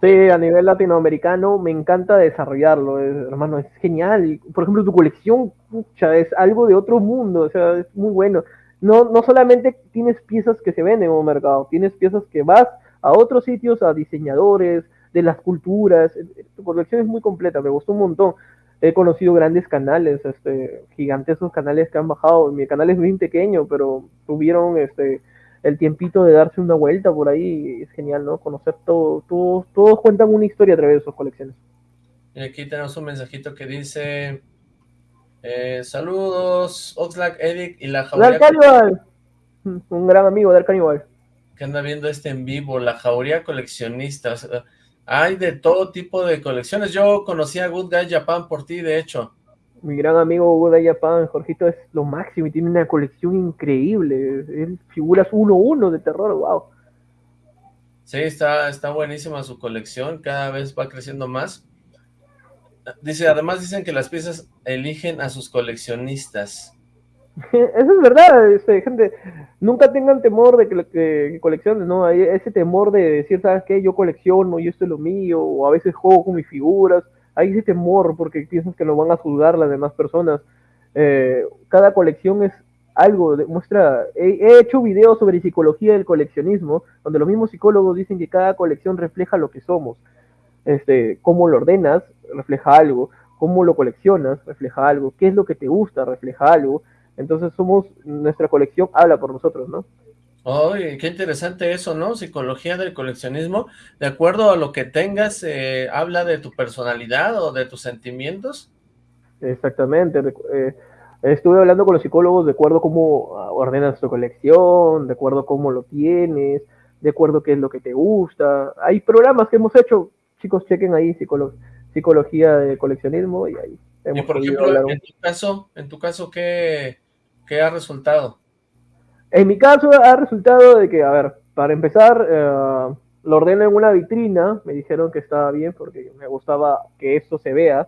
Sí, a nivel latinoamericano me encanta desarrollarlo, es, hermano, es genial. Por ejemplo, tu colección, pucha, es algo de otro mundo, o sea, es muy bueno. No, no solamente tienes piezas que se venden en un mercado, tienes piezas que vas a otros sitios, a diseñadores, de las culturas. Tu colección es muy completa, me gustó un montón. He conocido grandes canales, este, gigantescos canales que han bajado. Mi canal es muy pequeño, pero tuvieron este el tiempito de darse una vuelta por ahí, es genial, ¿no? Conocer todo, todos, todos cuentan una historia a través de sus colecciones. Y aquí tenemos un mensajito que dice, eh, saludos, Oxlack, Eric y la jauría... Caníbal! Un gran amigo del Caníbal. Que anda viendo este en vivo, la jauría coleccionista. Hay de todo tipo de colecciones. Yo conocí a Good Guy Japan por ti, de hecho mi gran amigo Hugo de Japan, Jorgito, es lo máximo y tiene una colección increíble. Él figuras 1-1 de terror, wow. Sí, está, está buenísima su colección, cada vez va creciendo más. Dice, además dicen que las piezas eligen a sus coleccionistas. *laughs* Eso es verdad, este, gente, nunca tengan temor de que, que, que colecciones, ¿no? Hay ese temor de decir, ¿sabes qué? Yo colecciono y esto es lo mío, o a veces juego con mis figuras, hay ese temor porque piensas que lo van a juzgar las demás personas. Eh, cada colección es algo, muestra, he, he, hecho videos sobre psicología del coleccionismo, donde los mismos psicólogos dicen que cada colección refleja lo que somos. este, cómo lo ordenas, refleja algo, cómo lo coleccionas, refleja algo, qué es lo que te gusta, refleja algo. Entonces somos, nuestra colección habla por nosotros, ¿no? Oye, qué interesante eso, ¿no? Psicología del coleccionismo. De acuerdo a lo que tengas, eh, ¿habla de tu personalidad o de tus sentimientos? Exactamente. Eh, estuve hablando con los psicólogos de acuerdo a cómo ah, ordenas tu colección, de acuerdo a cómo lo tienes, de acuerdo a qué es lo que te gusta. Hay programas que hemos hecho, chicos, chequen ahí psicología de coleccionismo y ahí hemos y por ejemplo, en tu caso, en tu caso, ¿qué, qué ha resultado? En mi caso ha resultado de que, a ver, para empezar, eh, lo ordeno en una vitrina, me dijeron que estaba bien porque me gustaba que esto se vea,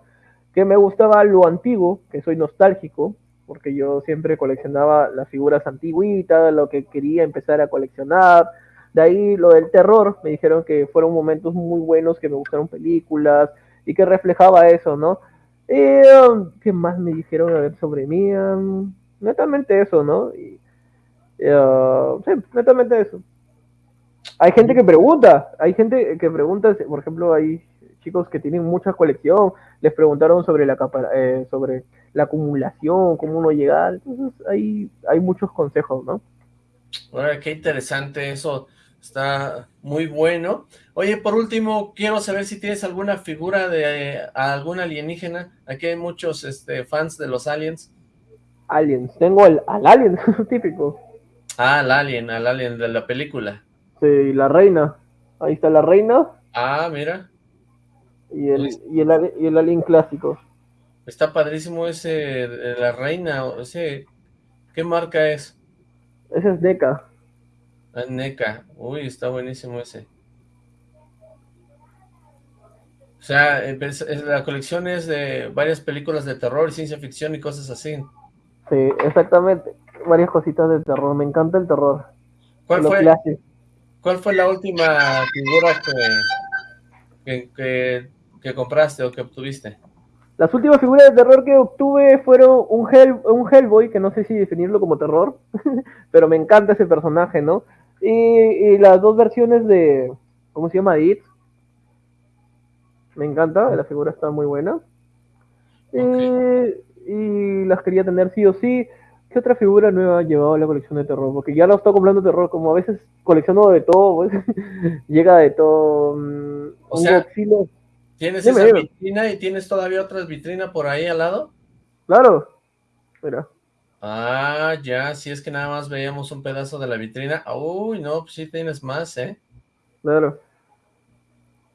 que me gustaba lo antiguo, que soy nostálgico, porque yo siempre coleccionaba las figuras antiguitas, lo que quería empezar a coleccionar. De ahí lo del terror, me dijeron que fueron momentos muy buenos, que me gustaron películas y que reflejaba eso, ¿no? Eh, ¿Qué más me dijeron a ver sobre mí? Um, netamente eso, ¿no? Y, uh, sí, netamente eso. Hay gente que pregunta, hay gente que pregunta, por ejemplo, hay chicos que tienen mucha colección, les preguntaron sobre la eh, sobre la acumulación, cómo uno llegar, entonces hay, hay muchos consejos, ¿no? Bueno, qué interesante eso, está muy bueno. Oye, por último, quiero saber si tienes alguna figura de eh, algún alienígena, aquí hay muchos este, fans de los aliens. Aliens, tengo el, al alien, *laughs* típico. Ah, al alien, al alien de la película. Sí, la reina, ahí está la reina. Ah, mira. Y el, y el, y el alien clásico. Está padrísimo ese, la reina, ese, ¿qué marca es? Ese es NECA. Ah, NECA, uy, está buenísimo ese. O sea, pues, la colección es de varias películas de terror, ciencia ficción y cosas así. Sí, exactamente, varias cositas de terror, me encanta el terror. ¿Cuál, fue, ¿cuál fue la última figura que, que que compraste o que obtuviste? Las últimas figuras de terror que obtuve fueron un, un Hellboy, que no sé si definirlo como terror, *laughs* pero me encanta ese personaje, ¿no? Y, las dos versiones de, ¿cómo se llama? It. Me encanta, la figura está muy buena. Y, las quería tener sí o sí. ¿Qué otra figura nueva ha llevado a la colección de terror? Porque ya no estoy comprando terror, como a veces colecciono de todo, pues, *laughs* llega de todo. Mm, o sea, ¿Tienes esa vitrina y tienes todavía otras vitrinas por ahí al lado? Claro. Mira. Ah, ya, si es que nada más veíamos un pedazo de la vitrina. Uy, no, pues sí tienes más, ¿eh? Claro.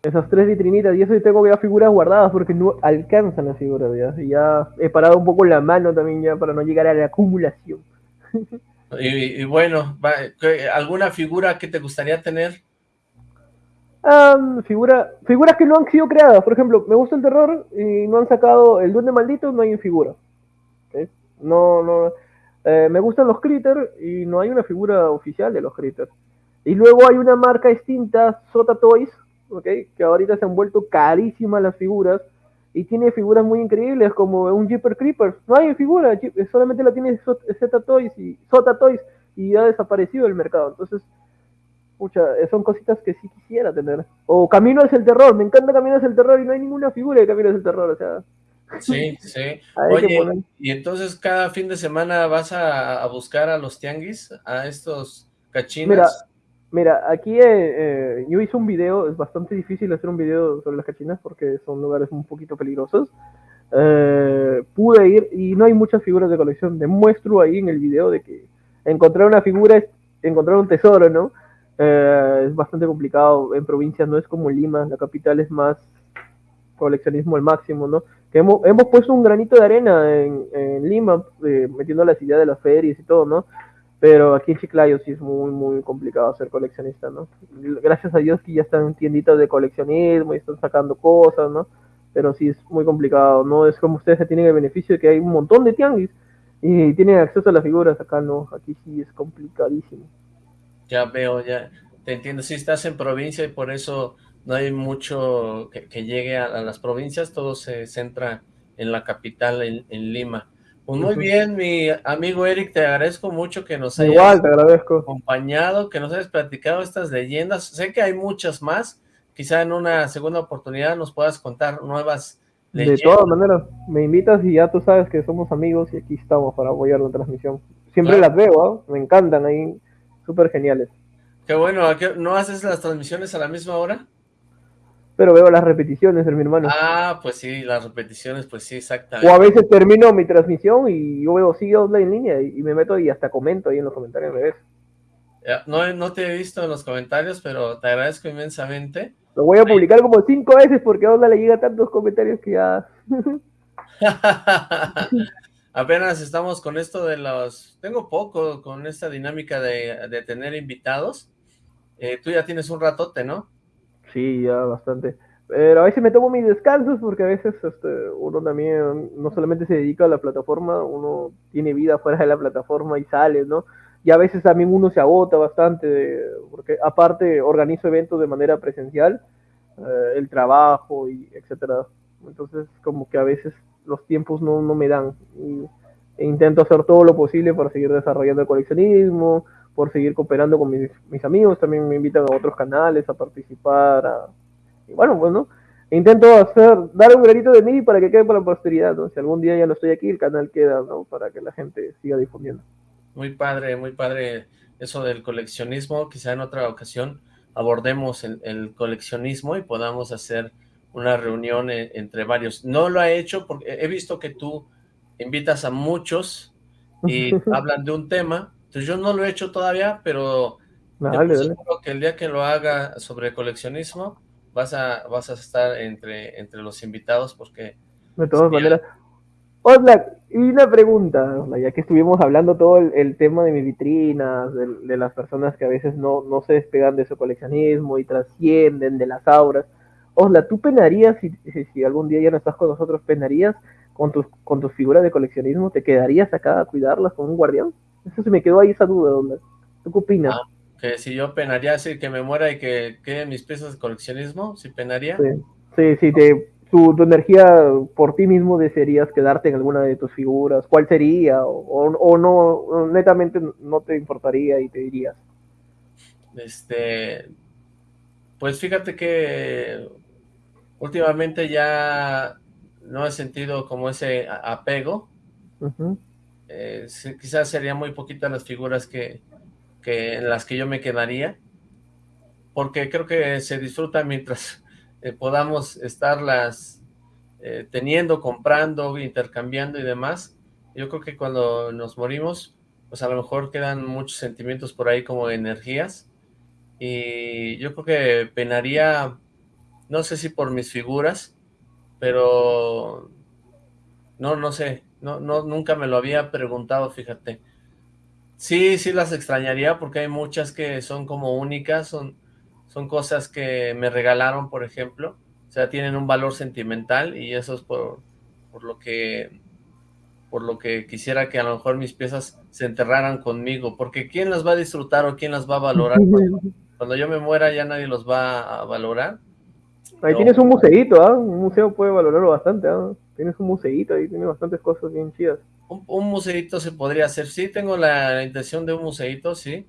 Esas tres vitrinitas, y eso tengo ya figuras guardadas porque no alcanzan las figuras ya. Y ya he parado un poco la mano también ya para no llegar a la acumulación. *laughs* y, y, bueno, ¿alguna figura que te gustaría tener? figura, figuras que no han sido creadas. Por ejemplo, me gusta el terror y no han sacado el duende maldito, no hay en figura. No, no. Eh, me gustan los critters y no hay una figura oficial de los critters. Y luego hay una marca distinta, Sota Toys, ¿okay? que ahorita se han vuelto carísimas las figuras y tiene figuras muy increíbles como un Jeeper Creeper. No hay figura, solamente la tiene Sota Toys y Sota Toys y ha desaparecido del mercado. Entonces, eh, son cositas que sí quisiera tener. O Camino es el terror, me encanta Camino es el terror y no hay ninguna figura de Camino es el terror, o sea. Sí, sí. *laughs* Oye, y entonces cada fin de semana vas a, buscar a los tianguis, a estos cachinas. Mira, mira aquí eh, eh, yo hice un video, es bastante difícil hacer un video sobre las cachinas porque son lugares un poquito peligrosos. pude ir y no hay muchas figuras de colección. Demuestro ahí en el video de que encontrar una figura es encontrar un tesoro, ¿no? Eh, es bastante complicado. En provincias no es como Lima, la capital es más coleccionismo al máximo, ¿no? Que hemos, hemos puesto un granito de arena en, en Lima, eh, metiendo las ideas de las ferias y todo, ¿no? Pero aquí en Chiclayo sí es muy, muy complicado ser coleccionista, ¿no? Gracias a Dios que ya están tienditas de coleccionismo y están sacando cosas, ¿no? Pero sí es muy complicado, no es como ustedes tienen el beneficio de que hay un montón de tianguis y tienen acceso a las figuras, acá no, aquí sí es complicadísimo. Ya veo, ya te entiendo. Si estás en provincia y por eso no hay mucho que, llegue a, las provincias, todo se centra en la capital, en, Lima. Pues muy bien, mi amigo Eric, te agradezco mucho que nos hayas te agradezco. acompañado, que nos hayas platicado estas leyendas. Sé que hay muchas más quizá en una segunda oportunidad nos puedas contar nuevas leyendas. De todas maneras, me invitas y ya tú sabes que somos amigos y aquí estamos para apoyar la transmisión. Siempre las veo, ¿ah? me encantan, ahí súper geniales. Qué bueno, ¿no haces las transmisiones a la misma hora? Pero veo las repeticiones de mi hermano. Ah, pues sí, las repeticiones, pues sí, exactamente. O a veces termino mi transmisión y yo veo, sí, online en línea y, me meto y hasta comento ahí en los comentarios, me ves. No, no te he visto en los comentarios, pero te agradezco inmensamente. Lo voy a publicar como cinco veces porque a le llega tantos comentarios que ya... *laughs* Apenas estamos con esto de los... Tengo poco con esta dinámica de, tener invitados. Eh, tú ya tienes un ratote, ¿no? Sí, ya bastante. Pero a veces me tomo mis descansos porque a veces este, uno también no solamente se dedica a la plataforma, uno tiene vida fuera de la plataforma y sale, ¿no? y a veces también uno se agota bastante, porque aparte organizo eventos de manera presencial, eh, el trabajo y etcétera. Entonces como que a veces los tiempos no, no me dan y, e intento hacer todo lo posible para seguir desarrollando el coleccionismo, por seguir cooperando con mis, mis amigos, también me invitan a otros canales a participar, y bueno, pues no, intento hacer, dar un granito de mí para que quede para la posteridad, ¿no? Si algún día ya no estoy aquí, el canal queda, ¿no? Para que la gente siga difundiendo. Muy padre, muy padre eso del coleccionismo. Quizá en otra ocasión abordemos el, coleccionismo y podamos hacer una reunión e, entre varios. No lo he hecho porque he visto que tú invitas a muchos y *laughs* hablan de un tema. Entonces yo no lo he hecho todavía, pero seguro que el día que lo haga sobre coleccionismo vas a vas a estar entre entre los invitados porque de todas maneras Oxlack, y una pregunta, ya que estuvimos hablando todo el, tema de mis vitrinas, de, las personas que a veces no, no se despegan de su coleccionismo y trascienden de las auras. Osla, ¿tú penarías, si, si, algún día ya no estás con nosotros, penarías con tus, con tus figuras de coleccionismo? ¿Te quedarías acá a cuidarlas como un guardián? Eso se me quedó ahí esa duda, Osla. ¿Tú qué opinas? Ah, que si yo penaría, así que me muera y que queden mis piezas de coleccionismo, ¿si penaría? Sí, sí, sí te tu, energía por ti mismo desearías quedarte en alguna de tus figuras, ¿cuál sería? O, no, netamente no te importaría y te dirías. Este, pues fíjate que últimamente ya no he sentido como ese apego. Eh, quizás serían muy poquitas las figuras que, en las que yo me quedaría, porque creo que se disfruta mientras *laughs* eh, podamos estarlas eh, teniendo, comprando, intercambiando y demás. Yo creo que cuando nos morimos, pues a lo mejor quedan muchos sentimientos por ahí como energías. Y yo creo que penaría, no sé si por mis figuras, pero no, no sé, no, no, nunca me lo había preguntado, fíjate. Sí, sí las extrañaría porque hay muchas que son como únicas, son son cosas que me regalaron, por ejemplo, o sea, tienen un valor sentimental y eso es por, por lo que por lo que quisiera que a lo mejor mis piezas se enterraran conmigo, porque ¿quién las va a disfrutar o quién las va a valorar? Cuando, yo me muera ya nadie los va a valorar. Ahí tienes un museito, ¿ah? Un museo puede valorarlo bastante, ¿ah? Tienes un museito ahí, tiene bastantes cosas bien chidas. Un, un museito se podría hacer, sí, tengo la intención de un museito, sí.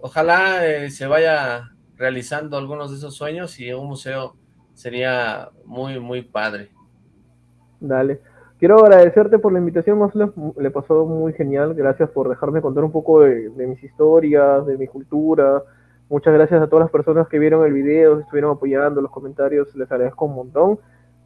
Ojalá eh, se vaya realizando algunos de esos sueños y un museo sería muy, muy padre. Dale. Quiero agradecerte por la invitación, Oslo. Le pasó muy genial. Gracias por dejarme contar un poco de, mis historias, de mi cultura. Muchas gracias a todas las personas que vieron el video, estuvieron apoyando los comentarios. Les agradezco un montón.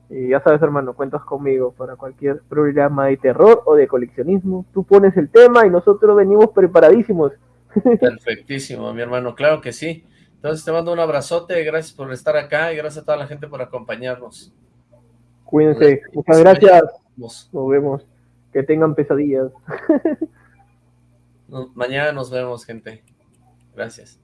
Y ya sabes, hermano, cuentas conmigo para cualquier programa de terror o de coleccionismo. Tú pones el tema y nosotros venimos preparadísimos. *laughs* Perfectísimo, mi hermano. Claro que sí. Entonces te mando un abrazote, gracias por estar acá y gracias a toda la gente por acompañarnos. Cuídense, muchas gracias. Nos vemos. Que tengan pesadillas. *laughs* mañana nos vemos, gente. Gracias.